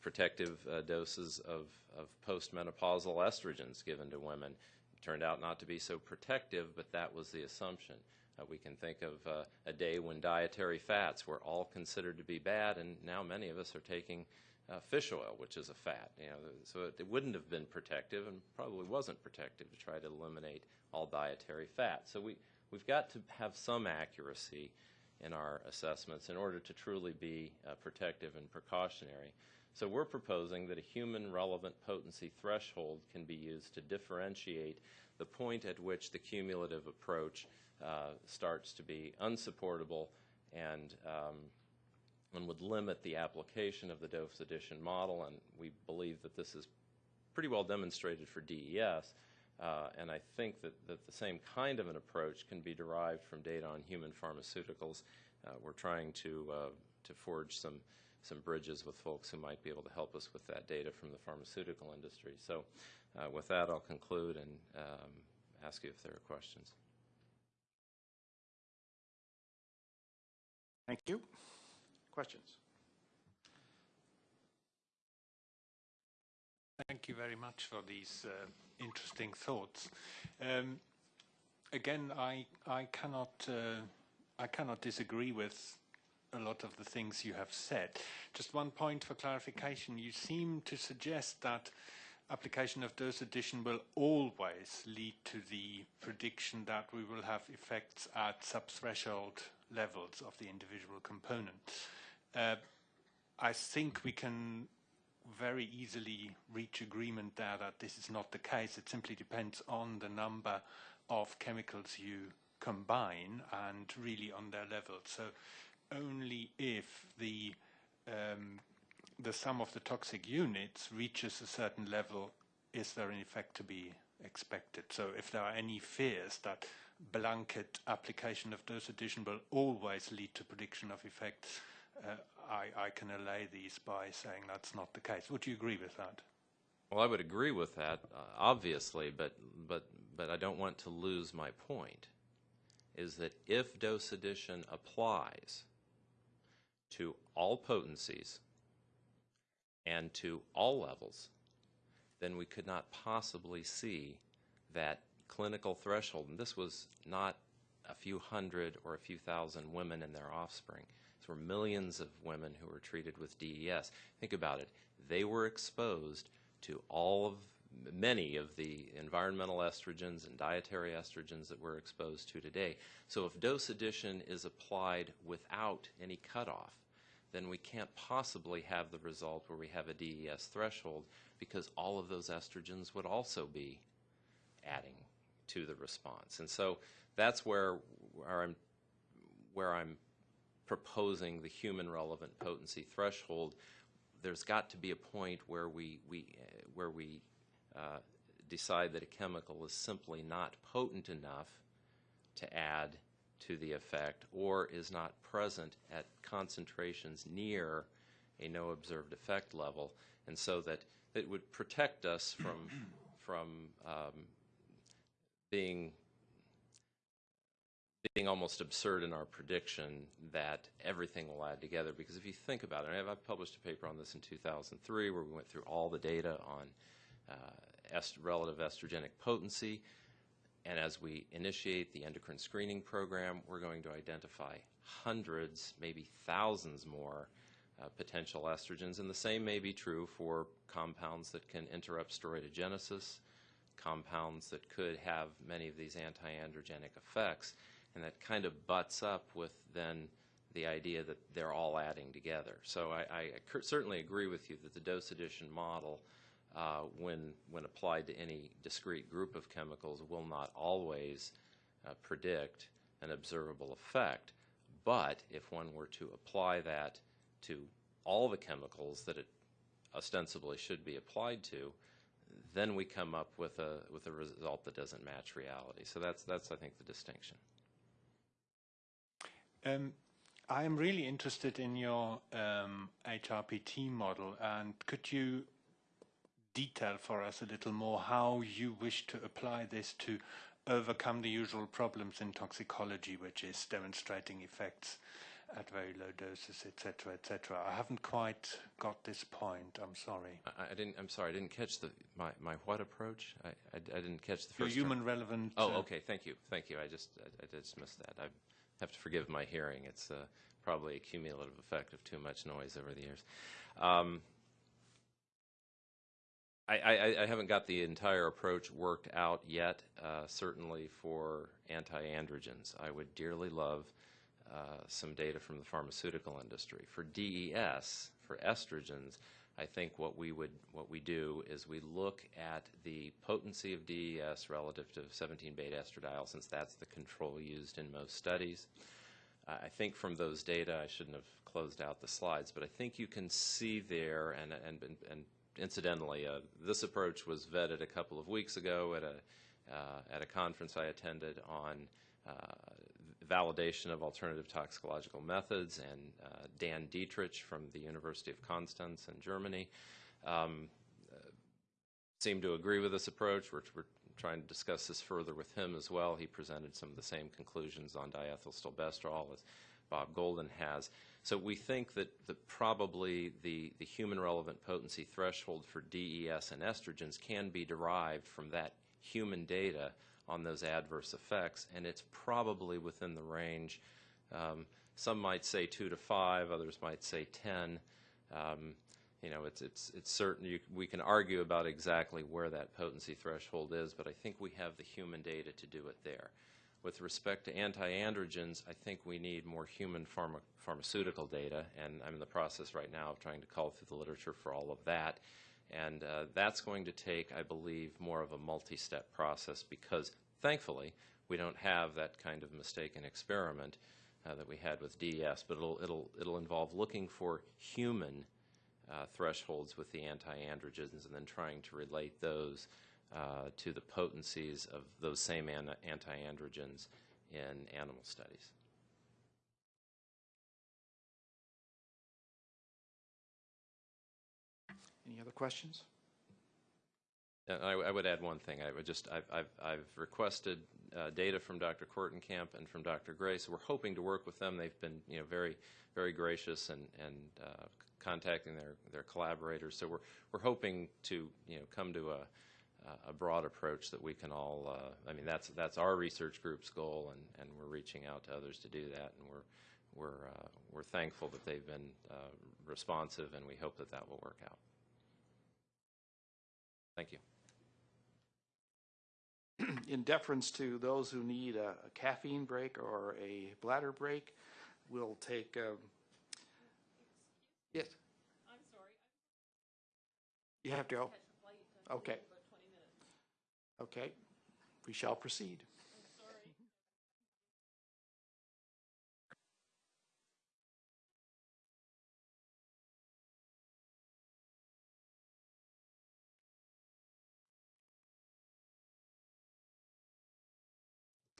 protective uh, doses of, of postmenopausal estrogens given to women turned out not to be so protective, but that was the assumption. Uh, we can think of uh, a day when dietary fats were all considered to be bad, and now many of us are taking uh, fish oil, which is a fat. You know, so it, it, wouldn't have been protective, and probably wasn't protective to try to eliminate all dietary fat. So we we've got to have some accuracy in our assessments in order to truly be uh, protective and precautionary. So we're proposing that a human relevant potency threshold can be used to differentiate the point at which the cumulative approach uh, starts to be unsupportable and, um, and would limit the application of the dose addition model. And we believe that this is pretty well demonstrated for DES. Uh, and I think that, that the same kind of an approach can be derived from data on human pharmaceuticals. Uh, we're trying to, uh, to forge some some bridges with folks who might be able to help us with that data from the pharmaceutical industry. So uh, with that, I'll conclude and um, ask you if there are questions. Thank you. Questions? Thank you very much for these uh, interesting thoughts. Um, again, I I cannot uh, I cannot disagree with a lot of the things you have said. Just one point for clarification. You seem to suggest that application of dose addition will always lead to the prediction that we will have effects at subthreshold levels of the individual component. Uh, I think we can very easily reach agreement there that this is not the case. It simply depends on the number of chemicals you combine and really on their level. So only if the um, the sum of the toxic units reaches a certain level is there an effect to be expected. So if there are any fears that blanket application of dose addition will always lead to prediction of effects, uh, I, I, can allay these by saying that's not the case. Would you agree with that? Well, I would agree with that, uh, obviously, but, but, but I don't want to lose my point, is that if dose addition applies, to all potencies and to all levels, then we could not possibly see that clinical threshold. And this was not a few hundred or a few thousand women and their offspring. These were millions of women who were treated with DES. Think about it. They were exposed to all of many of the environmental estrogens and dietary estrogens that we're exposed to today. So if dose addition is applied without any cutoff, then we can't possibly have the result where we have a DES threshold because all of those estrogens would also be adding to the response. And so that's where, where I'm where I'm proposing the human relevant potency threshold there's got to be a point where we, we, where we uh, decide that a chemical is simply not potent enough to add to the effect or is not present at concentrations near a no observed effect level, and so that it would protect us from, *clears throat* from um, being being almost absurd in our prediction that everything will add together. Because if you think about it, I've published a paper on this in 2003 where we went through all the data on est relative estrogenic potency. And as we initiate the endocrine screening program, we're going to identify hundreds, maybe thousands more uh, potential estrogens. And the same may be true for compounds that can interrupt steroidogenesis, compounds that could have many of these anti-androgenic effects and that kind of butts up with then the idea that they're all adding together. So I, I certainly agree with you that the dose addition model, uh, when when applied to any discrete group of chemicals, will not always uh, predict an observable effect. But if one were to apply that to all the chemicals that it ostensibly should be applied to, then we come up with a with a result that doesn't match reality. So that's that's I think the distinction. Um, I am really interested in your um, HRPT model, and could you detail for us a little more how you wish to apply this to overcome the usual problems in toxicology, which is demonstrating effects at very low doses, etc., etc. I haven't quite got this point. I'm sorry. I, I didn't. I'm sorry. I didn't catch the my, my what approach. I, I, I didn't catch the Your first. human term. relevant. Oh, uh, okay. Thank you. Thank you. I just I, I just missed that. I have to forgive my hearing. It's uh, probably a cumulative effect of too much noise over the years. Um, I, I, I haven't got the entire approach worked out yet. Uh, certainly for anti-androgens, I would dearly love uh, some data from the pharmaceutical industry. For DES, for estrogens, I think what we would what we do is we look at the potency of DES relative to 17-beta estradiol, since that's the control used in most studies. Uh, I think from those data, I shouldn't have closed out the slides, but I think you can see there, and and and incidentally, uh, this approach was vetted a couple of weeks ago at a uh, at a conference I attended on uh, validation of alternative toxicological methods, and uh, Dan Dietrich from the University of Konstanz in Germany um, uh, seemed to agree with this approach. We're, we're, trying to discuss this further with him as well. He presented some of the same conclusions on diethylstilbestrol as Bob Golden has. So we think that, that probably the, the human relevant potency threshold for DES and estrogens can be derived from that human data on those adverse effects, and it's probably within the range. Um, some might say two to five, others might say 10. Um, you know, it's, it's, it's certain you, we can argue about exactly where that potency threshold is, but I think we have the human data to do it there. With respect to anti-androgens, I think we need more human pharma, pharmaceutical data, and I'm in the process right now of trying to call through the literature for all of that. And uh, that's going to take, I believe, more of a multi-step process because, thankfully, we don't have that kind of mistaken experiment uh, that we had with DES, but it'll, it'll, it'll involve looking for human uh, thresholds with the anti-androgens and then trying to relate those uh, to the potencies of those same an- anti-androgens in animal studies. Any other questions? And I, I would add one thing. I would just I've I've, I've requested uh, data from Dr. Kortenkamp and from Dr. Gray, so we're hoping to work with them. They've been you know very very gracious and and uh, contacting their their collaborators. So we're we're hoping to you know come to a a broad approach that we can all. Uh, I mean that's that's our research group's goal, and and we're reaching out to others to do that, and we're we're uh, we're thankful that they've been uh, responsive, and we hope that that will work out. Thank you. *clears throat* In deference to those who need a a caffeine break or a bladder break, we'll take, um, yes? I'm sorry. You have to go? Okay. Okay, we shall proceed.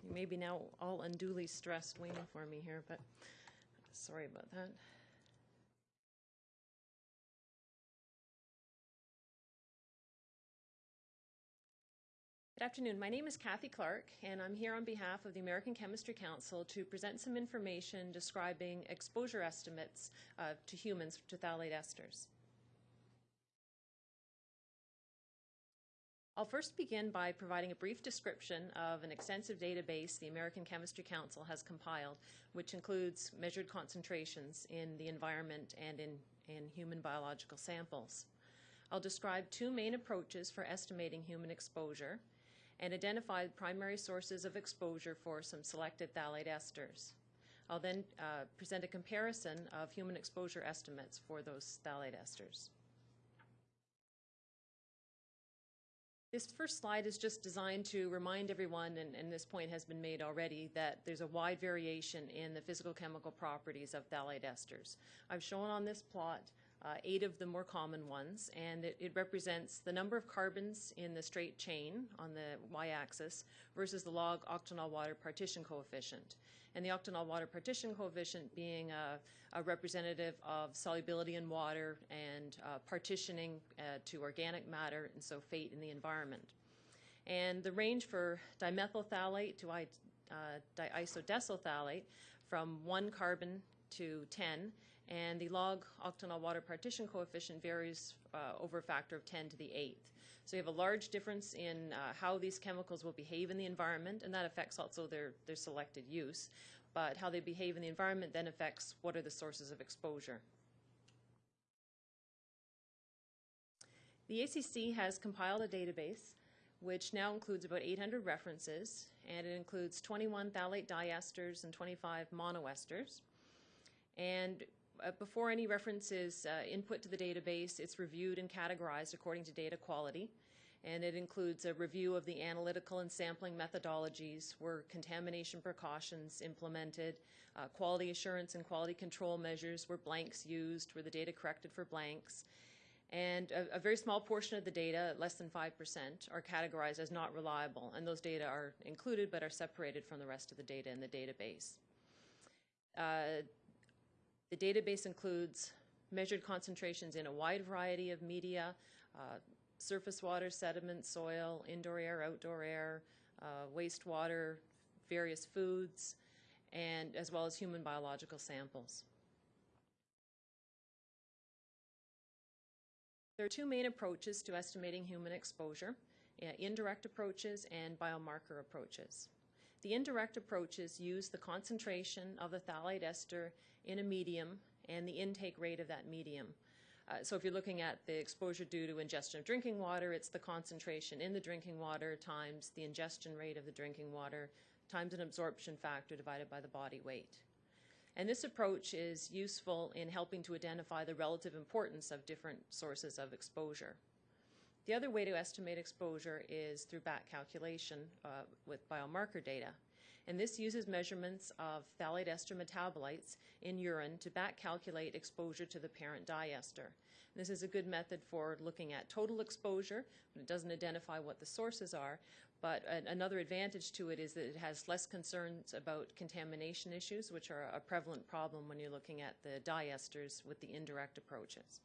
You may be now all unduly stressed waiting for me here, but sorry about that. Good afternoon. My name is Kathy Clark, and I'm here on behalf of the American Chemistry Council to present some information describing exposure estimates uh, to humans to phthalate esters. I'll first begin by providing a brief description of an extensive database the American Chemistry Council has compiled, which includes measured concentrations in the environment and in, in human biological samples. I'll describe two main approaches for estimating human exposure and identify primary sources of exposure for some selected phthalate esters. I'll then uh, present a comparison of human exposure estimates for those phthalate esters. This first slide is just designed to remind everyone, and, and, this point has been made already, that there's a wide variation in the physical chemical properties of phthalate esters. I've shown on this plot uh, eight of the more common ones, and it, it, represents the number of carbons in the straight chain on the y-axis versus the log octanol water partition coefficient. And the octanol water partition coefficient being a, representative of solubility in water and uh, partitioning uh, to organic matter and so fate in the environment. And the range for dimethyl phthalate to uh, diisodecyl phthalate from one carbon to 10 and the log octanol water partition coefficient varies uh, over a factor of 10 to the eighth. So you have a large difference in uh, how these chemicals will behave in the environment, and that affects also their, their selected use. But how they behave in the environment then affects what are the sources of exposure. The ACC has compiled a database which now includes about 800 references, and it includes 21 phthalate diesters and 25 monoesters. And before any reference is uh, input to the database, it's reviewed and categorized according to data quality. And it includes a review of the analytical and sampling methodologies, where contamination precautions implemented, uh, quality assurance and quality control measures, were blanks used, were the data corrected for blanks. And a, a, very small portion of the data, less than 5%, are categorized as not reliable. And those data are included but are separated from the rest of the data in the database. Uh, the database includes measured concentrations in a wide variety of media, uh, surface water, sediment, soil, indoor air, outdoor air, uh, wastewater, various foods, and as well as human biological samples. There are two main approaches to estimating human exposure, uh, indirect approaches and biomarker approaches. The indirect approaches use the concentration of the phthalate ester in a medium and the intake rate of that medium. Uh, so if you're looking at the exposure due to ingestion of drinking water, it's the concentration in the drinking water times the ingestion rate of the drinking water times an absorption factor divided by the body weight. And this approach is useful in helping to identify the relative importance of different sources of exposure. The other way to estimate exposure is through back calculation uh, with biomarker data. And this uses measurements of phthalate ester metabolites in urine to back calculate exposure to the parent diester. This is a good method for looking at total exposure, but it doesn't identify what the sources are. But another advantage to it is that it has less concerns about contamination issues, which are a prevalent problem when you're looking at the diesters with the indirect approaches.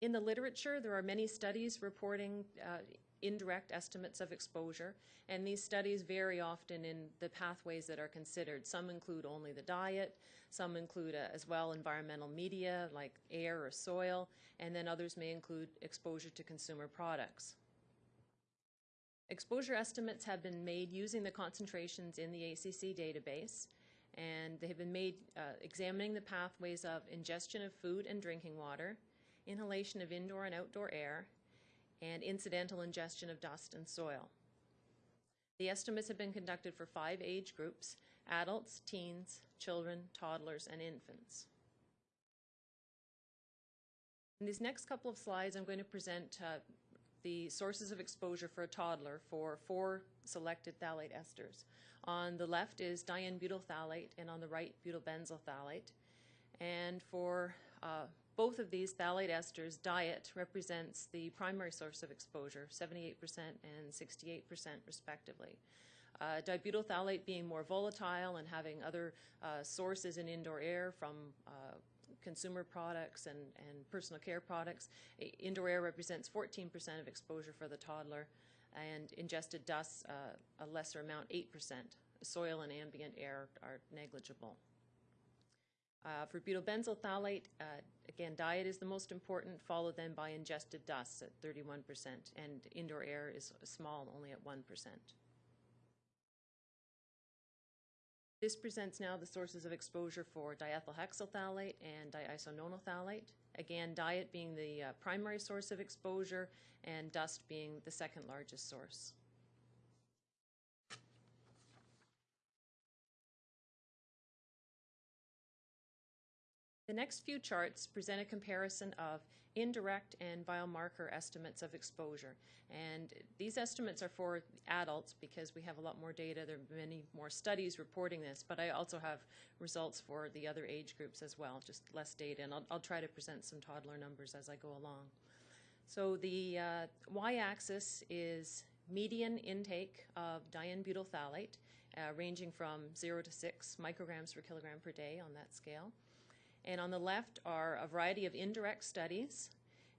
In the literature, there are many studies reporting uh, indirect estimates of exposure, and these studies vary often in the pathways that are considered. Some include only the diet, some include uh, as well environmental media like air or soil, and then others may include exposure to consumer products. Exposure estimates have been made using the concentrations in the ACC database, and they have been made uh, examining the pathways of ingestion of food and drinking water, inhalation of indoor and outdoor air, and incidental ingestion of dust and soil. The estimates have been conducted for five age groups adults, teens, children, toddlers, and infants. In these next couple of slides, I'm going to present uh, the sources of exposure for a toddler for four selected phthalate esters. On the left is diene butyl phthalate, and on the right, butylbenzyl phthalate. And for uh, both of these phthalate esters, diet represents the primary source of exposure, 78% and 68% respectively. Uh, dibutyl phthalate being more volatile and having other uh, sources in indoor air from uh, consumer products and, and personal care products. Indoor air represents 14% of exposure for the toddler, and ingested dust, uh, a lesser amount, 8%. Soil and ambient air are negligible. Uh, for butylbenzyl phthalate, uh, again, diet is the most important, followed then by ingested dust at 31%, and indoor air is small, only at 1%. This presents now the sources of exposure for diethylhexyl phthalate and diisononyl phthalate. Again, diet being the uh, primary source of exposure and dust being the second largest source. The next few charts present a comparison of indirect and biomarker estimates of exposure. And these estimates are for adults because we have a lot more data. There are many more studies reporting this, but I also have results for the other age groups as well, just less data. And I'll, I'll try to present some toddler numbers as I go along. So the uh, y-axis is median intake of diene-butyl phthalate, uh, ranging from 0 to 6 micrograms per kilogram per day on that scale. And on the left are a variety of indirect studies,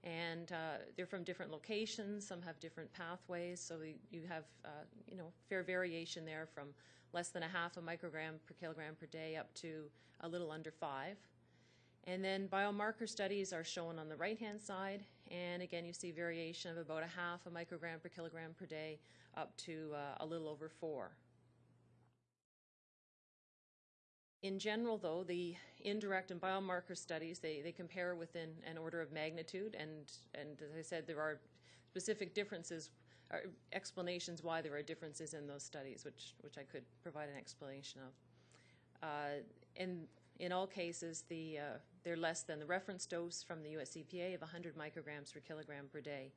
and uh, they're from different locations. Some have different pathways, so you have, uh, you know, fair variation there from less than a half a microgram per kilogram per day up to a little under five. And then biomarker studies are shown on the right-hand side, and again, you see variation of about a half a microgram per kilogram per day up to uh, a little over four. In general, though, the indirect and biomarker studies, they, they compare within an order of magnitude, and, and as I said, there are specific differences, or explanations why there are differences in those studies, which, which I could provide an explanation of. Uh, and in all cases, the, uh, they're less than the reference dose from the US EPA of 100 micrograms per kilogram per day.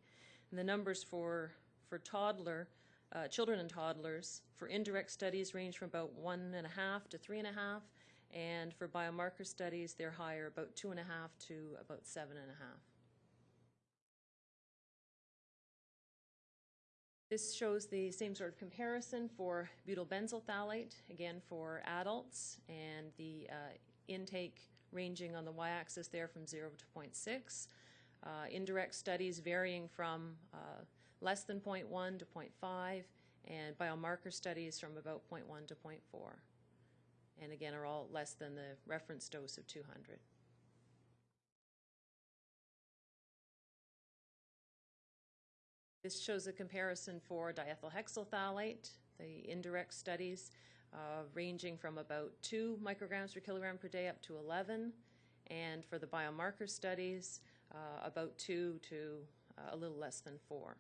And the numbers for, for toddler, uh, children and toddlers, for indirect studies range from about one and a half to three and a half, and for biomarker studies, they're higher, about two and a half to about seven and a half. This shows the same sort of comparison for butylbenzyl phthalate, again for adults, and the uh, intake ranging on the y-axis there from 0 to 0.6. Uh, indirect studies varying from uh, less than 0.1 to 0.5, and biomarker studies from about 0.1 to 0.4. And again, are all less than the reference dose of 200. This shows a comparison for diethylhexyl phthalate, the indirect studies uh, ranging from about 2 micrograms per kilogram per day up to 11, and for the biomarker studies, uh, about 2 to uh, a little less than 4.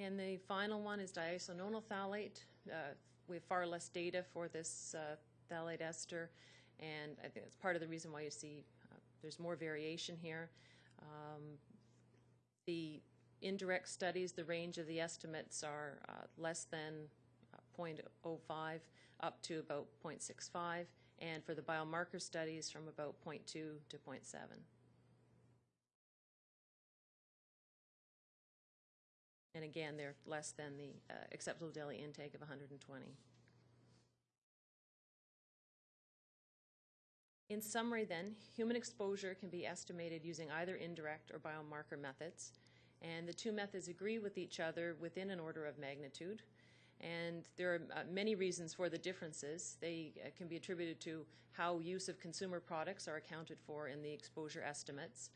And the final one is diisononyl phthalate. Uh, we have far less data for this uh, phthalate ester, and I think it's part of the reason why you see uh, there's more variation here. Um, the indirect studies, the range of the estimates are uh, less than uh, 0.05 up to about 0.65, and for the biomarker studies from about 0.2 to 0.7. And again, they're less than the uh, acceptable daily intake of 120. In summary then, human exposure can be estimated using either indirect or biomarker methods, and the two methods agree with each other within an order of magnitude. And there are uh, many reasons for the differences. They uh, can be attributed to how use of consumer products are accounted for in the exposure estimates,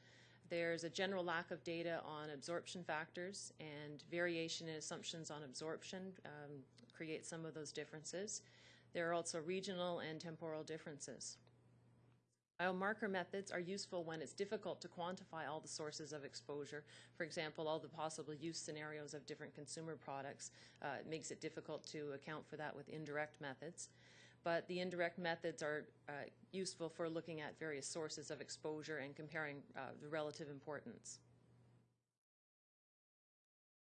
there's a general lack of data on absorption factors and variation in assumptions on absorption um, create some of those differences. There are also regional and temporal differences. Biomarker methods are useful when it's difficult to quantify all the sources of exposure. For example, all the possible use scenarios of different consumer products. Uh, makes it difficult to account for that with indirect methods but the indirect methods are uh, useful for looking at various sources of exposure and comparing uh, the relative importance.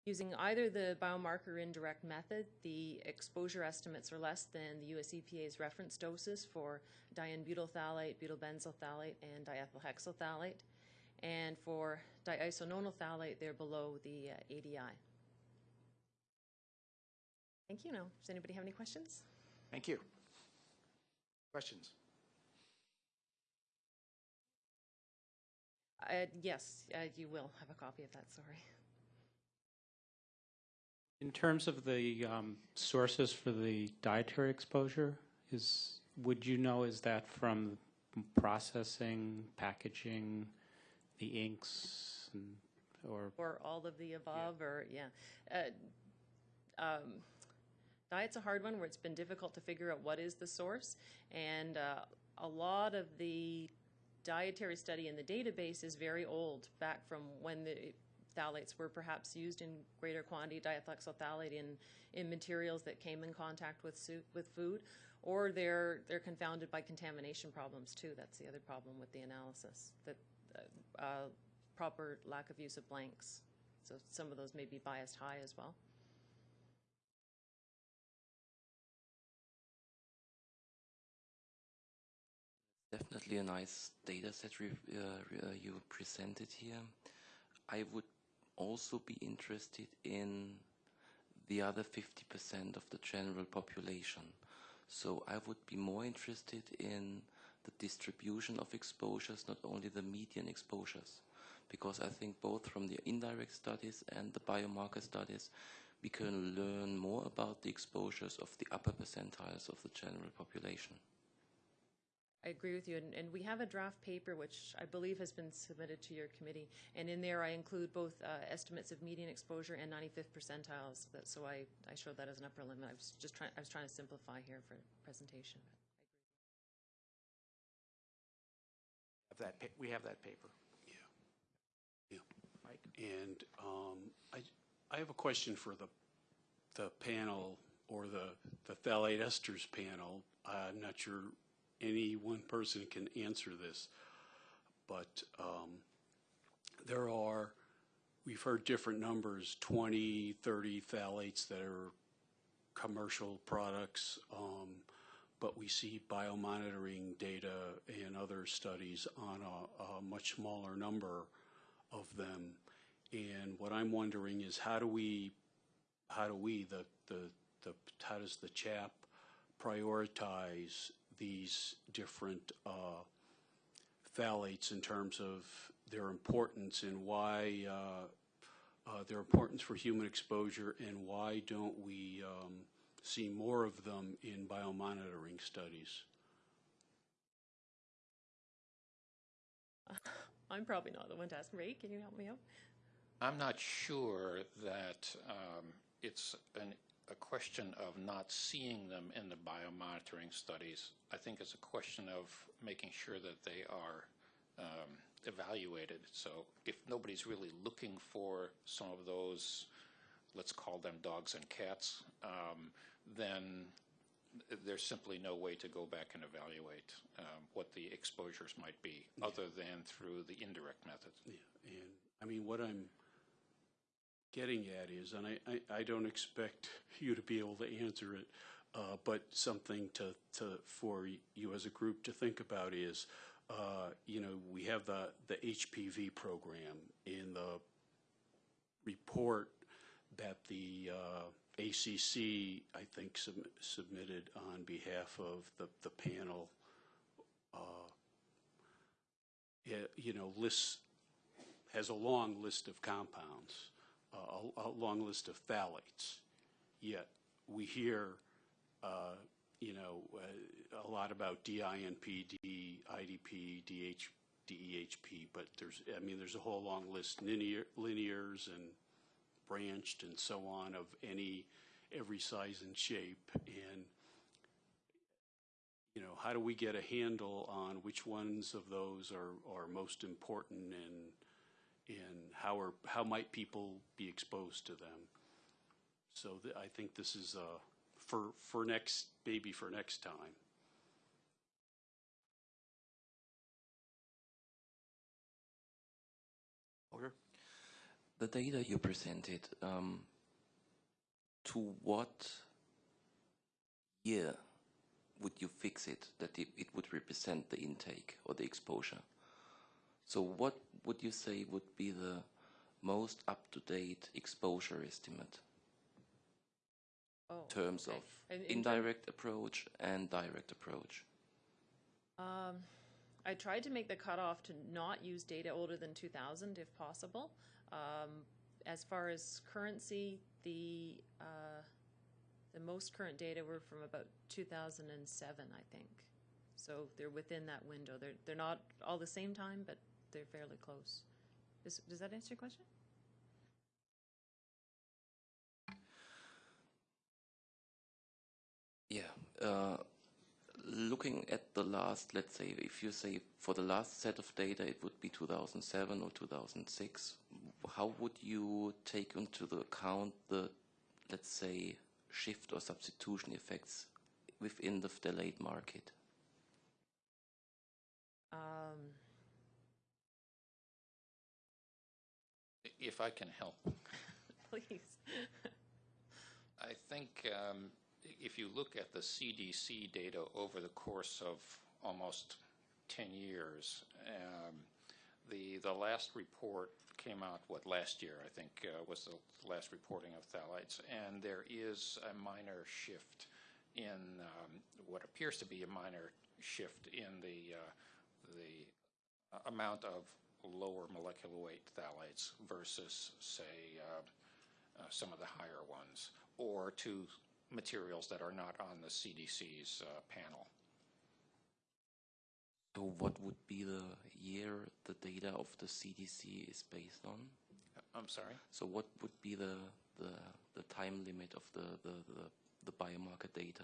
Using either the biomarker indirect method, the exposure estimates are less than the US EPA's reference doses for diene-butyl phthalate, butyl-benzyl phthalate, and diethyl hexyl phthalate. And for diisononyl phthalate, they're below the uh, ADI. Thank you. Now, does anybody have any questions? Thank you. Questions? Uh, yes, uh, you will have a copy of that, sorry. In terms of the um, sources for the dietary exposure, is, would you know, is that from processing, packaging, the inks, and, or? Or all of the above, or, yeah. Uh, um, Diet's a hard one where it's been difficult to figure out what is the source. And uh, a lot of the dietary study in the database is very old, back from when the phthalates were perhaps used in greater quantity, diethylhexyl phthalate in, in materials that came in contact with, su- with food, or they're, they're confounded by contamination problems too. That's the other problem with the analysis, that uh, uh, proper lack of use of blanks. So some of those may be biased high as well. Definitely a nice data set uh, uh, you presented here. I would also be interested in the other 50% of the general population. So I would be more interested in the distribution of exposures, not only the median exposures, because I think both from the indirect studies and the biomarker studies, we can learn more about the exposures of the upper percentiles of the general population. I agree with you, and, and we have a draft paper which I believe has been submitted to your committee, and in there I include both uh, estimates of median exposure and 95th percentiles. That, so I, I showed that as an upper limit. I was just trying I was trying to simplify here for presentation. Have that, pa- we have that paper. Yeah. Mike? And um, I, I have a question for the, the panel or the, the phthalate esters panel. I'm not sure any one person can answer this, but um, there are, we've heard different numbers, 20, 30 phthalates that are commercial products, um, but we see biomonitoring data and other studies on a, a much smaller number of them. And what I'm wondering is how do we, how do we, the, the, the how does the CHAP prioritize these different uh, phthalates in terms of their importance and why uh, uh, their importance for human exposure and why don't we um, see more of them in biomonitoring studies? *laughs* I'm probably not the one to ask. Ray, can you help me out? I'm not sure that um, it's an, a question of not seeing them in the biomonitoring studies. I think it's a question of making sure that they are um, evaluated. So if nobody's really looking for some of those, let's call them dogs and cats, um, then there's simply no way to go back and evaluate um, what the exposures might be, other than through the indirect method. Yeah, and I mean, what I'm getting at is, and I, I, I don't expect *laughs* you to be able to answer it, uh, but something to, to, for you as a group to think about is, uh, you know, we have the, the HPV program in the report that the uh, ACC, I think, sub- submitted on behalf of the, the panel, uh, yeah, you know, lists, has a long list of compounds, a, a long list of phthalates. Yet we hear, uh, you know, uh, a lot about DINP, DIDP, DH, DEHP, but there's, I mean, there's a whole long list, linear, linears and branched and so on of any, every size and shape. And, you know, how do we get a handle on which ones of those are, are most important and, and how are, how might people be exposed to them? So th- I think this is, uh, for, for next, maybe for next time. Holger? the data you presented, um, to what year would you fix it that it, it would represent the intake or the exposure? So what would you say would be the most up-to-date exposure estimate? Oh, in terms okay. of And in indirect approach and direct approach. Um, I tried to make the cutoff to not use data older than 2000 if possible. Um, as far as currency, the uh, the most current data were from about 2007, I think. So they're within that window. They're they're not all the same time, but they're fairly close. Does, does that answer your question? Yeah. Uh, looking at the last, let's say, if you say for the last set of data, it would be 2007 or 2006. How would you take into the account the, let's say, shift or substitution effects within the delayed market? Um, If I can help, *laughs* please. I think um, if you look at the CDC data over the course of almost 10 years, um, the the last report came out what last year I think uh, was the last reporting of phthalates, and there is a minor shift in um, what appears to be a minor shift in the uh, the amount of lower molecular weight phthalates versus say uh, uh, some of the higher ones, or to materials that are not on the CDC's uh, panel. So what would be the year the data of the CDC is based on? I'm sorry? So what would be the, the, the time limit of the, the, the, the biomarker data?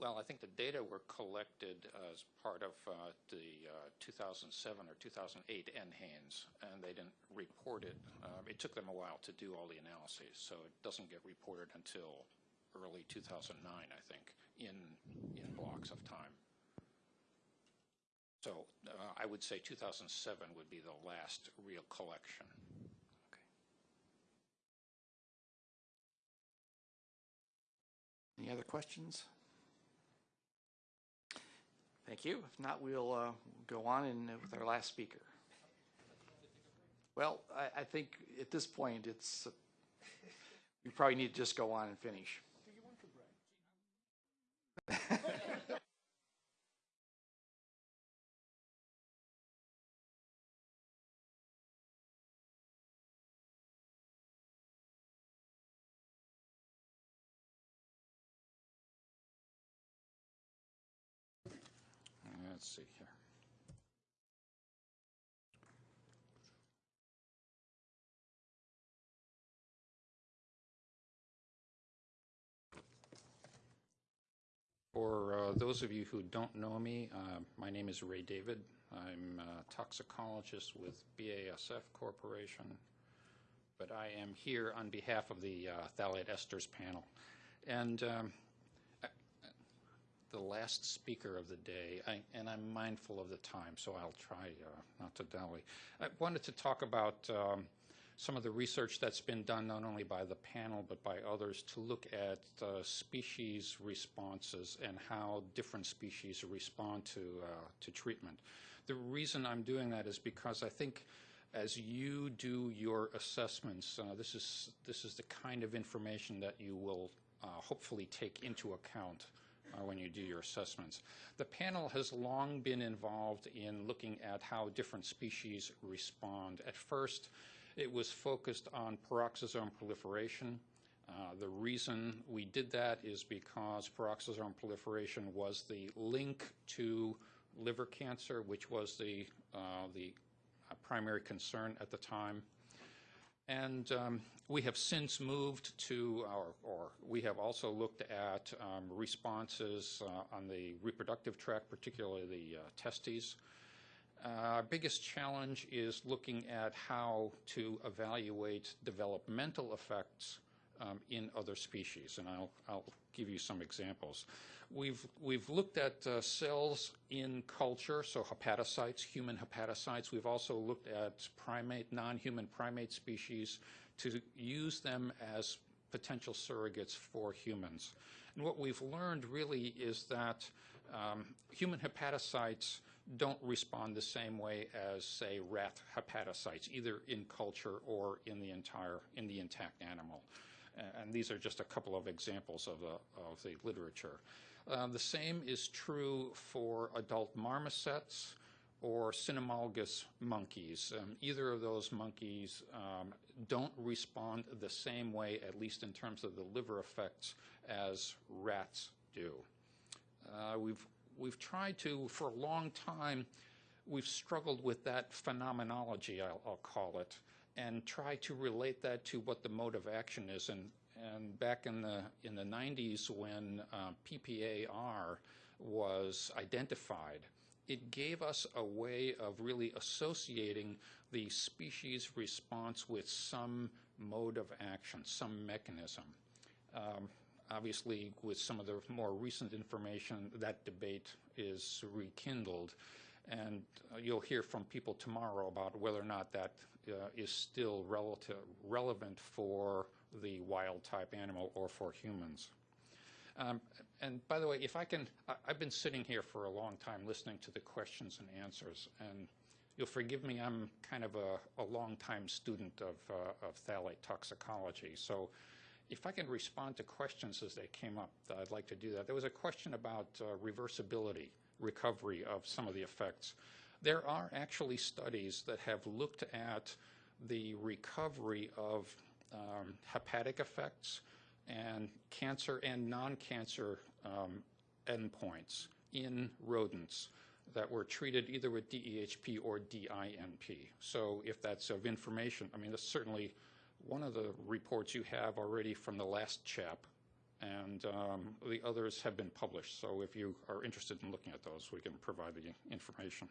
Well, I think the data were collected as part of uh, the uh, 2007 or 2008 NHANES, and they didn't report it. Uh, it took them a while to do all the analyses, so it doesn't get reported until early 2009, I think, in, in blocks of time. So uh, I would say 2007 would be the last real collection. Any other questions? Thank you. If not, we'll uh, go on and uh, with our last speaker. Well, I, I think at this point, it's, uh, we probably need to just go on and finish. *laughs* see here. For uh, those of you who don't know me, uh, my name is Ray David. I'm a toxicologist with BASF Corporation, but I am here on behalf of the uh, phthalate esters panel. And um, the last speaker of the day, I, and I'm mindful of the time, so I'll try uh, not to dally. I wanted to talk about um, some of the research that's been done not only by the panel but by others to look at uh, species responses and how different species respond to uh, to treatment. The reason I'm doing that is because I think as you do your assessments, uh, this is this is the kind of information that you will uh, hopefully take into account when you do your assessments. The panel has long been involved in looking at how different species respond. At first, it was focused on peroxisome proliferation. Uh, the reason we did that is because peroxisome proliferation was the link to liver cancer, which was the, uh, the primary concern at the time. And um, we have since moved to our, or we have also looked at um, responses uh, on the reproductive tract, particularly the uh, testes. Uh, our biggest challenge is looking at how to evaluate developmental effects um, in other species, and I'll, I'll give you some examples. We've, we've looked at uh, cells in culture, so hepatocytes, human hepatocytes. We've also looked at primate, non-human primate species to use them as potential surrogates for humans. And what we've learned really is that um, human hepatocytes don't respond the same way as, say, rat hepatocytes, either in culture or in the entire, in the intact animal. And these are just a couple of examples of the, of the literature. Uh, the same is true for adult marmosets or cynomolgus monkeys. Um, either of those monkeys um, don't respond the same way, at least in terms of the liver effects, as rats do. Uh, we've, we've tried to, for a long time, we've struggled with that phenomenology, I'll, I'll call it, and try to relate that to what the mode of action is. And, and back in the, in the 90s when uh, PPAR was identified, it gave us a way of really associating the species response with some mode of action, some mechanism. Um, obviously, with some of the more recent information, that debate is rekindled. And uh, you'll hear from people tomorrow about whether or not that uh, is still relative, relevant for the wild type animal or for humans. Um, and by the way, if I can, I, I've been sitting here for a long time listening to the questions and answers, and you'll forgive me, I'm kind of a, a long-time student of, uh, of phthalate toxicology. So if I can respond to questions as they came up, I'd like to do that. There was a question about uh, reversibility, recovery of some of the effects. There are actually studies that have looked at the recovery of um, hepatic effects and cancer and non-cancer um, endpoints in rodents that were treated either with DEHP or DINP. So if that's of information, I mean, that's certainly one of the reports you have already from the last chap, and um, the others have been published. So if you are interested in looking at those, we can provide the information.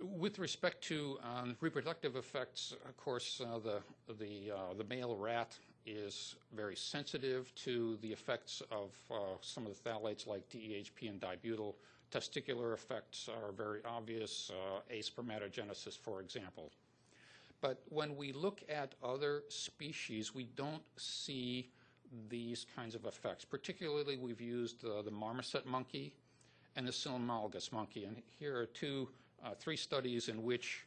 With respect to um, reproductive effects, of course, uh, the the uh, the male rat is very sensitive to the effects of uh, some of the phthalates like DEHP and dibutyl. Testicular effects are very obvious, uh, aspermatogenesis, for example. But when we look at other species, we don't see these kinds of effects. Particularly, we've used uh, the marmoset monkey and the cynomolgus monkey. And here are two uh, three studies in which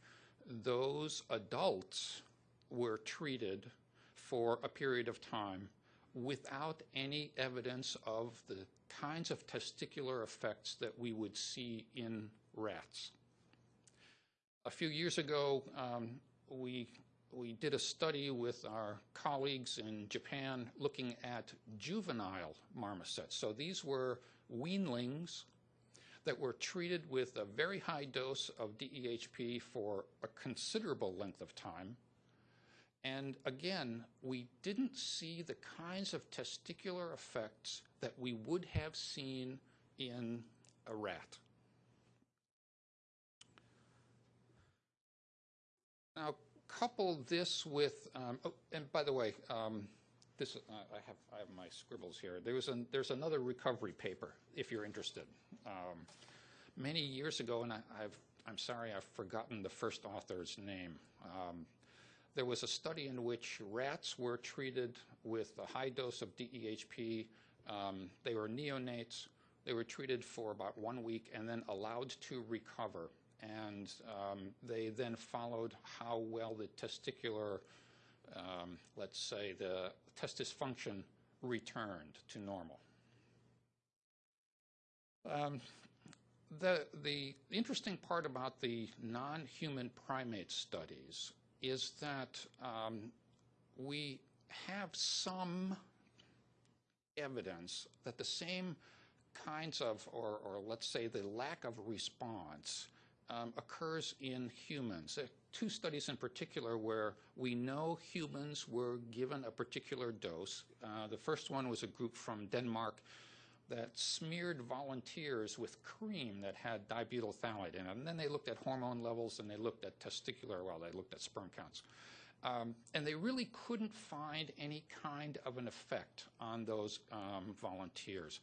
those adults were treated for a period of time without any evidence of the kinds of testicular effects that we would see in rats. A few years ago, um, we, we did a study with our colleagues in Japan looking at juvenile marmosets. So these were weanlings that were treated with a very high dose of DEHP for a considerable length of time. And again, we didn't see the kinds of testicular effects that we would have seen in a rat. Now, couple this with, um, oh, and by the way, um, this uh, I have I have my scribbles here. There was an, there's another recovery paper if you're interested. Um, many years ago, and I, have I'm sorry I've forgotten the first author's name. Um, there was a study in which rats were treated with a high dose of DEHP. Um, they were neonates. They were treated for about one week and then allowed to recover. And um, they then followed how well the testicular um, let's say, the testis function returned to normal. Um, the, the interesting part about the non-human primate studies is that um, we have some evidence that the same kinds of, or, or let's say the lack of response um, occurs in humans. Are two studies in particular where we know humans were given a particular dose. Uh, the first one was a group from Denmark that smeared volunteers with cream that had dibutyl phthalate in it. And then they looked at hormone levels and they looked at testicular, well, they looked at sperm counts. Um, and they really couldn't find any kind of an effect on those um, volunteers.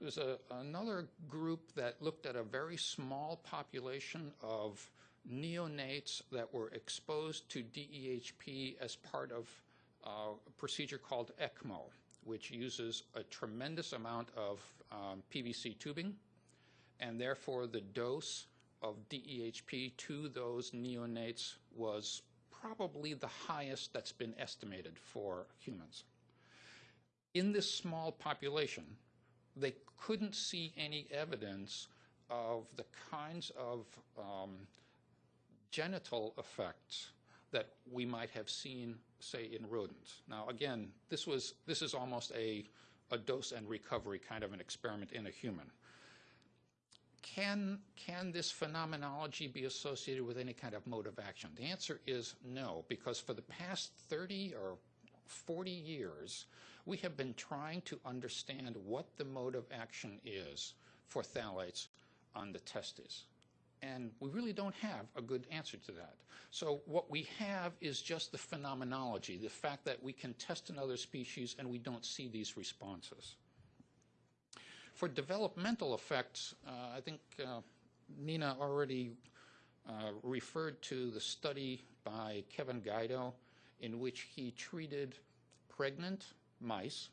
There's a, another group that looked at a very small population of neonates that were exposed to DEHP as part of uh, a procedure called ECMO, which uses a tremendous amount of um, PVC tubing, and therefore the dose of DEHP to those neonates was probably the highest that's been estimated for humans. In this small population, they couldn't see any evidence of the kinds of um, genital effects that we might have seen, say, in rodents. Now, again, this was this is almost a a dose and recovery kind of an experiment in a human. Can can this phenomenology be associated with any kind of mode of action? The answer is no, because for the past 30 or 40 years, we have been trying to understand what the mode of action is for phthalates on the testes. And we really don't have a good answer to that. So what we have is just the phenomenology, the fact that we can test in other species and we don't see these responses. For developmental effects, uh, I think uh, Nina already uh, referred to the study by Kevin Guido in which he treated pregnant mice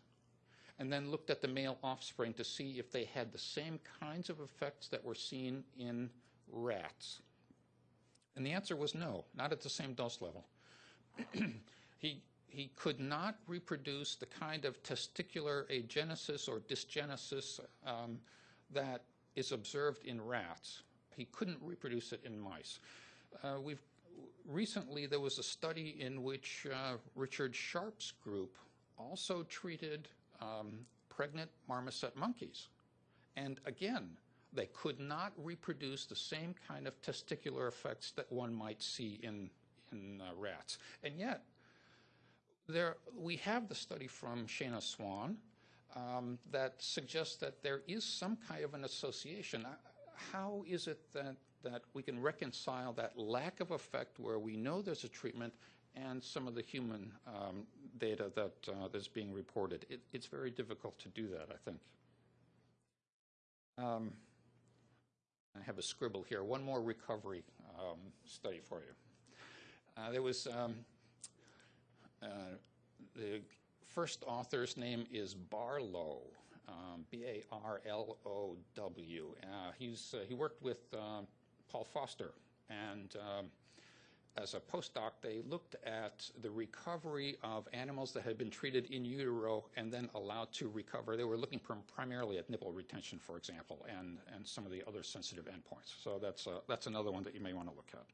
and then looked at the male offspring to see if they had the same kinds of effects that were seen in rats. And the answer was no, not at the same dose level. *clears throat* he, he could not reproduce the kind of testicular agenesis or dysgenesis um, that is observed in rats. He couldn't reproduce it in mice. Uh, we've recently there was a study in which uh, Richard Sharp's group also treated um, pregnant marmoset monkeys. And again, they could not reproduce the same kind of testicular effects that one might see in, in uh, rats. And yet, there, we have the study from Shana Swan um, that suggests that there is some kind of an association. How is it that, that we can reconcile that lack of effect where we know there's a treatment and some of the human um, data that uh, that's being reported. It, it's very difficult to do that, I think. Um, I have a scribble here. One more recovery um, study for you. Uh, there was um, uh, the first author's name is Barlow, um, B-A-R-L-O-W. Uh, he's uh, he worked with uh, Paul Foster and um, as a postdoc, they looked at the recovery of animals that had been treated in utero and then allowed to recover. They were looking primarily at nipple retention, for example, and, and some of the other sensitive endpoints. So that's, uh, that's another one that you may want to look at.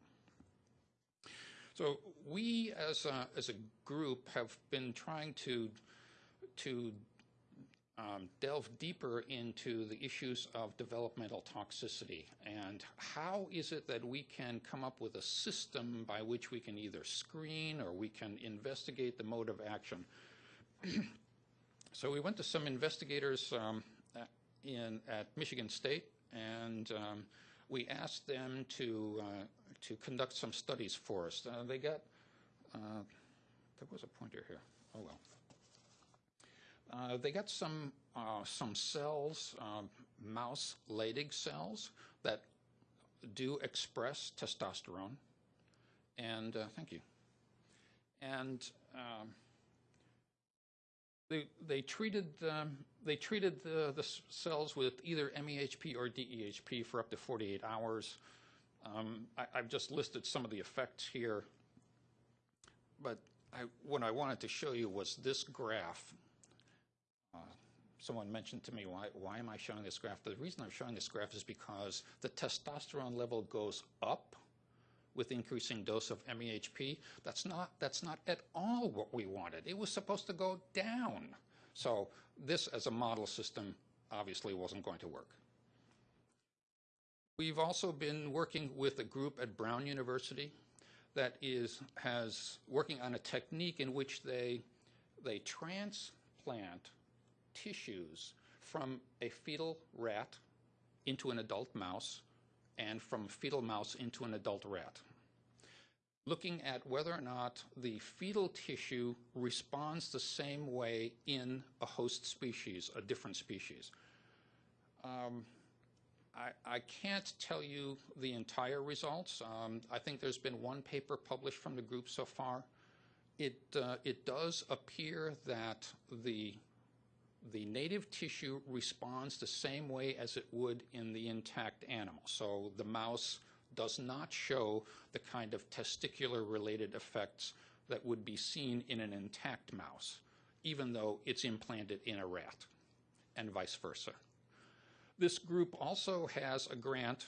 So we, as a, as a group, have been trying to, to um, delve deeper into the issues of developmental toxicity and how is it that we can come up with a system by which we can either screen or we can investigate the mode of action. *clears throat* so we went to some investigators um, in, at Michigan State and um, we asked them to, uh, to conduct some studies for us. Uh, they got, uh, there was a pointer here, oh well. Uh, they got some uh, some cells, uh, mouse Leydig cells that do express testosterone, and uh, thank you. And um, they they treated um, they treated the the cells with either MEHP or DEHP for up to 48 hours. Um, I, I've just listed some of the effects here, but I, what I wanted to show you was this graph someone mentioned to me, why, why am I showing this graph? The reason I'm showing this graph is because the testosterone level goes up with increasing dose of MEHP. That's not, that's not at all what we wanted. It was supposed to go down. So this as a model system obviously wasn't going to work. We've also been working with a group at Brown University that is has working on a technique in which they they transplant tissues from a fetal rat into an adult mouse and from fetal mouse into an adult rat. looking at whether or not the fetal tissue responds the same way in a host species, a different species. Um, I, I can't tell you the entire results. Um, I think there's been one paper published from the group so far. It, uh, it does appear that the, the native tissue responds the same way as it would in the intact animal. So the mouse does not show the kind of testicular-related effects that would be seen in an intact mouse, even though it's implanted in a rat, and vice versa. This group also has a grant,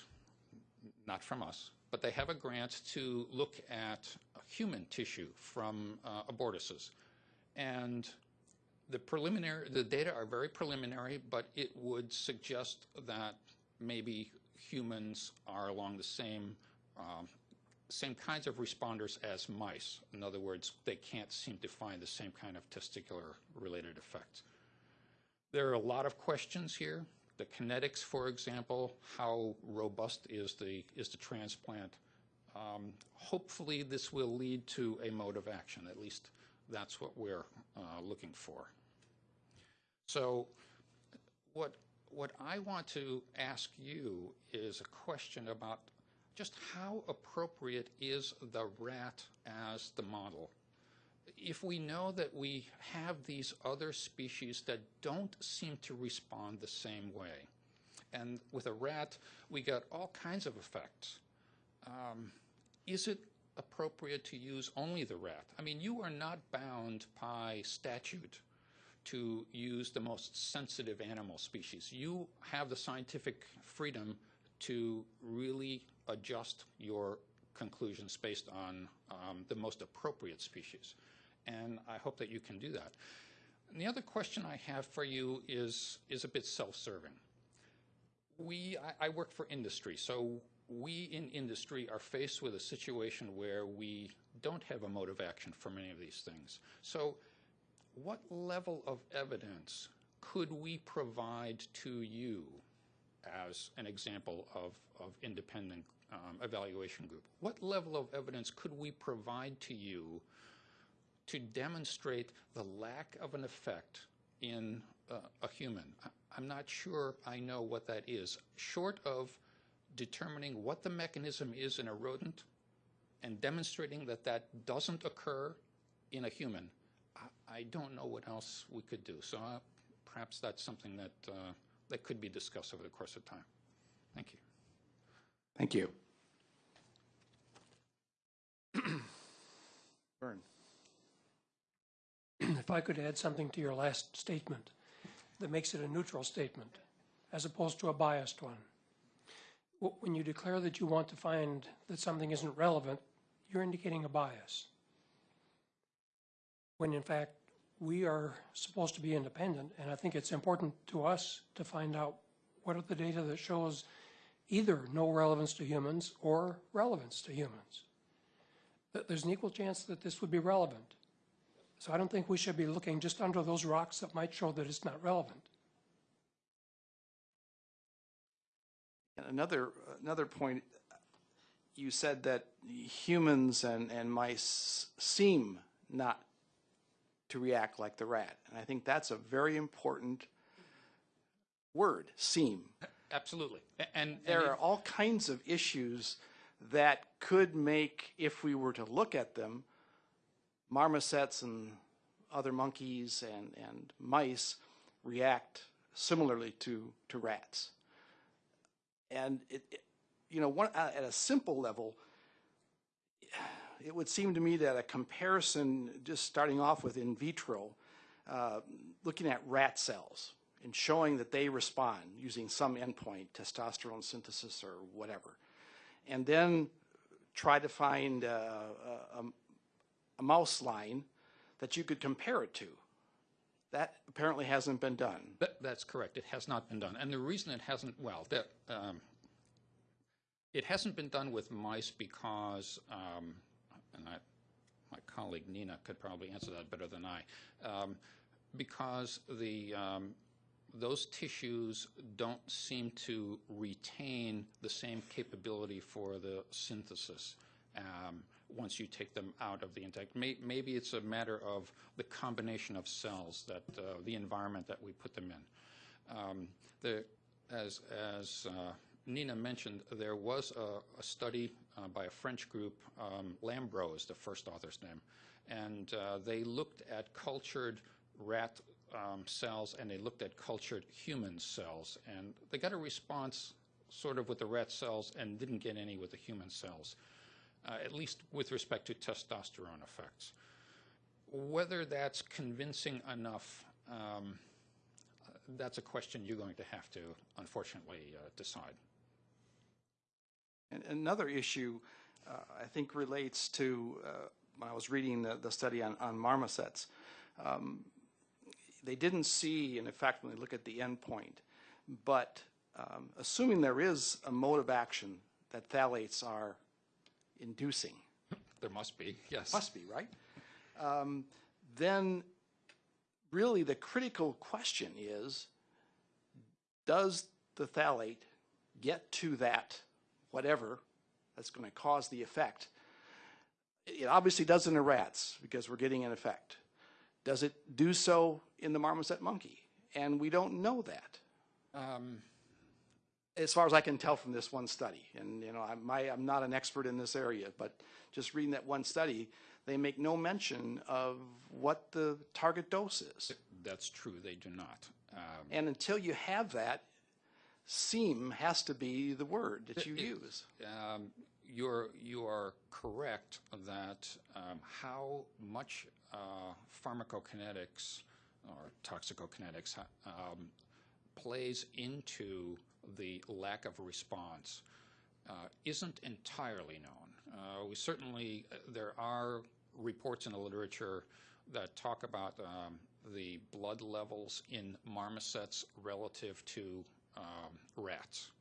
not from us, but they have a grant to look at human tissue from uh, abortuses. And the preliminary, the data are very preliminary, but it would suggest that maybe humans are along the same um, same kinds of responders as mice. In other words, they can't seem to find the same kind of testicular related effects. There are a lot of questions here. The kinetics, for example, how robust is the is the transplant? Um, hopefully, this will lead to a mode of action. At least that's what we're uh, looking for. So, what what I want to ask you is a question about just how appropriate is the rat as the model? If we know that we have these other species that don't seem to respond the same way, and with a rat, we got all kinds of effects. Um, is it appropriate to use only the rat? I mean, you are not bound by statute to use the most sensitive animal species. You have the scientific freedom to really adjust your conclusions based on um, the most appropriate species. And I hope that you can do that. And the other question I have for you is, is a bit self-serving. We, I, I work for industry, so we in industry are faced with a situation where we don't have a mode of action for many of these things. So what level of evidence could we provide to you as an example of, of independent um, evaluation group? What level of evidence could we provide to you to demonstrate the lack of an effect in uh, a human? I'm not sure I know what that is. Short of determining what the mechanism is in a rodent and demonstrating that that doesn't occur in a human, I don't know what else we could do. So uh, perhaps that's something that, uh, that could be discussed over the course of time. Thank you. Thank you. *clears throat* Vern. If I could add something to your last statement that makes it a neutral statement as opposed to a biased one. When you declare that you want to find that something isn't relevant, you're indicating a bias. When in fact, we are supposed to be independent, and I think it's important to us to find out what are the data that shows either no relevance to humans or relevance to humans. There's an equal chance that this would be relevant. So I don't think we should be looking just under those rocks that might show that it's not relevant. Another, another point, you said that humans and, and mice seem not to react like the rat. And I think that's a very important word, seem. Absolutely. And, there are all kinds of issues that could make, if we were to look at them, marmosets and other monkeys and, and mice react similarly to, to rats. And it, it you know, one, at a simple level, it would seem to me that a comparison, just starting off with in vitro, uh, looking at rat cells and showing that they respond using some endpoint, testosterone synthesis or whatever, and then try to find a, a, a mouse line that you could compare it to. That apparently hasn't been done. That, that's correct. It has not been done. And the reason it hasn't, well, that, um, it hasn't been done with mice because um, and I, my colleague Nina could probably answer that better than I, um, because the um, those tissues don't seem to retain the same capability for the synthesis. Um, once you take them out of the intact. May, maybe it's a matter of the combination of cells that uh, the environment that we put them in. Um, the, as as uh, Nina mentioned, there was a, a study uh, by a French group. Um, Lambro is the first author's name, and uh, they looked at cultured rat um, cells and they looked at cultured human cells, and they got a response sort of with the rat cells and didn't get any with the human cells, uh, at least with respect to testosterone effects. Whether that's convincing enough, um, that's a question you're going to have to, unfortunately, uh, decide. And another issue, uh, I think, relates to uh, when I was reading the, the study on, on marmosets. Um, they didn't see an effect when they look at the endpoint, but um, assuming there is a mode of action that phthalates are inducing. There must be, yes. Must be, right? Um, then really the critical question is, does the phthalate get to that whatever that's going to cause the effect? It obviously does in the rats because we're getting an effect. Does it do so in the marmoset monkey? And we don't know that. Um, as far as I can tell from this one study. And, you know, I'm, my, I'm not an expert in this area, but just reading that one study, they make no mention of what the target dose is. That's true, they do not. Um, And until you have that, seem has to be the word that you It- use. um, You're, you are correct that um, how much uh, pharmacokinetics or toxicokinetics um, plays into the lack of response uh, isn't entirely known. Uh, we certainly, there are reports in the literature that talk about um, the blood levels in marmosets relative to um, rats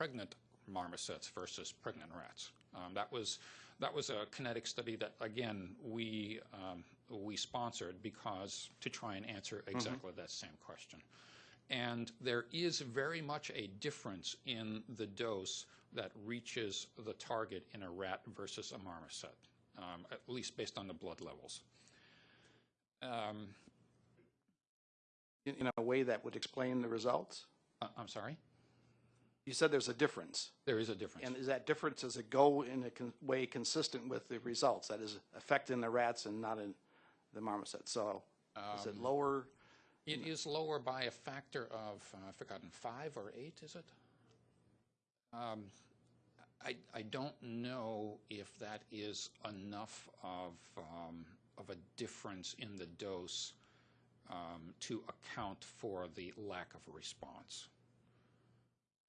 pregnant marmosets versus pregnant rats. Um, that was that was a kinetic study that again we um, we sponsored because to try and answer exactly that same question. And there is very much a difference in the dose that reaches the target in a rat versus a marmoset, um, at least based on the blood levels. Um, In, in a way that would explain the results? Uh, I'm sorry? You said there's a difference. There is a difference. And is that difference, does it go in a con- way consistent with the results? That is affecting the rats and not in the marmoset. So is it Um, lower? It is lower by a factor of, uh, I've forgotten, five or eight, is it? Um, I, I don't know if that is enough of, um, of a difference in the dose um, to account for the lack of response.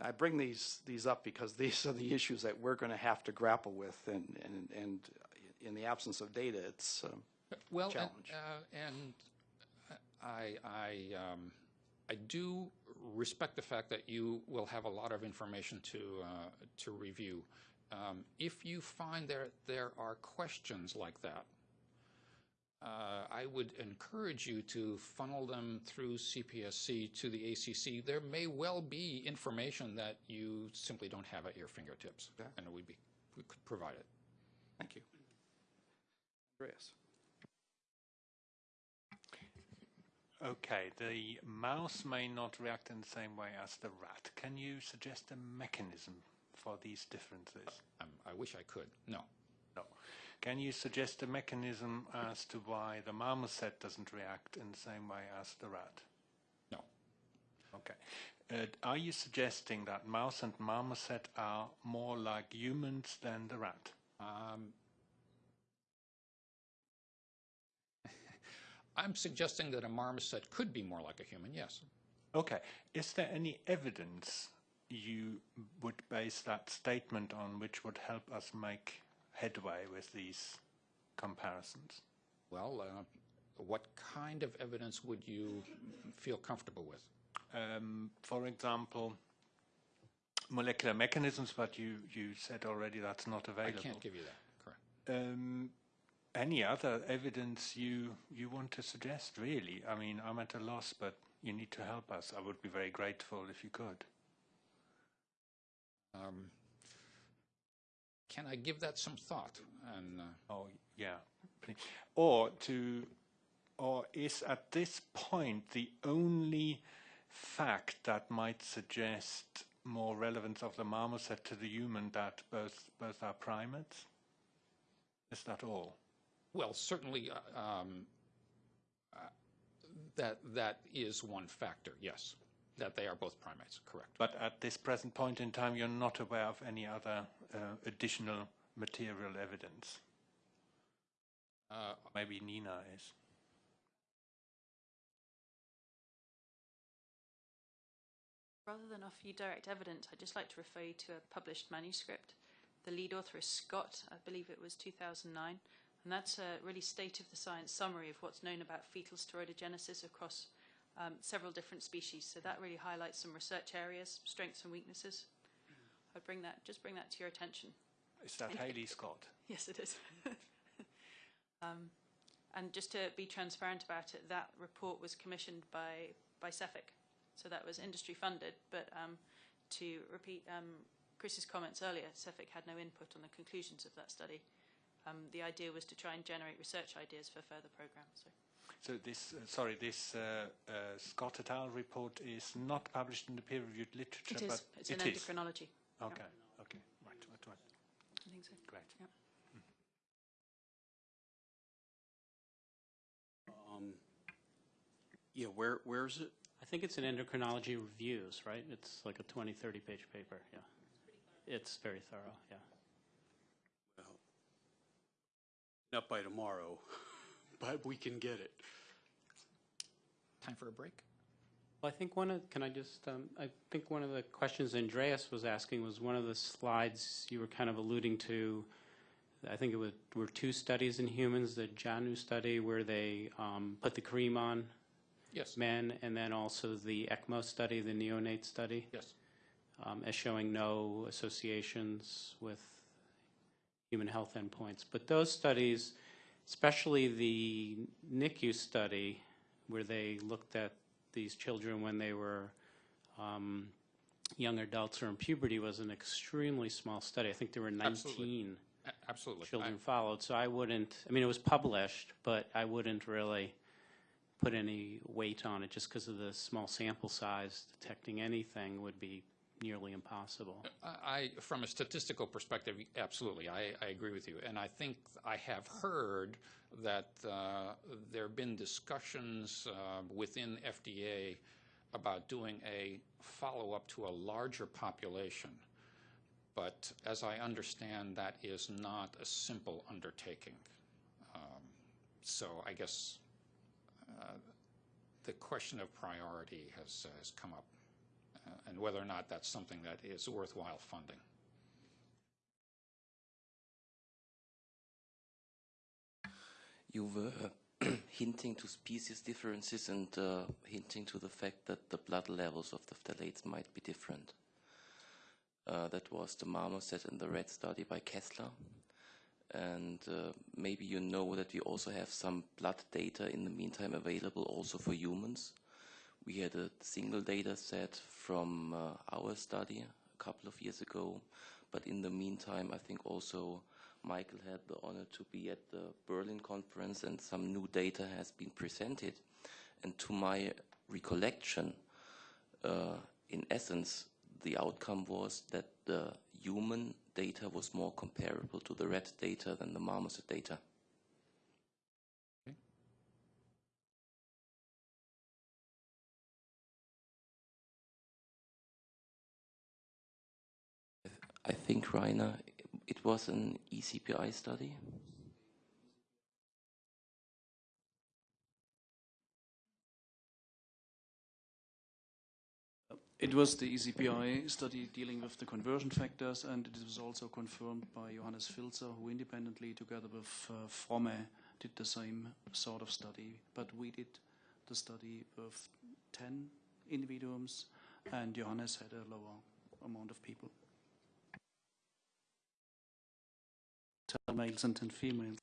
I bring these, these up because these are the issues that we're going to have to grapple with, and, and, and in the absence of data, it's um, Well, and, challenge. uh, and I, I, um, I do respect the fact that you will have a lot of information to, uh, to review. Um, if you find there, there are questions like that, uh, I would encourage you to funnel them through CPSC to the ACC. There may well be information that you simply don't have at your fingertips, and we, be, we could provide it. Thank you. Andreas? Okay, the mouse may not react in the same way as the rat. Can you suggest a mechanism for these differences? Um, I wish I could. No. No. Can you suggest a mechanism as to why the marmoset doesn't react in the same way as the rat? No. Okay. Uh, are you suggesting that mouse and marmoset are more like humans than the rat? Um, *laughs* I'm suggesting that a marmoset could be more like a human, yes. Okay. Is there any evidence you would base that statement on which would help us make headway with these comparisons? Well, uh, what kind of evidence would you feel comfortable with? Um, for example, molecular mechanisms, but you, you said already that's not available. I can't give you that, correct. Um, any other evidence you you want to suggest? Really, I mean, I'm at a loss, but you need to help us. I would be very grateful if you could. Um, can I give that some thought? And uh, Oh, yeah. Or to, or is at this point the only fact that might suggest more relevance of the marmoset to the human that both both are primates? Is that all? Well, certainly, uh, um, uh, that, that is one factor, yes, that they are both primates, correct. But at this present point in time, you're not aware of any other uh, additional material evidence. Uh, Maybe Nina is. Rather than offer you direct evidence, I'd just like to refer you to a published manuscript. The lead author is Scott, I believe it was 2009, and that's a really state of the science summary of what's known about fetal steroidogenesis across um, several different species. So that really highlights some research areas, strengths and weaknesses. I'd bring that, just bring that to your attention. Is that Thank. Haley Scott? *laughs* Yes, it is. *laughs* um, and just to be transparent about it, that report was commissioned by, by CEFIC. So that was industry funded, but um, to repeat um, Chris's comments earlier, CEFIC had no input on the conclusions of that study. Um, the idea was to try and generate research ideas for further programs. So. So this, uh, sorry, this uh, uh, Scott et al. report is not published in the peer-reviewed literature, It is. but It's it in is. endocrinology. Yeah. Okay, okay, right, right, right. I think so. Great. Yeah. Um, Yeah, where, where is it? I think it's in endocrinology reviews, right? It's like a 20, 30 page paper, yeah. It's very thorough, yeah. Well, Not by tomorrow, *laughs* but we can get it. time for a break? Well, I think one of, can I just, um, I think one of the questions Andreas was asking was one of the slides you were kind of alluding to. I think it was, were two studies in humans, the JANU study where they um, put the cream on Yes. men, and then also the ECMO study, the neonate study, Yes. um, as showing no associations with human health endpoints. But those studies, especially the NICU study, where they looked at these children when they were um, young adults or in puberty, was an extremely small study. I think there were 19 Absolutely. Absolutely. children I- followed. So I wouldn't, I mean, it was published, but I wouldn't really put any weight on it just because of the small sample size. Detecting anything would be nearly impossible. I, from a statistical perspective, absolutely, I, I agree with you. And I think I have heard that uh, there have been discussions uh, within FDA about doing a follow-up to a larger population. But as I understand, that is not a simple undertaking. Um, So I guess uh, the question of priority has, has come up and whether or not that's something that is worthwhile funding. You were *clears throat* hinting to species differences and uh, hinting to the fact that the blood levels of the phthalates might be different. Uh, that was the marmoset and the rat study by Kessler. And uh, maybe you know that we also have some blood data in the meantime available also for humans. We had a single data set from uh, our study a couple of years ago, but in the meantime, I think also Michael had the honor to be at the Berlin conference and some new data has been presented. And to my recollection, uh, in essence, the outcome was that the human data was more comparable to the rat data than the marmoset data. I think, Rainer, it was an ECPI study. It was the ECPI study dealing with the conversion factors, and it was also confirmed by Johannes Filzer, who independently, together with uh, Fromme, did the same sort of study. But we did the study with 10 individuals, and Johannes had a lower amount of people. Males and 10 females.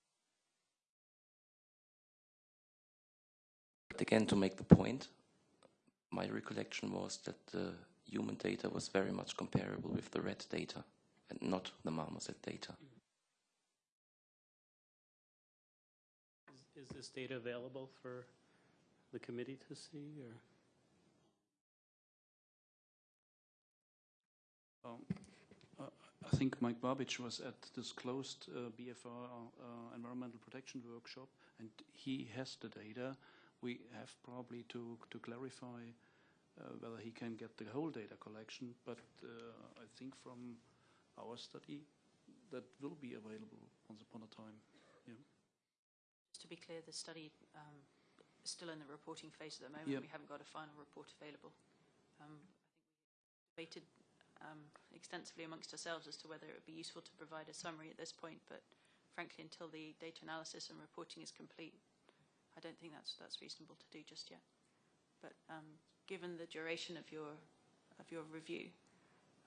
But again, to make the point, my recollection was that the human data was very much comparable with the rat data. and not the marmoset data. Is, is this data available for the committee to see, or? Um, I think Mike Babich was at this closed uh, BFR uh, environmental protection workshop, and he has the data. We have probably to to clarify uh, whether he can get the whole data collection, but uh, I think from our study that will be available once upon a time. Yeah. Just to be clear, the study um, is still in the reporting phase at the moment. Yep. We haven't got a final report available. Um, I think we debated um, extensively amongst ourselves as to whether it would be useful to provide a summary at this point, but frankly, until the data analysis and reporting is complete, I don't think that's that's reasonable to do just yet. But um, given the duration of your of your review,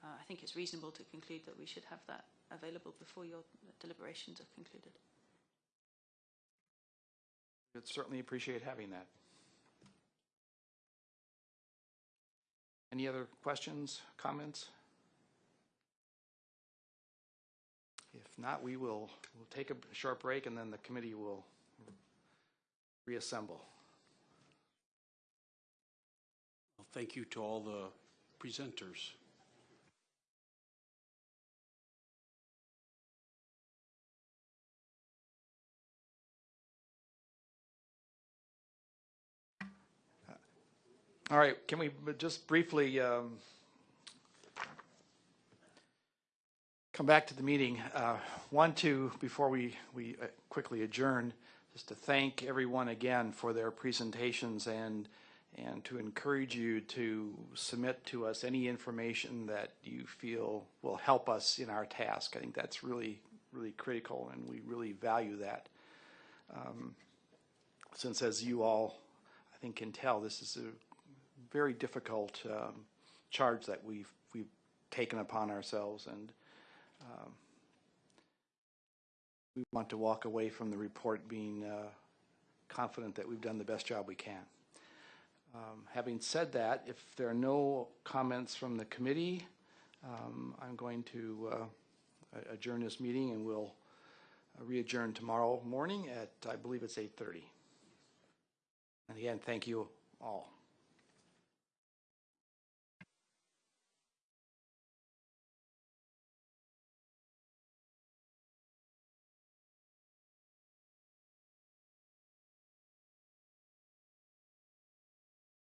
uh, I think it's reasonable to conclude that we should have that available before your deliberations are concluded. We'd certainly appreciate having that. Any other questions, comments? Not, we will, we'll take a short break and then the committee will reassemble. Well, Thank you to all the presenters. All right, can we just briefly um, come back to the meeting? Uh, Want to, before we, we uh, quickly adjourn, just to thank everyone again for their presentations and, and to encourage you to submit to us any information that you feel will help us in our task. I think that's really, really critical, and we really value that. Um, Since as you all, I think, can tell, this is a very difficult um, charge that we've we've taken upon ourselves, and um, we want to walk away from the report being uh, confident that we've done the best job we can. Um, having said that, if there are no comments from the committee, um, I'm going to uh, adjourn this meeting, and we'll uh, re-adjourn tomorrow morning at I believe it's 8:30. And again, thank you all.